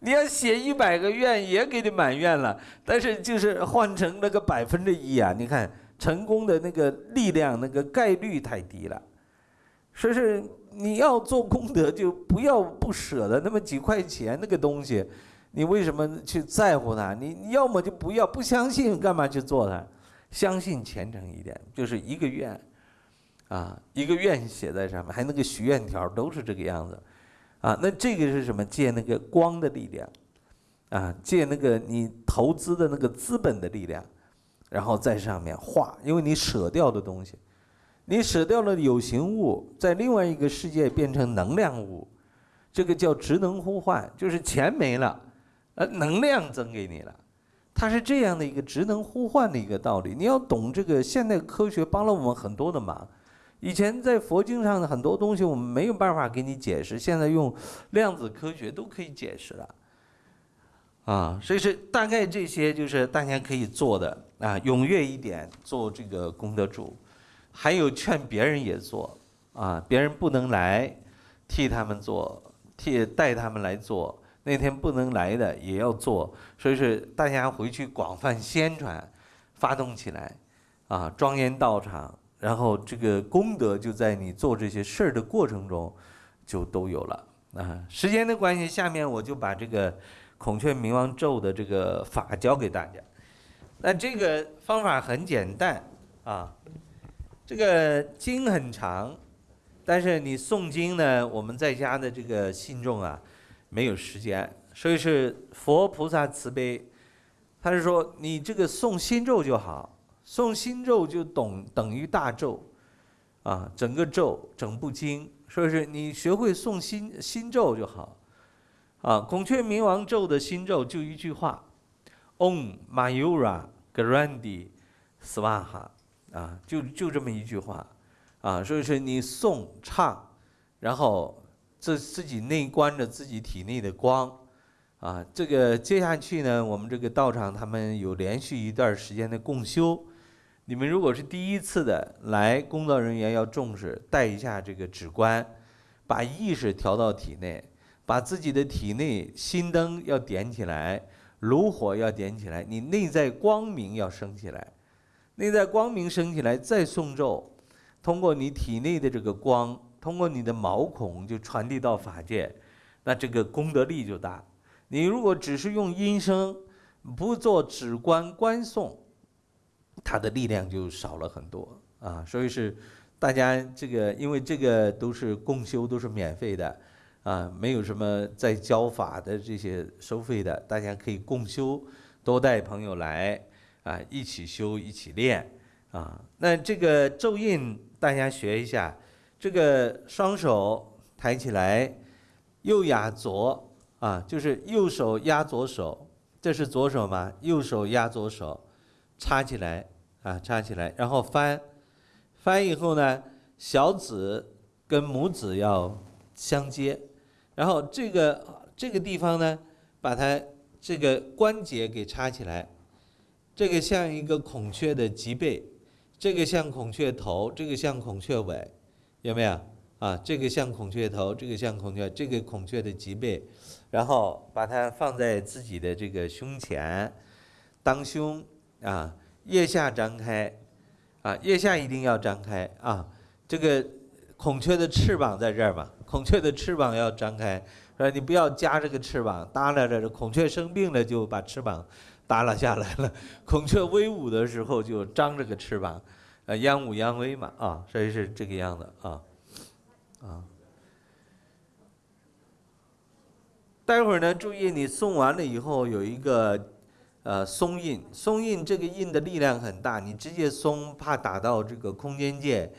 你要写一百个愿也给你满愿了，但是就是换成那个百分之一啊！你看成功的那个力量，那个概率太低了。说是你要做功德，就不要不舍得那么几块钱那个东西，你为什么去在乎它？你你要么就不要，不相信干嘛去做它？相信虔诚一点，就是一个愿，啊，一个愿写在上面，还那个许愿条都是这个样子。啊，那这个是什么？借那个光的力量，啊，借那个你投资的那个资本的力量，然后在上面画，因为你舍掉的东西，你舍掉了有形物，在另外一个世界变成能量物，这个叫职能互换，就是钱没了，呃，能量增给你了，它是这样的一个职能互换的一个道理。你要懂这个，现代科学帮了我们很多的忙。以前在佛经上的很多东西我们没有办法给你解释，现在用量子科学都可以解释了，啊，所以是大概这些就是大家可以做的啊，踊跃一点做这个功德主，还有劝别人也做啊，别人不能来，替他们做，替带他们来做，那天不能来的也要做，所以是大家回去广泛宣传，发动起来，啊，庄严道场。然后这个功德就在你做这些事儿的过程中，就都有了啊。时间的关系，下面我就把这个孔雀明王咒的这个法教给大家。那这个方法很简单啊，这个经很长，但是你诵经呢，我们在家的这个信众啊，没有时间，所以是佛菩萨慈悲，他。是说你这个诵心咒就好，诵心咒就等等于大咒，啊，整个咒整部经，所以说你学会诵心心咒就好，啊，孔雀明王咒的心咒就一句话，Om Mayura Grandi Swaha，啊，就就这么一句话，啊，所以说你诵唱，然后自自己内观着自己体内的光。啊，这个接下去呢，我们这个道场他们有连续一段时间的共修。你们如果是第一次的来，工作人员要重视，带一下这个指观，把意识调到体内，把自己的体内心灯要点起来，炉火要点起来，你内在光明要升起来，内在光明升起来再诵咒，通过你体内的这个光，通过你的毛孔就传递到法界，那这个功德力就大。你如果只是用音声，不做指观观诵，它的力量就少了很多啊。所以是大家这个，因为这个都是共修，都是免费的啊，没有什么在教法的这些收费的，大家可以共修，多带朋友来啊，一起修，一起练啊。那这个咒印大家学一下，这个双手抬起来，右压左。啊，就是右手压左手，这是左手嘛？右手压左手，插起来啊，插起来，然后翻，翻以后呢，小指跟拇指要相接，然后这个这个地方呢，把它这个关节给插起来，这个像一个孔雀的脊背，这个像孔雀头，这个像孔雀尾，有没有？啊，这个像孔雀头，这个像孔雀，这个孔雀的脊背。然后把它放在自己的这个胸前，当胸啊，腋下张开，啊，腋下一定要张开啊。这个孔雀的翅膀在这儿嘛，孔雀的翅膀要张开，是你不要夹这个翅膀耷拉着，孔雀生病了就把翅膀耷拉下来了。孔雀威武的时候就张着个翅膀，呃，扬武扬威嘛啊，所以是这个样子啊，啊。待会儿呢，注意你送完了以后有一个，呃，松印。松印这个印的力量很大，你直接松怕打到这个空间界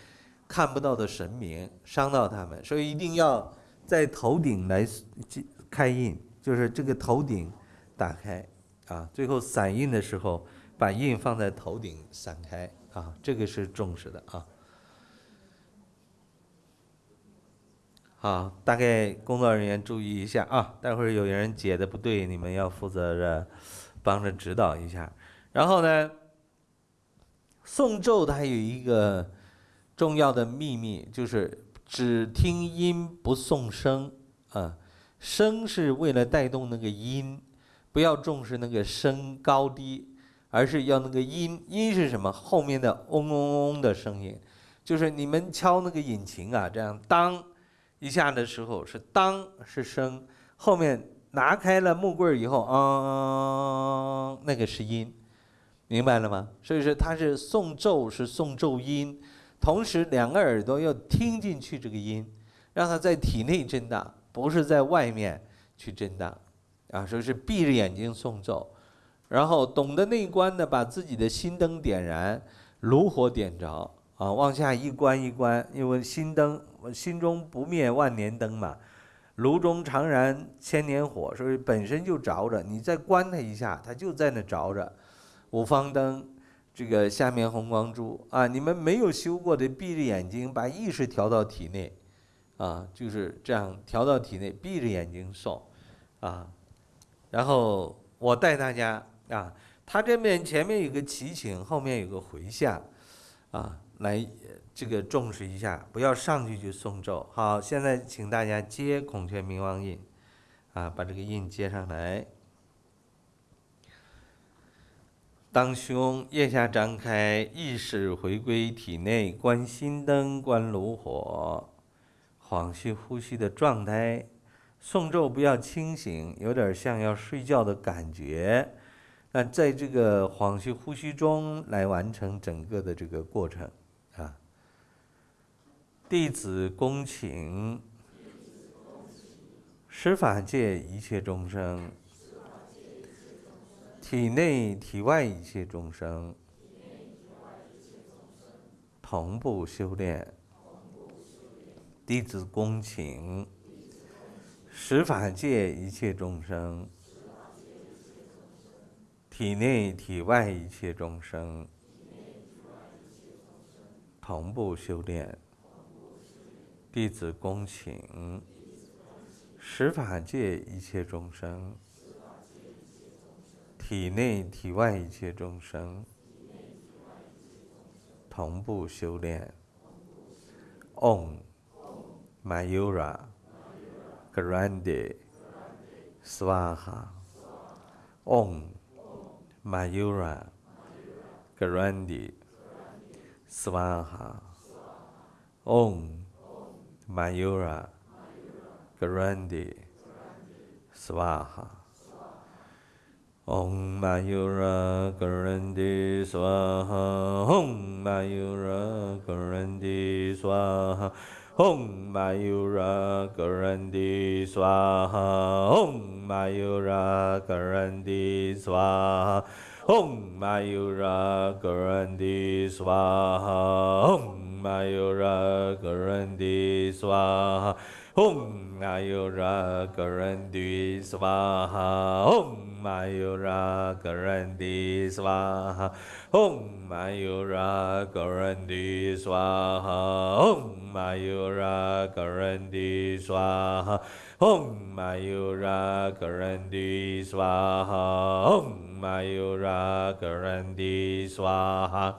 看不到的神明，伤到他们，所以一定要在头顶来开印，就是这个头顶打开啊。最后散印的时候，把印放在头顶散开啊，这个是重视的啊。好，大概工作人员注意一下啊，待会儿有人解的不对，你们要负责着帮着指导一下。然后呢，诵咒它有一个重要的秘密，就是只听音不诵声啊，声是为了带动那个音，不要重视那个声高低，而是要那个音。音是什么？后面的嗡嗡嗡的声音，就是你们敲那个引擎啊，这样当。一下的时候是当是声，后面拿开了木棍以后，嗯，那个是音，明白了吗？所以说它是送咒是送咒音，同时两个耳朵要听进去这个音，让它在体内震荡，不是在外面去震荡，啊，所以是闭着眼睛送咒，然后懂得内观的把自己的心灯点燃，炉火点着。啊，往下一关一关，因为心灯，心中不灭万年灯嘛，炉中常燃千年火，所以本身就着着，你再关它一下，它就在那着着。五方灯，这个下面红光珠啊，你们没有修过的，闭着眼睛把意识调到体内，啊，就是这样调到体内，闭着眼睛送，啊，然后我带大家啊，他这面前面有个祈请，后面有个回向，啊。来，这个重视一下，不要上去就诵咒。好，现在请大家接孔雀明王印，啊，把这个印接上来。当胸，腋下张开，意识回归体内，观心灯，观炉火，恍兮呼吸的状态。诵咒不要清醒，有点像要睡觉的感觉。那在这个恍兮呼吸中来完成整个的这个过程。弟子恭请，十法界一切众生，体内体外一切众生同步修炼。弟子恭请十法界一切众生，体内体外一切众生同步修炼。弟子恭请十法界一切众生，体内体外一切众生同步修炼。Om。Mayura Grande Swaha Om Mayura Grande Swaha Om Mayura. Grande. Swaha. Om Mayura Grande Swaha. Om Mayura Grande Swaha. Om Mayura Garandi Swaha. Om Mayura Garandi Swaha Om Mayura Garandi Swaha. Om Mayura Garandi Swaha. Om Mayura Garandi Swaha. Om Mayura Garandi Swaha. Om Mayura Garandi Swaha. Om Mayura Garandi Swaha Om Mayura Garandi Swaha. Om Mayura Garandi Swaha.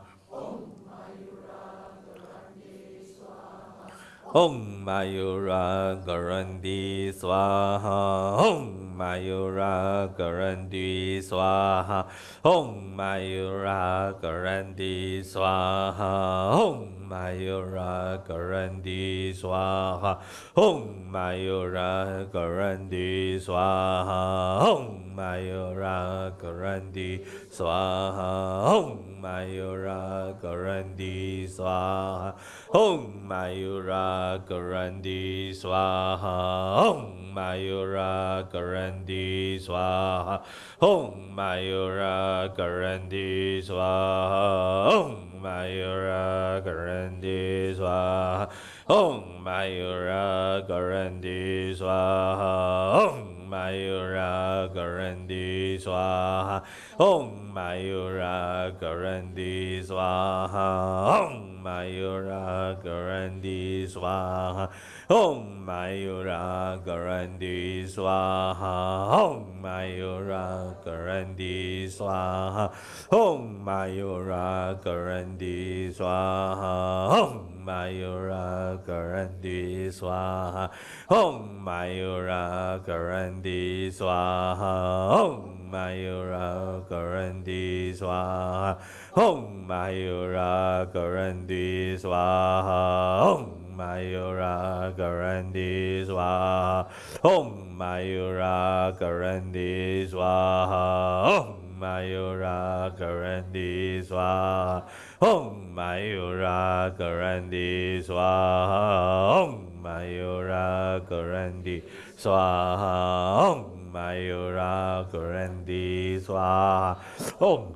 Om Mayura Garandi Swaha. Om Mayura Garandi Swaha. Om Mayura Garandi Swaha. Om Mayura Garandi Swaha. Om Mayura Garandi Swaha. Om Mayura Garandi Swaha. Om Mayura Garandi Swaha. Om Mayura Garandi Swaha. Om Mayura Garandi Swaha. Om Mayura Garandi Swaha. Om 没有了个人的说。Om Mayura Garandi Swaha. Om Mayura Garandi Swaha. Om Mayura Garandi Swaha. Om Mayura Garandi Swaha. Om Mayura Garandi Swaha. Om Mayura Garandi Swaha. Om Mayura Garandi Swaha. Om Mayura Garandi Swaha Om Mayura Garandi Swaha. Om Mayura Garandi Swaha. Om Mayura Garandi Swaha. Om Mayura Garandi Swaha. Om Mayura Garandi Swaha. Om Mayura Garandi Swaha Om Mayura Garandi Swaha Om Mayura Garandi Swaha Om Mayura Garandi Swaha Om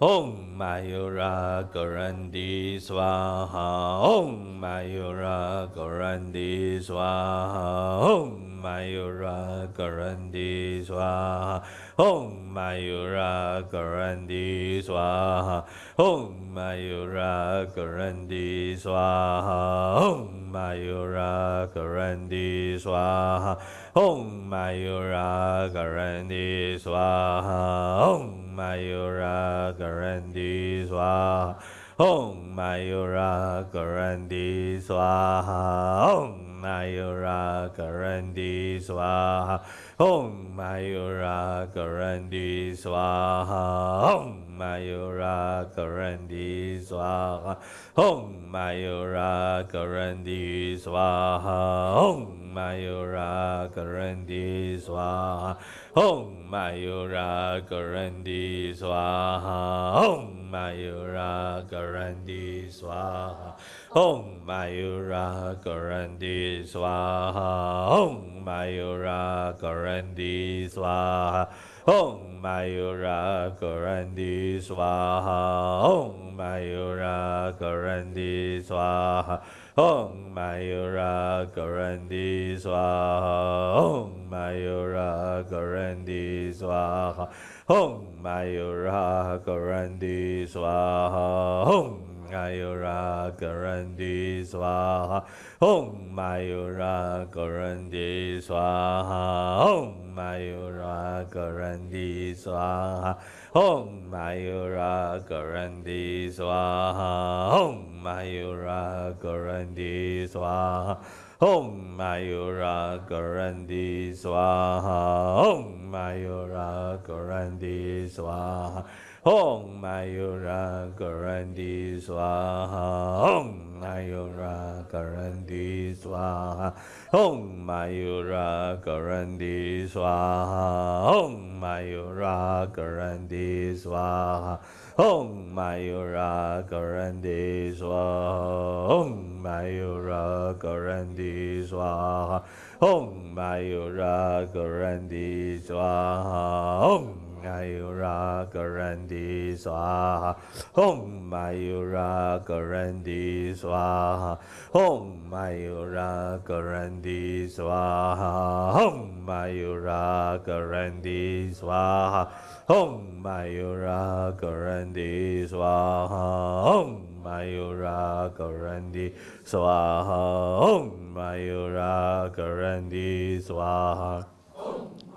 Om Mayura Garandi Swaha Om Mayura Garandi Swaha Om Mayura Garandi Swaha. Om Mayura Garandi Swaha. Om Mayura Garandi Swaha. Om Mayura Garandi Swaha. Om Mayura Garandi Swaha. Om Mayura Garandi Swaha. Om Mayura Garandi Swaha. Om Mayura Garandi Swaha. Om Mayura Garandi Swaha. Om Mayura Garandi Swaha Om Mayura Garandi Swaha Om Mayura Garandi Swaha Om Mayura Garandi Swaha. Om Mayura Garandi Swaha. Om Mayura Gaurandi Swaha Om Mayura Gaurandi Swaha Om Mayura Gaurandi Swaha. Om Mayura Gaurandi Swaha. Om Mayura Gaurandi Swaha. Om Mayura Gaurandi Swaha. Om Mayura Gaurandi Swaha. Om Mayura Garandi Swaha Om Mayura Garandi Swaha Om Mayura Garandi Swaha Om Mayura Garandi Swaha Om Mayura Garandi Swaha Om Mayura Garandi Swaha Om Mayura Garandi Swaha Om Mayura Garandi Swaha. Om Mayura Garandi Swaha. Om Mayura Garandi Swaha. Om Mayura Garandi Swaha. Om Mayura Garandi Swaha. Om Mayura Garandi Swaha. Om Mayura Garandi Swaha. Om Mayura Garandi Swaha. Om Mayura Garandi Swaha. Om Mayura Garandi Swaha. Om Mayura Garandi Swaha. Om Mayura Garandi Swaha. Om Mayura Garandi Swaha. Om Mayura Garandi Swaha. Om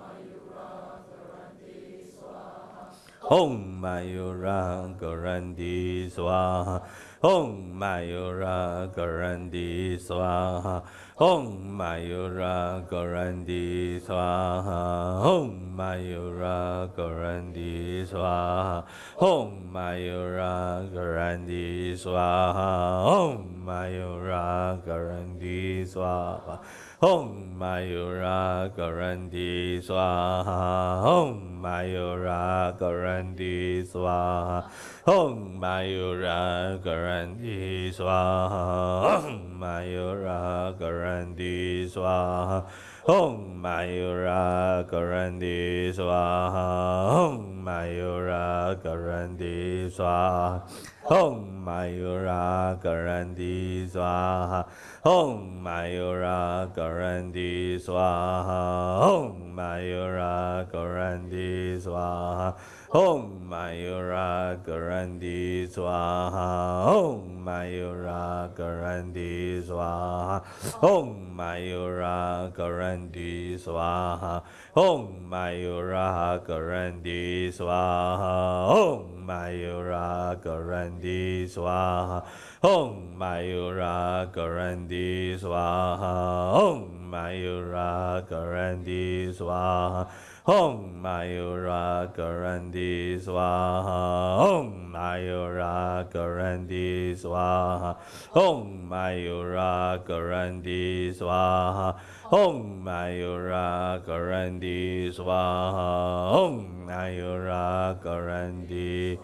Om Mayura Gorandi Swaha. Om Mayura Garandi Swaha. Om Mayura Garandi Swaha. Om Mayura Garandi Swaha. Om Mayura Garandi Swaha. Om Mayura Garandi Swaha. Om Mayura Garandi Swaha. Om Mayura Garandi Swaha Om Mayura Garandi Swaha Om Mayura Garandi Swaha Om Mayura Garandi Swaha Om Mayura Garandi Swaha 吽嘛尤拉噶然帝娑哈，吽嘛尤拉噶然帝娑哈，吽嘛尤拉噶然帝娑哈，吽嘛尤拉噶然帝娑哈，吽嘛尤拉噶然帝娑哈，吽嘛尤拉噶然帝娑哈，吽嘛尤拉噶然帝娑哈，吽。Mayura Garandi Swaha. Om Mayura Garandi Swaha. Om Mayura Garandi Swaha. Om Mayura Garandi Swaha. Om Mayura Garandi Swaha. Om Mayura Garandi Swaha 嗡嘛呦拉格然地苏哈，嗡嘛呦拉格然地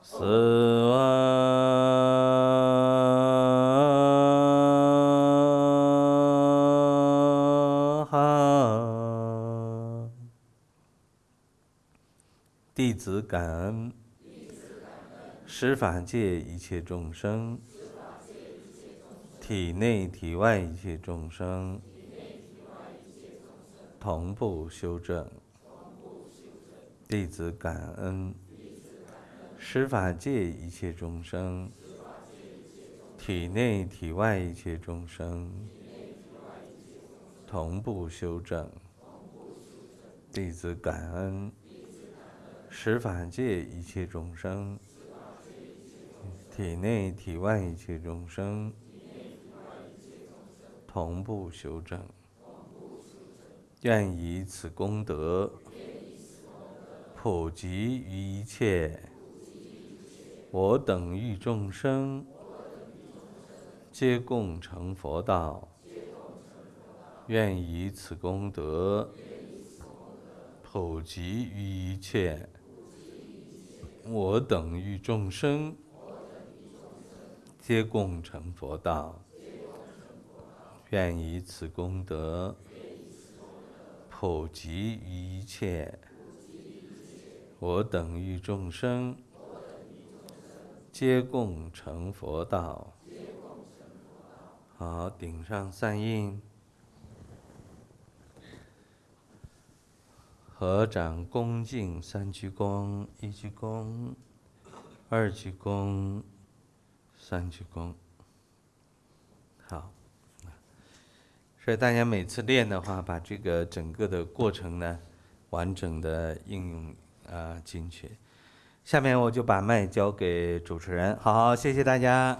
斯瓦。弟子感恩，施法界一切众生，体内体外一切众生。同步修正。弟子感恩，十法界一切众生，体内体外一切众生，同步修正。弟子感恩。十法界一切众生，体内体外一切众生，同步修正。愿以此功德，普及于一切我等欲众生，皆共成佛道。愿以此功德，普及于一切。我等欲众生，皆共成佛道。愿以此功德普及一切我等欲众生，皆共成佛道。好，顶上三印，合掌恭敬三鞠躬，一鞠躬，二鞠躬，三鞠躬。好，所以大家每次练的话，把这个整个的过程呢，完整的应用啊进去。下面我就把麦交给主持人，好，谢谢大家。